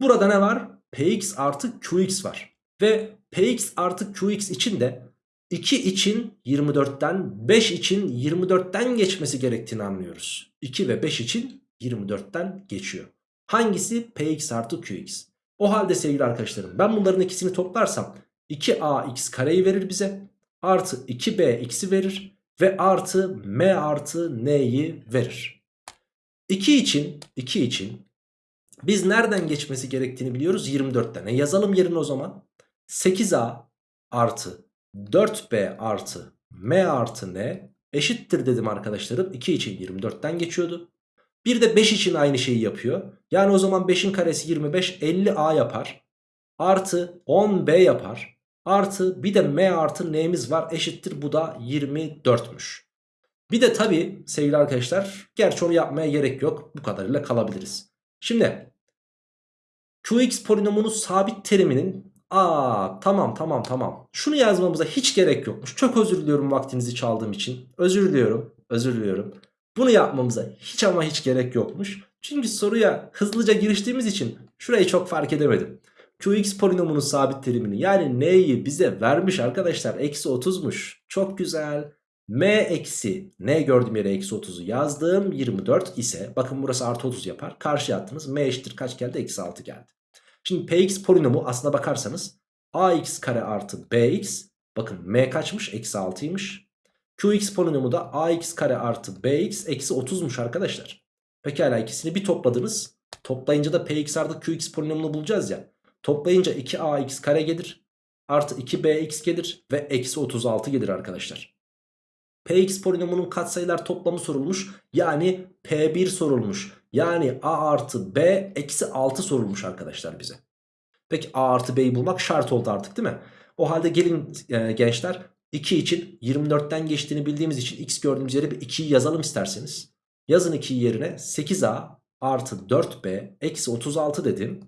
Burada ne var? Px artı qx var. Ve px artı qx için de 2 için 24'ten 5 için 24'ten geçmesi gerektiğini anlıyoruz. 2 ve 5 için 24'ten geçiyor. Hangisi px artı qx? O halde sevgili arkadaşlarım ben bunların ikisini toplarsam 2ax kareyi verir bize. Artı 2bx'i verir. Ve artı m artı n'yi verir. 2 için 2 için biz nereden geçmesi gerektiğini biliyoruz 24'ten. E yazalım yerine o zaman. 8a artı 4b artı m artı n eşittir dedim arkadaşlarım. 2 için 24'ten geçiyordu. Bir de 5 için aynı şeyi yapıyor. Yani o zaman 5'in karesi 25 50a yapar. Artı 10b yapar. Artı bir de m artı n'miz var eşittir bu da 24'müş. Bir de tabi sevgili arkadaşlar gerçi onu yapmaya gerek yok bu kadarıyla kalabiliriz. Şimdi qx polinomunun sabit teriminin aa tamam tamam tamam şunu yazmamıza hiç gerek yokmuş. Çok özür diliyorum vaktinizi çaldığım için özür diliyorum özür diliyorum. Bunu yapmamıza hiç ama hiç gerek yokmuş. Çünkü soruya hızlıca giriştiğimiz için şurayı çok fark edemedim. Qx polinomunun sabit terimini yani n'yi bize vermiş arkadaşlar. Eksi 30'muş. Çok güzel. M eksi n gördüğüm yere eksi 30'u yazdım. 24 ise bakın burası artı 30 yapar. Karşıya attınız. m eşittir kaç geldi? Eksi 6 geldi. Şimdi px polinomu aslına bakarsanız ax kare artı bx bakın m kaçmış? Eksi 6'ymış. qx polinomu da ax kare artı bx eksi 30'muş arkadaşlar. Pekala ikisini bir topladınız. Toplayınca da px artı qx polinomunu bulacağız ya. Toplayınca 2ax kare gelir. Artı 2bx gelir. Ve eksi 36 gelir arkadaşlar. Px polinomunun katsayılar toplamı sorulmuş. Yani P1 sorulmuş. Yani A artı B eksi 6 sorulmuş arkadaşlar bize. Peki A artı B'yi bulmak şart oldu artık değil mi? O halde gelin e, gençler 2 için 24'ten geçtiğini bildiğimiz için x gördüğümüz yere bir 2'yi yazalım isterseniz. Yazın 2'yi yerine 8A artı 4B eksi 36 dedim.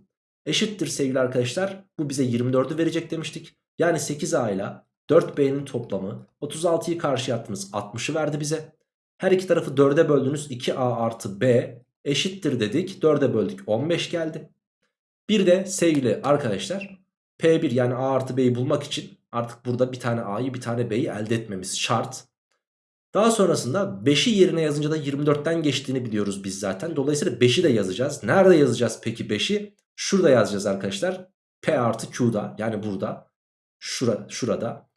Eşittir sevgili arkadaşlar. Bu bize 24'ü verecek demiştik. Yani 8A ile 4B'nin toplamı 36'yı karşıya attınız 60'ı verdi bize. Her iki tarafı 4'e böldünüz 2A artı B eşittir dedik. 4'e böldük 15 geldi. Bir de sevgili arkadaşlar P1 yani A artı B'yi bulmak için artık burada bir tane A'yı bir tane B'yi elde etmemiz şart. Daha sonrasında 5'i yerine yazınca da 24'ten geçtiğini biliyoruz biz zaten. Dolayısıyla 5'i de yazacağız. Nerede yazacağız peki 5'i? Şurada yazacağız arkadaşlar. P artı Q'da yani burada. Şura, şurada.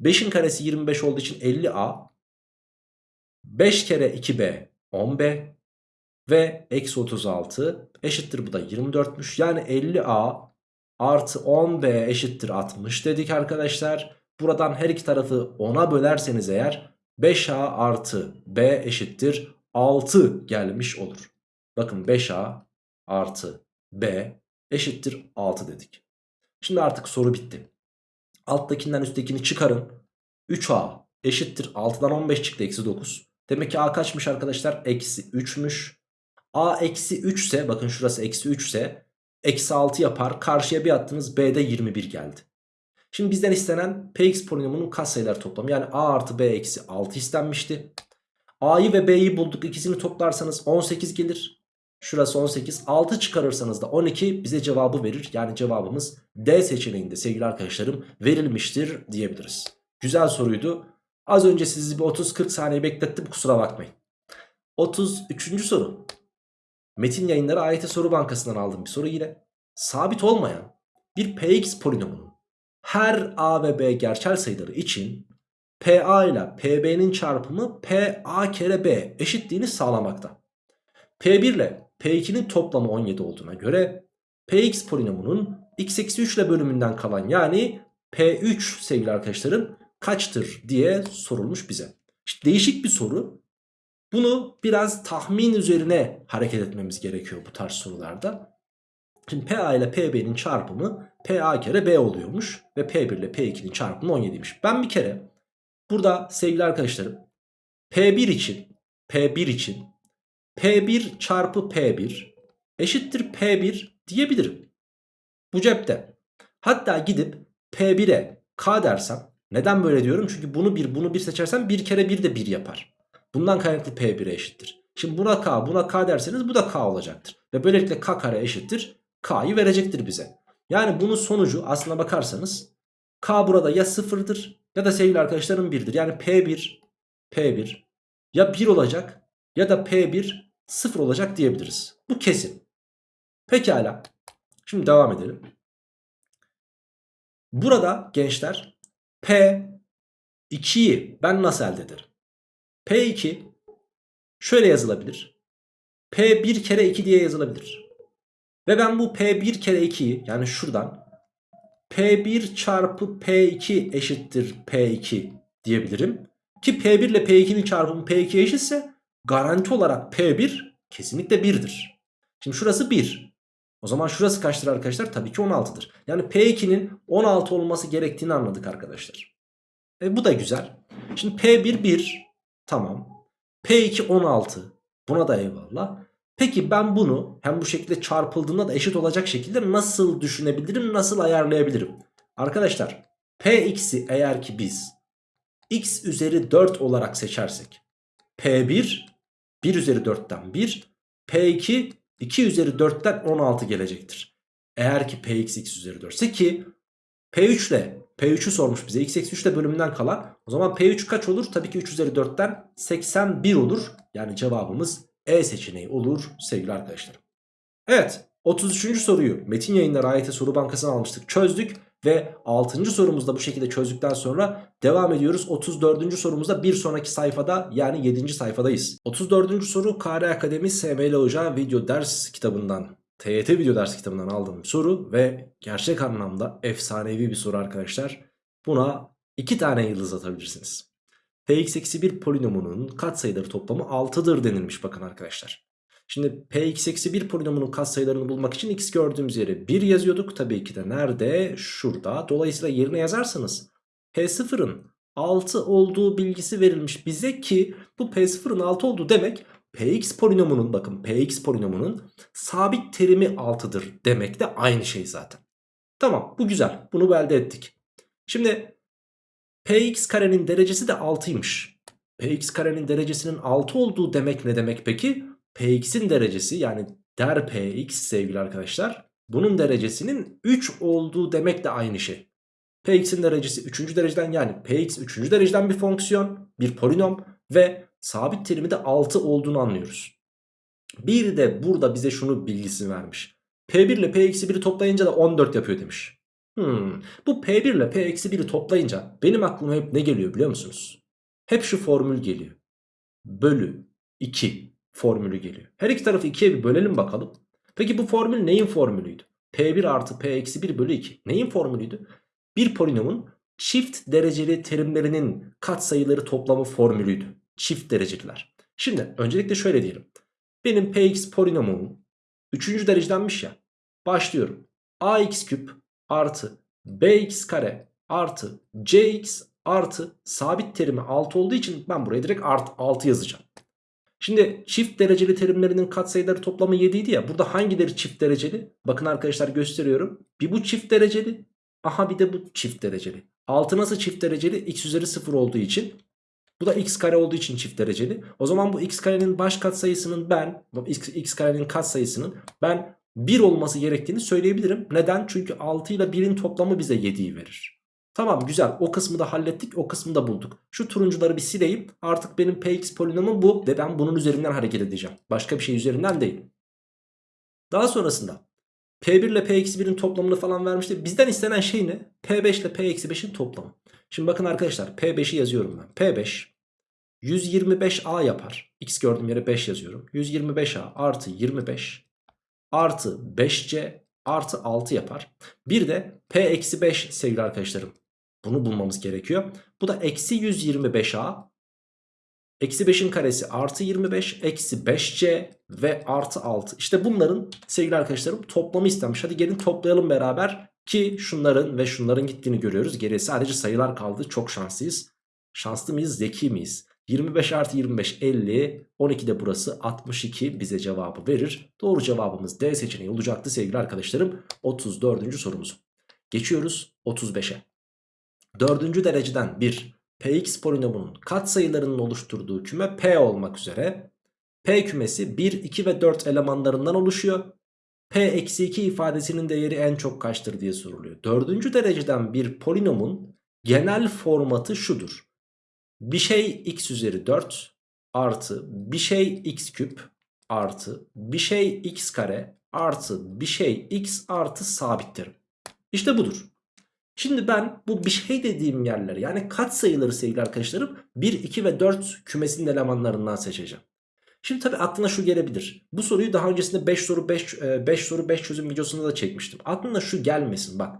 5'in karesi 25 olduğu için 50A. 5 kere 2B 10B. Ve eksi 36 eşittir bu da 24'müş. Yani 50A artı 10B eşittir 60 dedik arkadaşlar. Buradan her iki tarafı 10'a bölerseniz eğer 5A artı B eşittir 6 gelmiş olur. Bakın 5A artı B eşittir 6 dedik. Şimdi artık soru bitti. Alttakinden üsttekini çıkarın. 3A eşittir 6'dan 15 çıktı eksi 9. Demek ki A kaçmış arkadaşlar? Eksi 3'müş. A eksi 3 ise bakın şurası eksi 3 ise eksi 6 yapar. Karşıya bir attınız B'de 21 geldi. Şimdi bizden istenen Px polinomunun katsayılar toplamı. Yani A artı B eksi 6 istenmişti. A'yı ve B'yi bulduk. İkisini toplarsanız 18 gelir. Şurası 18. 6 çıkarırsanız da 12 bize cevabı verir. Yani cevabımız D seçeneğinde sevgili arkadaşlarım verilmiştir diyebiliriz. Güzel soruydu. Az önce sizi bir 30-40 saniye beklettim kusura bakmayın. 33. soru. Metin yayınları AYT soru bankasından aldığım bir soru yine. Sabit olmayan bir px polinomunun her a ve b gerçel sayıları için pa ile pb'nin çarpımı pa kere b eşitliğini sağlamakta. p1 ile p2'nin toplamı 17 olduğuna göre px polinomunun x eksi 3 ile bölümünden kalan yani p3 sevgili arkadaşlarım kaçtır diye sorulmuş bize. İşte değişik bir soru. Bunu biraz tahmin üzerine hareket etmemiz gerekiyor bu tarz sorularda. Şimdi PA ile PB'nin çarpımı PA kere B oluyormuş. Ve P1 ile P2'nin çarpımı 17'ymiş. Ben bir kere burada sevgili arkadaşlarım P1 için P1 için P1 çarpı P1 eşittir P1 diyebilirim. Bu cepte. Hatta gidip P1'e K dersem neden böyle diyorum? Çünkü bunu bir bunu bir seçersem bir kere bir de bir yapar. Bundan kaynaklı P1'e eşittir. Şimdi buna K buna K derseniz bu da K olacaktır. Ve böylelikle K kare eşittir K'yı verecektir bize. Yani bunun sonucu aslına bakarsanız K burada ya sıfırdır ya da sevgili arkadaşlarım 1'dir. Yani P1 P1 ya 1 olacak ya da P1 0 olacak diyebiliriz. Bu kesin. Pekala. Şimdi devam edelim. Burada gençler P2'yi ben nasıl elde ederim? P2 şöyle yazılabilir. P1 kere 2 diye yazılabilir. Ve ben bu P1 kere 2'yi yani şuradan P1 çarpı P2 eşittir P2 diyebilirim. Ki P1 ile P2'nin çarpımı P2 eşitse garanti olarak P1 kesinlikle 1'dir. Şimdi şurası 1. O zaman şurası kaçtır arkadaşlar? Tabii ki 16'dır. Yani P2'nin 16 olması gerektiğini anladık arkadaşlar. E bu da güzel. Şimdi P1 1. Tamam. P2 16. Buna da eyvallah. Peki ben bunu hem bu şekilde çarpıldığında da eşit olacak şekilde nasıl düşünebilirim? Nasıl ayarlayabilirim? Arkadaşlar Px'i eğer ki biz x üzeri 4 olarak seçersek P1 1 üzeri 4'ten 1 P2 2 üzeri 4'ten 16 gelecektir. Eğer ki Px x üzeri 4 ise ki P3 ile P3'ü sormuş bize x eksi 3 ile bölümünden kalan o zaman P3 kaç olur? Tabii ki 3 üzeri 4'ten 81 olur. Yani cevabımız E seçeneği olur sevgili arkadaşlarım. Evet 33. soruyu Metin Yayınları AYT Soru Bankası'na almıştık çözdük. Ve 6. sorumuzda bu şekilde çözdükten sonra devam ediyoruz. 34. sorumuzda bir sonraki sayfada yani 7. sayfadayız. 34. soru KR Akademi SML Hoca video ders kitabından TYT video ders kitabından aldığım soru ve gerçek anlamda efsanevi bir soru arkadaşlar. Buna 2 tane yıldız atabilirsiniz. Px-1 polinomunun katsayıları toplamı 6'dır denilmiş bakın arkadaşlar. Şimdi Px-1 polinomunun katsayılarını bulmak için x gördüğümüz yere 1 yazıyorduk. Tabii ki de nerede? Şurada. Dolayısıyla yerine yazarsanız P0'ın 6 olduğu bilgisi verilmiş bize ki bu P0'ın 6 olduğu demek Px polinomunun bakın Px polinomunun sabit terimi 6'dır demek de aynı şey zaten. Tamam bu güzel bunu elde ettik. Şimdi Px karenin derecesi de 6'ymış. Px karenin derecesinin 6 olduğu demek ne demek peki? Px'in derecesi yani der Px sevgili arkadaşlar bunun derecesinin 3 olduğu demek de aynı şey. Px'in derecesi 3. dereceden yani Px 3. dereceden bir fonksiyon bir polinom ve sabit terimi de 6 olduğunu anlıyoruz. Bir de burada bize şunu bilgisi vermiş. P1 ile P-1'i toplayınca da 14 yapıyor demiş. Hmm. Bu P1 ile P-1'i toplayınca benim aklıma hep ne geliyor biliyor musunuz? Hep şu formül geliyor. Bölü 2 formülü geliyor. Her iki tarafı 2'ye bir bölelim bakalım. Peki bu formül neyin formülüydü? P1 artı P eksi 1 bölü 2. Neyin formülüydü? Bir polinomun çift dereceli terimlerinin katsayıları toplamı formülüydü. Çift dereceliler. Şimdi öncelikle şöyle diyelim. Benim Px polinomum 3. derecedenmiş ya. Başlıyorum. ax küp artı bx kare artı cx artı sabit terimi 6 olduğu için ben buraya direkt art 6 yazacağım. Şimdi çift dereceli terimlerinin katsayıları toplamı 7 idi ya. Burada hangileri çift dereceli? Bakın arkadaşlar gösteriyorum. Bir bu çift dereceli. Aha bir de bu çift dereceli. 6 nasıl çift dereceli? X üzeri 0 olduğu için. Bu da x kare olduğu için çift dereceli. O zaman bu x karenin baş katsayısının ben, x, x karenin katsayısının ben 1 olması gerektiğini söyleyebilirim. Neden? Çünkü 6 ile 1'in toplamı bize 7'yi verir. Tamam güzel o kısmı da hallettik o kısmı da bulduk. Şu turuncuları bir sileyim artık benim px polinomum bu ve ben bunun üzerinden hareket edeceğim. Başka bir şey üzerinden değil. Daha sonrasında P1 ile P-1'in toplamını falan vermişti. Bizden istenen şey ne? P5 ile P-5'in toplamı. Şimdi bakın arkadaşlar P5'i yazıyorum ben. P5 125A yapar. X gördüğüm yere 5 yazıyorum. 125A artı 25 artı 5C artı 6 yapar. Bir de P-5 sevgili arkadaşlarım. Bunu bulmamız gerekiyor. Bu da eksi 125A Eksi 5'in karesi artı 25 eksi 5c ve artı 6. İşte bunların sevgili arkadaşlarım toplamı istenmiş. Hadi gelin toplayalım beraber ki şunların ve şunların gittiğini görüyoruz. Geriye sadece sayılar kaldı. Çok şanslıyız. Şanslı mıyız? Zeki miyiz? 25 artı 25 50 12 de burası 62 bize cevabı verir. Doğru cevabımız D seçeneği olacaktı sevgili arkadaşlarım. 34. sorumuz. Geçiyoruz 35'e. Dördüncü dereceden bir Px polinomunun katsayılarının oluşturduğu küme P olmak üzere P kümesi 1, 2 ve 4 elemanlarından oluşuyor. P-2 ifadesinin değeri en çok kaçtır diye soruluyor. Dördüncü dereceden bir polinomun genel formatı şudur. Bir şey x üzeri 4 artı bir şey x küp artı bir şey x kare artı bir şey x artı sabittir. İşte budur. Şimdi ben bu bir şey dediğim yerleri yani kat sayıları sevgili arkadaşlarım 1, 2 ve 4 kümesinin elemanlarından seçeceğim. Şimdi tabi aklına şu gelebilir. Bu soruyu daha öncesinde 5 soru 5, 5 e, soru 5 çözüm videosunda da çekmiştim. Aklına şu gelmesin bak.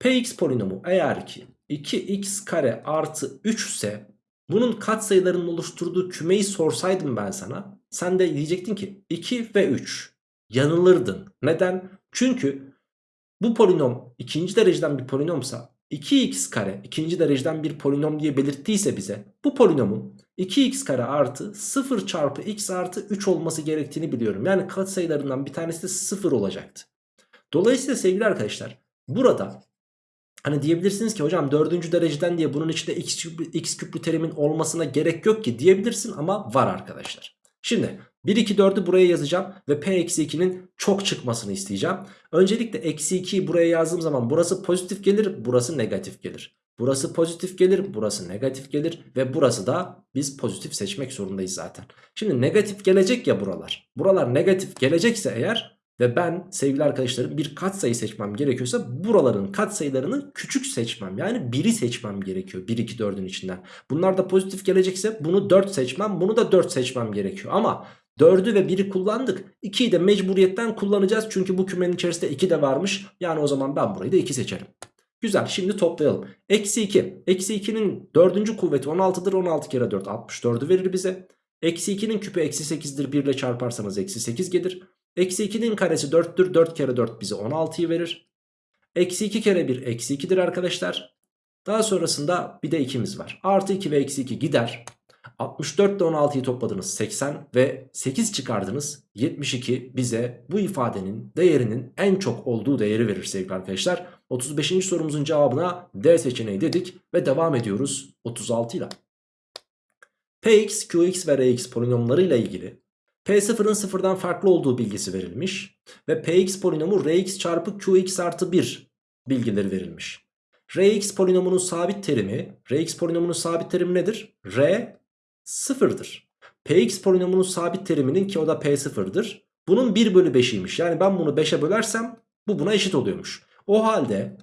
Px polinomu eğer ki 2x kare artı 3 ise bunun katsayılarının oluşturduğu kümeyi sorsaydım ben sana. Sen de diyecektin ki 2 ve 3. Yanılırdın. Neden? Çünkü bu polinom ikinci dereceden bir polinomsa 2x kare ikinci dereceden bir polinom diye belirttiyse bize bu polinomun 2x kare artı 0 çarpı x artı 3 olması gerektiğini biliyorum. Yani katsayılarından bir tanesi de 0 olacaktı. Dolayısıyla sevgili arkadaşlar burada hani diyebilirsiniz ki hocam 4. dereceden diye bunun içinde x, küplü, x küplü terimin olmasına gerek yok ki diyebilirsin ama var arkadaşlar. Şimdi 1, 2, 4'ü buraya yazacağım ve P-2'nin çok çıkmasını isteyeceğim. Öncelikle eksi 2'yi buraya yazdığım zaman burası pozitif gelir, burası negatif gelir. Burası pozitif gelir, burası negatif gelir ve burası da biz pozitif seçmek zorundayız zaten. Şimdi negatif gelecek ya buralar. Buralar negatif gelecekse eğer ve ben sevgili arkadaşlarım bir katsayı seçmem gerekiyorsa buraların katsayılarını küçük seçmem. Yani 1'i seçmem gerekiyor 1, 2, 4'ün içinden. Bunlar da pozitif gelecekse bunu 4 seçmem bunu da 4 seçmem gerekiyor. Ama 4'ü ve 1'i kullandık. 2'yi de mecburiyetten kullanacağız. Çünkü bu kümenin içerisinde 2 de varmış. Yani o zaman ben burayı da 2 seçerim. Güzel şimdi toplayalım. Eksi 2. Eksi 2'nin 4. kuvveti 16'dır. 16 kere 4 64'ü verir bize. Eksi 2'nin küpü eksi 8'dir. 1 ile çarparsanız eksi 8 gelir. Eksi 2'nin karesi 4'tür. 4 kere 4 bize 16'yı verir. Eksi 2 kere 1 eksi 2'dir arkadaşlar. Daha sonrasında bir de 2'miz var. Artı 2 ve eksi 2 gider. 64 ile 16'yı topladınız 80 ve 8 çıkardınız 72 bize bu ifadenin değerinin en çok olduğu değeri verir sevgili arkadaşlar. 35. sorumuzun cevabına D seçeneği dedik ve devam ediyoruz 36 ile. Px, Qx ve Rx polinomları ile ilgili P0'ın sıfırdan farklı olduğu bilgisi verilmiş ve Px polinomu Rx çarpı Qx artı 1 bilgileri verilmiş. Rx polinomunun sabit terimi, Rx polinomunun sabit terimi nedir? R sıfırdır. Px polinomunun sabit teriminin ki o da P0'dır. Bunun 1 bölü 5'iymiş. Yani ben bunu 5'e bölersem bu buna eşit oluyormuş. O halde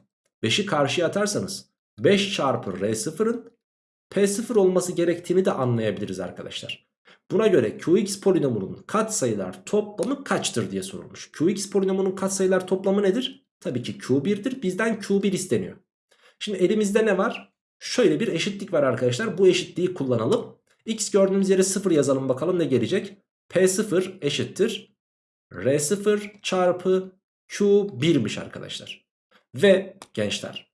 5'i karşıya atarsanız 5 çarpı R0'ın P0 olması gerektiğini de anlayabiliriz arkadaşlar. Buna göre Qx polinomunun katsayılar toplamı kaçtır diye sorulmuş. Qx polinomunun katsayılar toplamı nedir? Tabii ki Q1'dir. Bizden Q1 isteniyor. Şimdi elimizde ne var? Şöyle bir eşitlik var arkadaşlar. Bu eşitliği kullanalım. X gördüğümüz yere 0 yazalım bakalım ne gelecek. P0 eşittir. R0 çarpı Q1'miş arkadaşlar. Ve gençler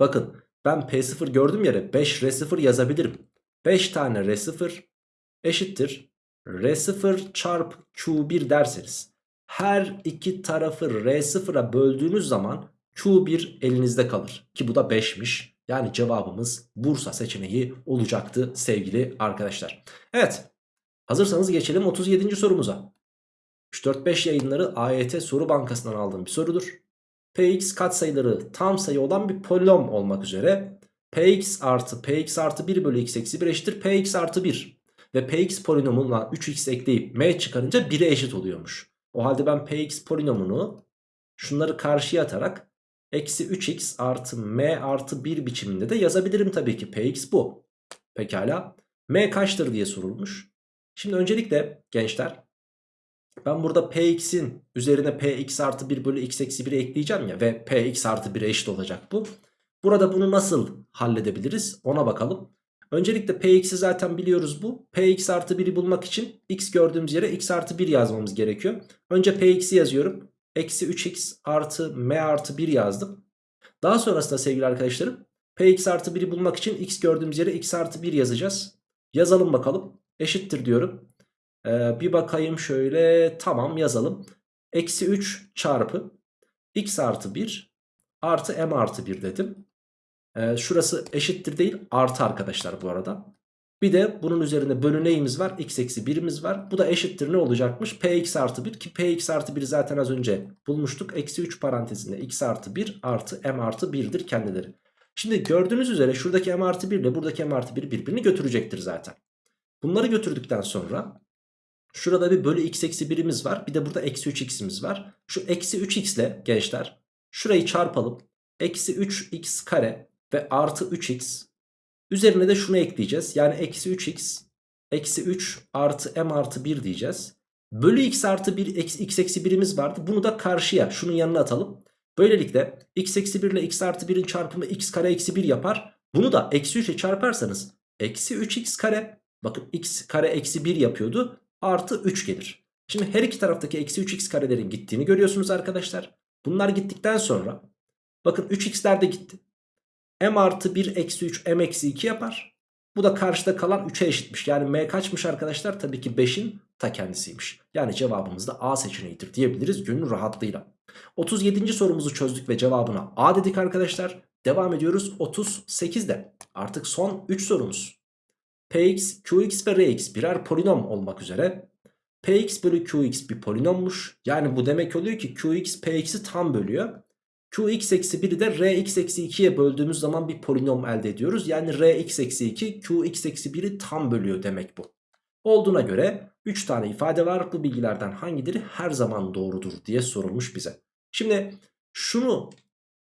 bakın ben P0 gördüğüm yere 5 R0 yazabilirim. 5 tane R0 eşittir. R0 çarpı Q1 derseniz her iki tarafı R0'a böldüğünüz zaman Q1 elinizde kalır. Ki bu da 5'miş. Yani cevabımız Bursa seçeneği olacaktı sevgili arkadaşlar. Evet hazırsanız geçelim 37. sorumuza. 3-4-5 yayınları AYT soru bankasından aldığım bir sorudur. Px katsayıları tam sayı olan bir polinom olmak üzere Px artı Px artı 1 bölü x eksi 1 eşittir Px artı 1. Ve Px polinomuna 3x ekleyip m çıkarınca 1'e eşit oluyormuş. O halde ben Px polinomunu şunları karşıya atarak eksi 3x artı m artı 1 biçiminde de yazabilirim tabii ki. Px bu. Pekala. m kaçtır diye sorulmuş. Şimdi öncelikle gençler ben burada px'in üzerine px artı 1 bölü x eksi 1'i ekleyeceğim ya ve px artı 1'e eşit olacak bu. Burada bunu nasıl halledebiliriz ona bakalım. Öncelikle px'i zaten biliyoruz bu. px artı 1'i bulmak için x gördüğümüz yere x artı 1 yazmamız gerekiyor. Önce px'i yazıyorum. Eksi 3x artı m artı 1 yazdım. Daha sonrasında sevgili arkadaşlarım px artı 1'i bulmak için x gördüğümüz yere x artı 1 yazacağız. Yazalım bakalım. Eşittir diyorum. Ee, bir bakayım şöyle tamam yazalım. Eksi 3 çarpı x artı 1 artı m artı 1 dedim. Ee, şurası eşittir değil artı arkadaşlar bu arada. Bir de bunun üzerinde bölü neyimiz var? x eksi 1'imiz var. Bu da eşittir ne olacakmış? px artı 1 ki px artı 1'i zaten az önce bulmuştuk. Eksi 3 parantezinde x artı 1 artı m artı 1'dir kendileri. Şimdi gördüğünüz üzere şuradaki m artı 1 ile buradaki m artı 1 birbirini götürecektir zaten. Bunları götürdükten sonra şurada bir bölü x eksi 1'imiz var. Bir de burada eksi 3x'imiz var. Şu eksi 3x ile gençler şurayı çarpalım. Eksi 3x kare ve artı 3x Üzerine de şunu ekleyeceğiz. Yani eksi 3x eksi 3 artı m artı 1 diyeceğiz. Bölü x artı 1 x, eksi 1'imiz vardı. Bunu da karşıya şunun yanına atalım. Böylelikle x eksi 1 ile x artı 1'in çarpımı x kare eksi 1 yapar. Bunu da eksi 3'e çarparsanız eksi 3x kare bakın x kare eksi 1 yapıyordu. Artı 3 gelir. Şimdi her iki taraftaki eksi 3x karelerin gittiğini görüyorsunuz arkadaşlar. Bunlar gittikten sonra bakın 3x'ler de gitti m artı 1 eksi 3 m eksi 2 yapar. Bu da karşıda kalan 3'e eşitmiş. Yani m kaçmış arkadaşlar? Tabii ki 5'in ta kendisiymiş. Yani cevabımız da A seçeneğidir diyebiliriz gönül rahatlığıyla. 37. sorumuzu çözdük ve cevabına A dedik arkadaşlar. Devam ediyoruz 38'de. Artık son 3 sorumuz. Px, Qx ve Rx birer polinom olmak üzere. Px bölü Qx bir polinommuş. Yani bu demek oluyor ki Qx Px'i tam bölüyor. Qx eksi 1'i de Rx eksi 2'ye böldüğümüz zaman bir polinom elde ediyoruz. Yani Rx eksi 2 Qx eksi 1'i tam bölüyor demek bu. Olduğuna göre 3 tane ifade var. Bu bilgilerden hangileri her zaman doğrudur diye sorulmuş bize. Şimdi şunu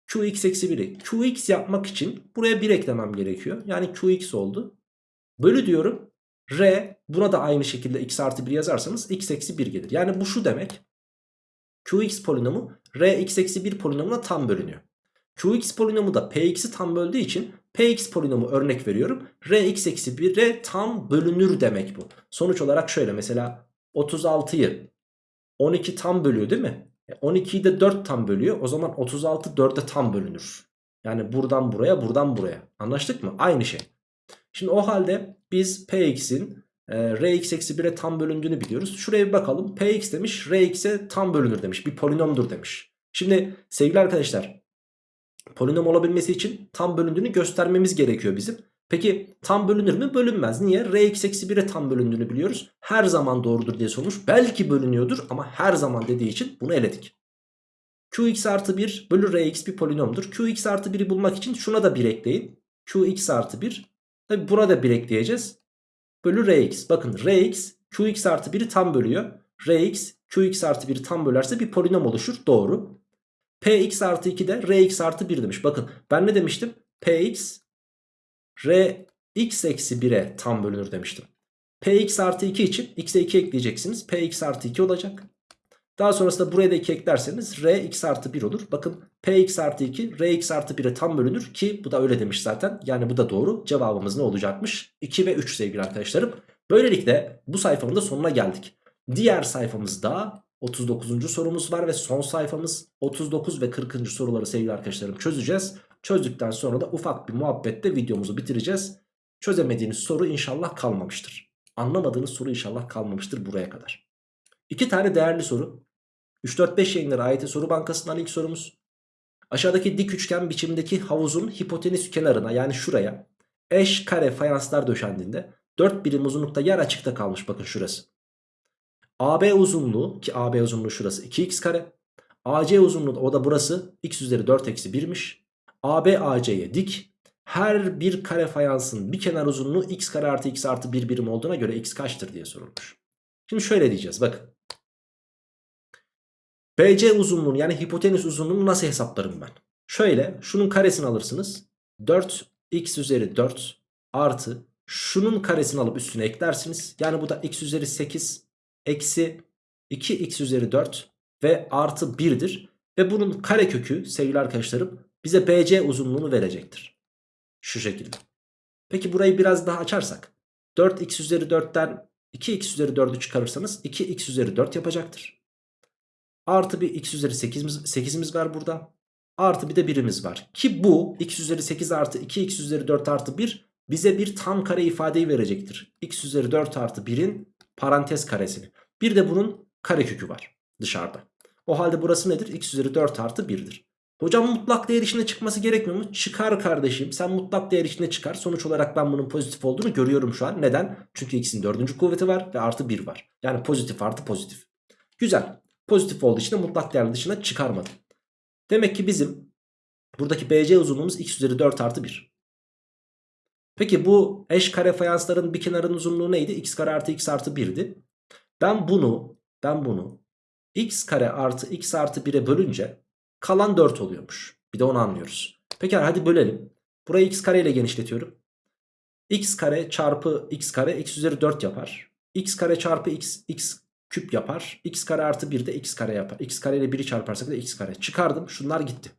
Qx eksi 1'i Qx yapmak için buraya 1 eklemem gerekiyor. Yani Qx oldu. Bölü diyorum. R buna da aynı şekilde x artı 1 yazarsanız x eksi 1 gelir. Yani bu şu demek. Qx polinomu Rx eksi 1 polinomuna tam bölünüyor. Qx polinomu da Px'i tam böldüğü için Px polinomu örnek veriyorum. Rx eksi 1'e tam bölünür demek bu. Sonuç olarak şöyle mesela 36'yı 12 tam bölüyor değil mi? 12'yi e, de 4 tam bölüyor. O zaman 36 4'e tam bölünür. Yani buradan buraya buradan buraya. Anlaştık mı? Aynı şey. Şimdi o halde biz Px'in e, Rx eksi 1'e tam bölündüğünü biliyoruz. Şuraya bir bakalım. Px demiş Rx'e tam bölünür demiş. Bir polinomdur demiş. Şimdi sevgili arkadaşlar polinom olabilmesi için tam bölündüğünü göstermemiz gerekiyor bizim. Peki tam bölünür mü? Bölünmez. Niye? Rx eksi 1'e tam bölündüğünü biliyoruz. Her zaman doğrudur diye sormuş. Belki bölünüyordur ama her zaman dediği için bunu eledik. Qx artı 1 bölü Rx bir polinomdur. Qx artı 1'i bulmak için şuna da 1 ekleyin. Qx artı 1. Tabi burada 1 ekleyeceğiz bölü Rx. Bakın Rx Qx artı 1'i tam bölüyor. Rx Qx artı 1'i tam bölerse bir polinom oluşur. Doğru. Px artı 2 de Rx artı 1 demiş. Bakın ben ne demiştim? Px Rx eksi 1'e tam bölünür demiştim. Px artı 2 için x'e 2 ekleyeceksiniz. Px artı 2 olacak. Daha sonrasında buraya da 2 eklerseniz r x artı 1 olur. Bakın p x artı 2 r x artı 1'e tam bölünür ki bu da öyle demiş zaten. Yani bu da doğru. Cevabımız ne olacakmış? 2 ve 3 sevgili arkadaşlarım. Böylelikle bu sayfanın da sonuna geldik. Diğer sayfamızda 39. sorumuz var ve son sayfamız 39 ve 40. soruları sevgili arkadaşlarım çözeceğiz. Çözdükten sonra da ufak bir muhabbetle videomuzu bitireceğiz. Çözemediğiniz soru inşallah kalmamıştır. Anlamadığınız soru inşallah kalmamıştır buraya kadar. İki tane değerli soru. 3-4-5 yayınları AYT soru bankasından ilk sorumuz. Aşağıdaki dik üçgen biçimindeki havuzun hipotenüs kenarına yani şuraya eş kare fayanslar döşendiğinde 4 birim uzunlukta yer açıkta kalmış bakın şurası. AB uzunluğu ki AB uzunluğu şurası 2x kare AC uzunluğu o da burası x üzeri 4 eksi 1'miş. AB AC'ye dik. Her bir kare fayansın bir kenar uzunluğu x kare artı x artı 1 birim olduğuna göre x kaçtır diye sorulmuş. Şimdi şöyle diyeceğiz bakın. BC uzunluğunu yani hipotenüs uzunluğunu nasıl hesaplarım ben? Şöyle şunun karesini alırsınız. 4x üzeri 4 artı şunun karesini alıp üstüne eklersiniz. Yani bu da x üzeri 8 eksi 2x üzeri 4 ve artı 1'dir. Ve bunun karekökü sevgili arkadaşlarım bize BC uzunluğunu verecektir. Şu şekilde. Peki burayı biraz daha açarsak. 4x üzeri 4'ten 2x üzeri 4'ü çıkarırsanız 2x üzeri 4 yapacaktır. Artı bir x üzeri 8'imiz, 8'imiz var burada. Artı bir de birimiz var. Ki bu x üzeri 8 artı 2x üzeri 4 artı 1 bize bir tam kare ifadeyi verecektir. x üzeri 4 artı 1'in parantez karesini. Bir de bunun karekökü var dışarıda. O halde burası nedir? x üzeri 4 artı 1'dir. Hocam mutlak değer içinde çıkması gerekmiyor mu? Çıkar kardeşim. Sen mutlak değer içinde çıkar. Sonuç olarak ben bunun pozitif olduğunu görüyorum şu an. Neden? Çünkü x'in dördüncü kuvveti var ve artı 1 var. Yani pozitif artı pozitif. Güzel. Pozitif olduğu için de mutlak değer dışına çıkarmadım. Demek ki bizim buradaki BC uzunluğumuz x üzeri 4 artı 1. Peki bu eş kare fayansların bir kenarın uzunluğu neydi? x kare artı x artı 1'di. Ben bunu ben bunu x kare artı x artı 1'e bölünce kalan 4 oluyormuş. Bir de onu anlıyoruz. Peki hadi bölelim. Burayı x kare ile genişletiyorum. x kare çarpı x kare x üzeri 4 yapar. x kare çarpı x, x küp yapar. x kare artı 1 de x kare yapar. x kare ile 1'i çarparsak da x kare. Çıkardım şunlar gitti.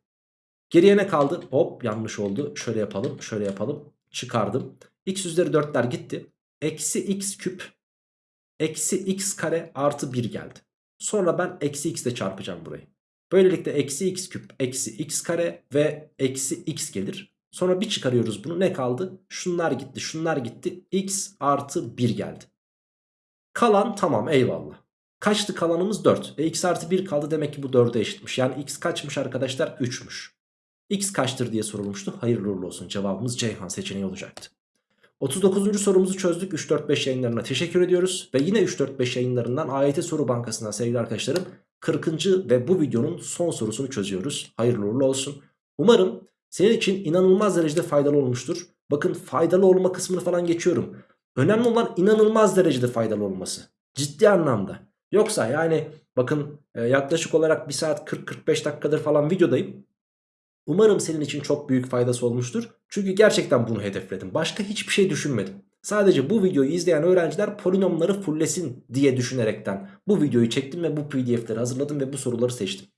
Geriye ne kaldı? Hop yanlış oldu. Şöyle yapalım şöyle yapalım. Çıkardım. x üzeri 4'ler gitti. Eksi x küp eksi x kare artı 1 geldi. Sonra ben eksi x ile çarpacağım burayı. Böylelikle eksi x küp eksi x kare ve eksi x gelir. Sonra bir çıkarıyoruz bunu ne kaldı? Şunlar gitti şunlar gitti x artı 1 geldi. Kalan tamam eyvallah. Kaçtı kalanımız 4. E x artı 1 kaldı demek ki bu 4'e eşitmiş. Yani x kaçmış arkadaşlar 3'müş. X kaçtır diye sorulmuştu. Hayırlı uğurlu olsun cevabımız Ceyhan seçeneği olacaktı. 39. sorumuzu çözdük 3-4-5 yayınlarına teşekkür ediyoruz. Ve yine 3-4-5 yayınlarından AYT Soru Bankası'ndan sevgili arkadaşlarım 40. ve bu videonun son sorusunu çözüyoruz. Hayırlı uğurlu olsun. Umarım senin için inanılmaz derecede faydalı olmuştur. Bakın faydalı olma kısmını falan geçiyorum. Önemli olan inanılmaz derecede faydalı olması. Ciddi anlamda. Yoksa yani bakın e, yaklaşık olarak 1 saat 40-45 dakikadır falan videodayım. Umarım senin için çok büyük faydası olmuştur. Çünkü gerçekten bunu hedefledim. Başka hiçbir şey düşünmedim. Sadece bu videoyu izleyen öğrenciler polinomları fullesin diye düşünerekten bu videoyu çektim ve bu pdf'leri hazırladım ve bu soruları seçtim.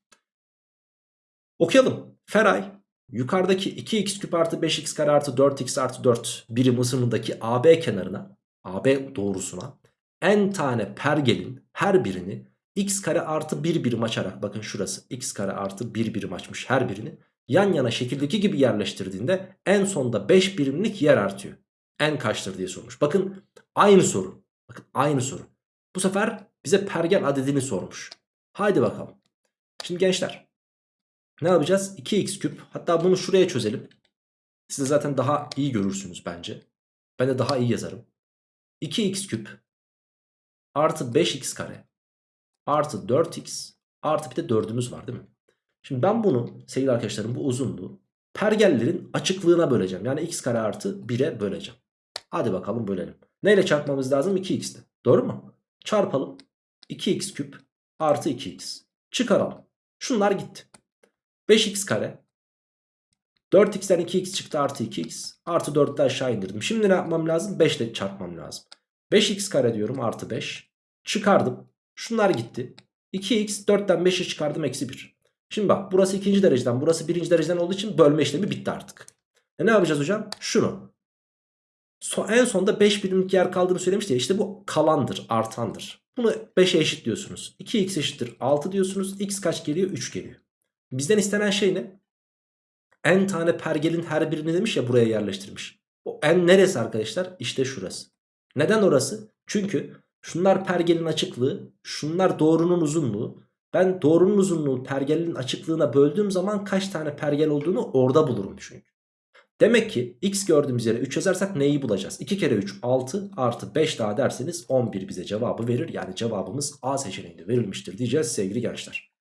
Okuyalım. Feray yukarıdaki 2x küp artı 5x kare artı 4x artı 4 birim ısınındaki AB kenarına AB doğrusuna n tane pergelin her birini x kare artı 1 birim açarak bakın şurası x kare artı 1 birim açmış her birini yan yana şekildeki gibi yerleştirdiğinde en sonda 5 birimlik yer artıyor. En kaçtır diye sormuş. Bakın aynı soru. Bakın aynı soru. Bu sefer bize pergel adedini sormuş. Haydi bakalım. Şimdi gençler ne yapacağız? 2x küp hatta bunu şuraya çözelim. Siz zaten daha iyi görürsünüz bence. Ben de daha iyi yazarım. 2x küp artı 5x kare artı 4x artı bir de 4'ümüz var değil mi? Şimdi ben bunu sevgili arkadaşlarım bu uzunluğu pergellerin açıklığına böleceğim. Yani x kare artı 1'e böleceğim. Hadi bakalım bölelim. Neyle çarpmamız lazım? 2x'te. Doğru mu? Çarpalım. 2x küp artı 2x. Çıkaralım. Şunlar gitti. 5x kare. 4x'ten 2x çıktı artı 2x. Artı 4'te aşağı indirdim. Şimdi ne yapmam lazım? 5 ile çarpmam lazım. 5x kare diyorum artı 5. Çıkardım. Şunlar gitti. 2x 4'ten 5'i çıkardım eksi 1. Şimdi bak burası ikinci dereceden burası birinci dereceden olduğu için bölme işlemi bitti artık. E ne yapacağız hocam? Şunu. So, en sonda 5 birimlik yer kaldığını söylemişti ya işte bu kalandır artandır. Bunu 5'e eşit diyorsunuz. 2x eşittir 6 diyorsunuz. x kaç geliyor? 3 geliyor. Bizden istenen şey ne? n tane pergelin her birini demiş ya buraya yerleştirmiş. O n neresi arkadaşlar? İşte şurası. Neden orası? Çünkü şunlar pergelin açıklığı, şunlar doğrunun uzunluğu. Ben doğrunun uzunluğu pergelin açıklığına böldüğüm zaman kaç tane pergel olduğunu orada bulurum çünkü. Demek ki x gördüğümüz yere 3 yazarsak neyi bulacağız? 2 kere 3 6 artı 5 daha derseniz 11 bize cevabı verir. Yani cevabımız A seçeneğinde verilmiştir diyeceğiz sevgili gençler.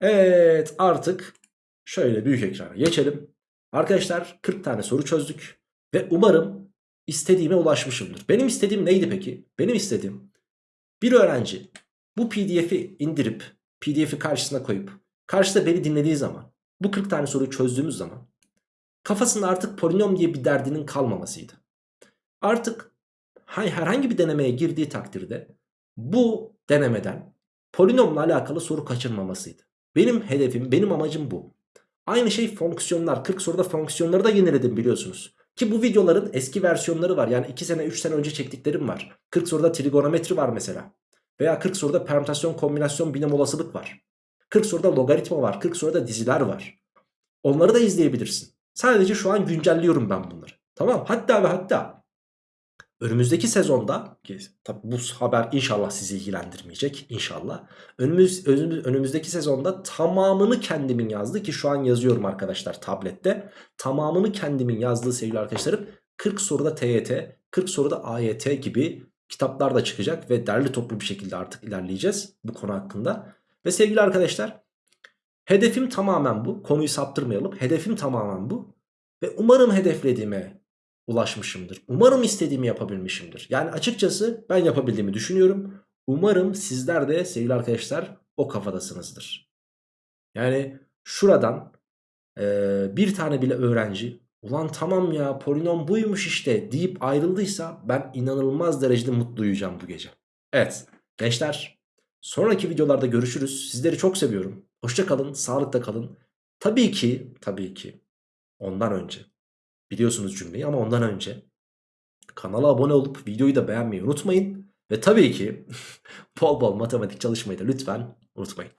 Evet artık şöyle büyük ekrana geçelim. Arkadaşlar 40 tane soru çözdük. Ve umarım istediğime ulaşmışımdır. Benim istediğim neydi peki? Benim istediğim bir öğrenci bu pdf'i indirip pdf'i karşısına koyup karşıda beni dinlediği zaman bu 40 tane soruyu çözdüğümüz zaman kafasında artık polinom diye bir derdinin kalmamasıydı. Artık herhangi bir denemeye girdiği takdirde bu denemeden polinomla alakalı soru kaçırmamasıydı. Benim hedefim, benim amacım bu. Aynı şey fonksiyonlar. 40 soruda fonksiyonları da yeniledim biliyorsunuz. Ki bu videoların eski versiyonları var. Yani 2 sene 3 sene önce çektiklerim var. 40 soruda trigonometri var mesela. Veya 40 soruda permütasyon kombinasyon binom olasılık var. 40 soruda logaritma var. 40 soruda diziler var. Onları da izleyebilirsin. Sadece şu an güncelliyorum ben bunları. Tamam hatta ve hatta önümüzdeki sezonda ki tabi bu haber inşallah sizi ilgilendirmeyecek inşallah. Önümüz, önümüz, önümüzdeki sezonda tamamını kendimin yazdığı ki şu an yazıyorum arkadaşlar tablette. Tamamını kendimin yazdığı sevgili arkadaşlarım 40 soruda TYT, 40 soruda AYT gibi kitaplar da çıkacak ve derli toplu bir şekilde artık ilerleyeceğiz bu konu hakkında. Ve sevgili arkadaşlar hedefim tamamen bu. Konuyu saptırmayalım. Hedefim tamamen bu. Ve umarım hedeflediğime ulaşmışımdır. Umarım istediğimi yapabilmişimdir. Yani açıkçası ben yapabildiğimi düşünüyorum. Umarım sizler de sevgili arkadaşlar o kafadasınızdır. Yani şuradan e, bir tane bile öğrenci ulan tamam ya polinom buymuş işte deyip ayrıldıysa ben inanılmaz derecede mutlu uyuyacağım bu gece. Evet gençler sonraki videolarda görüşürüz. Sizleri çok seviyorum. Hoşça kalın, sağlıkta kalın. Tabii ki, tabii ki ondan önce biliyorsunuz cümleyi ama ondan önce kanala abone olup videoyu da beğenmeyi unutmayın. Ve tabii ki bol bol matematik çalışmayı da lütfen unutmayın.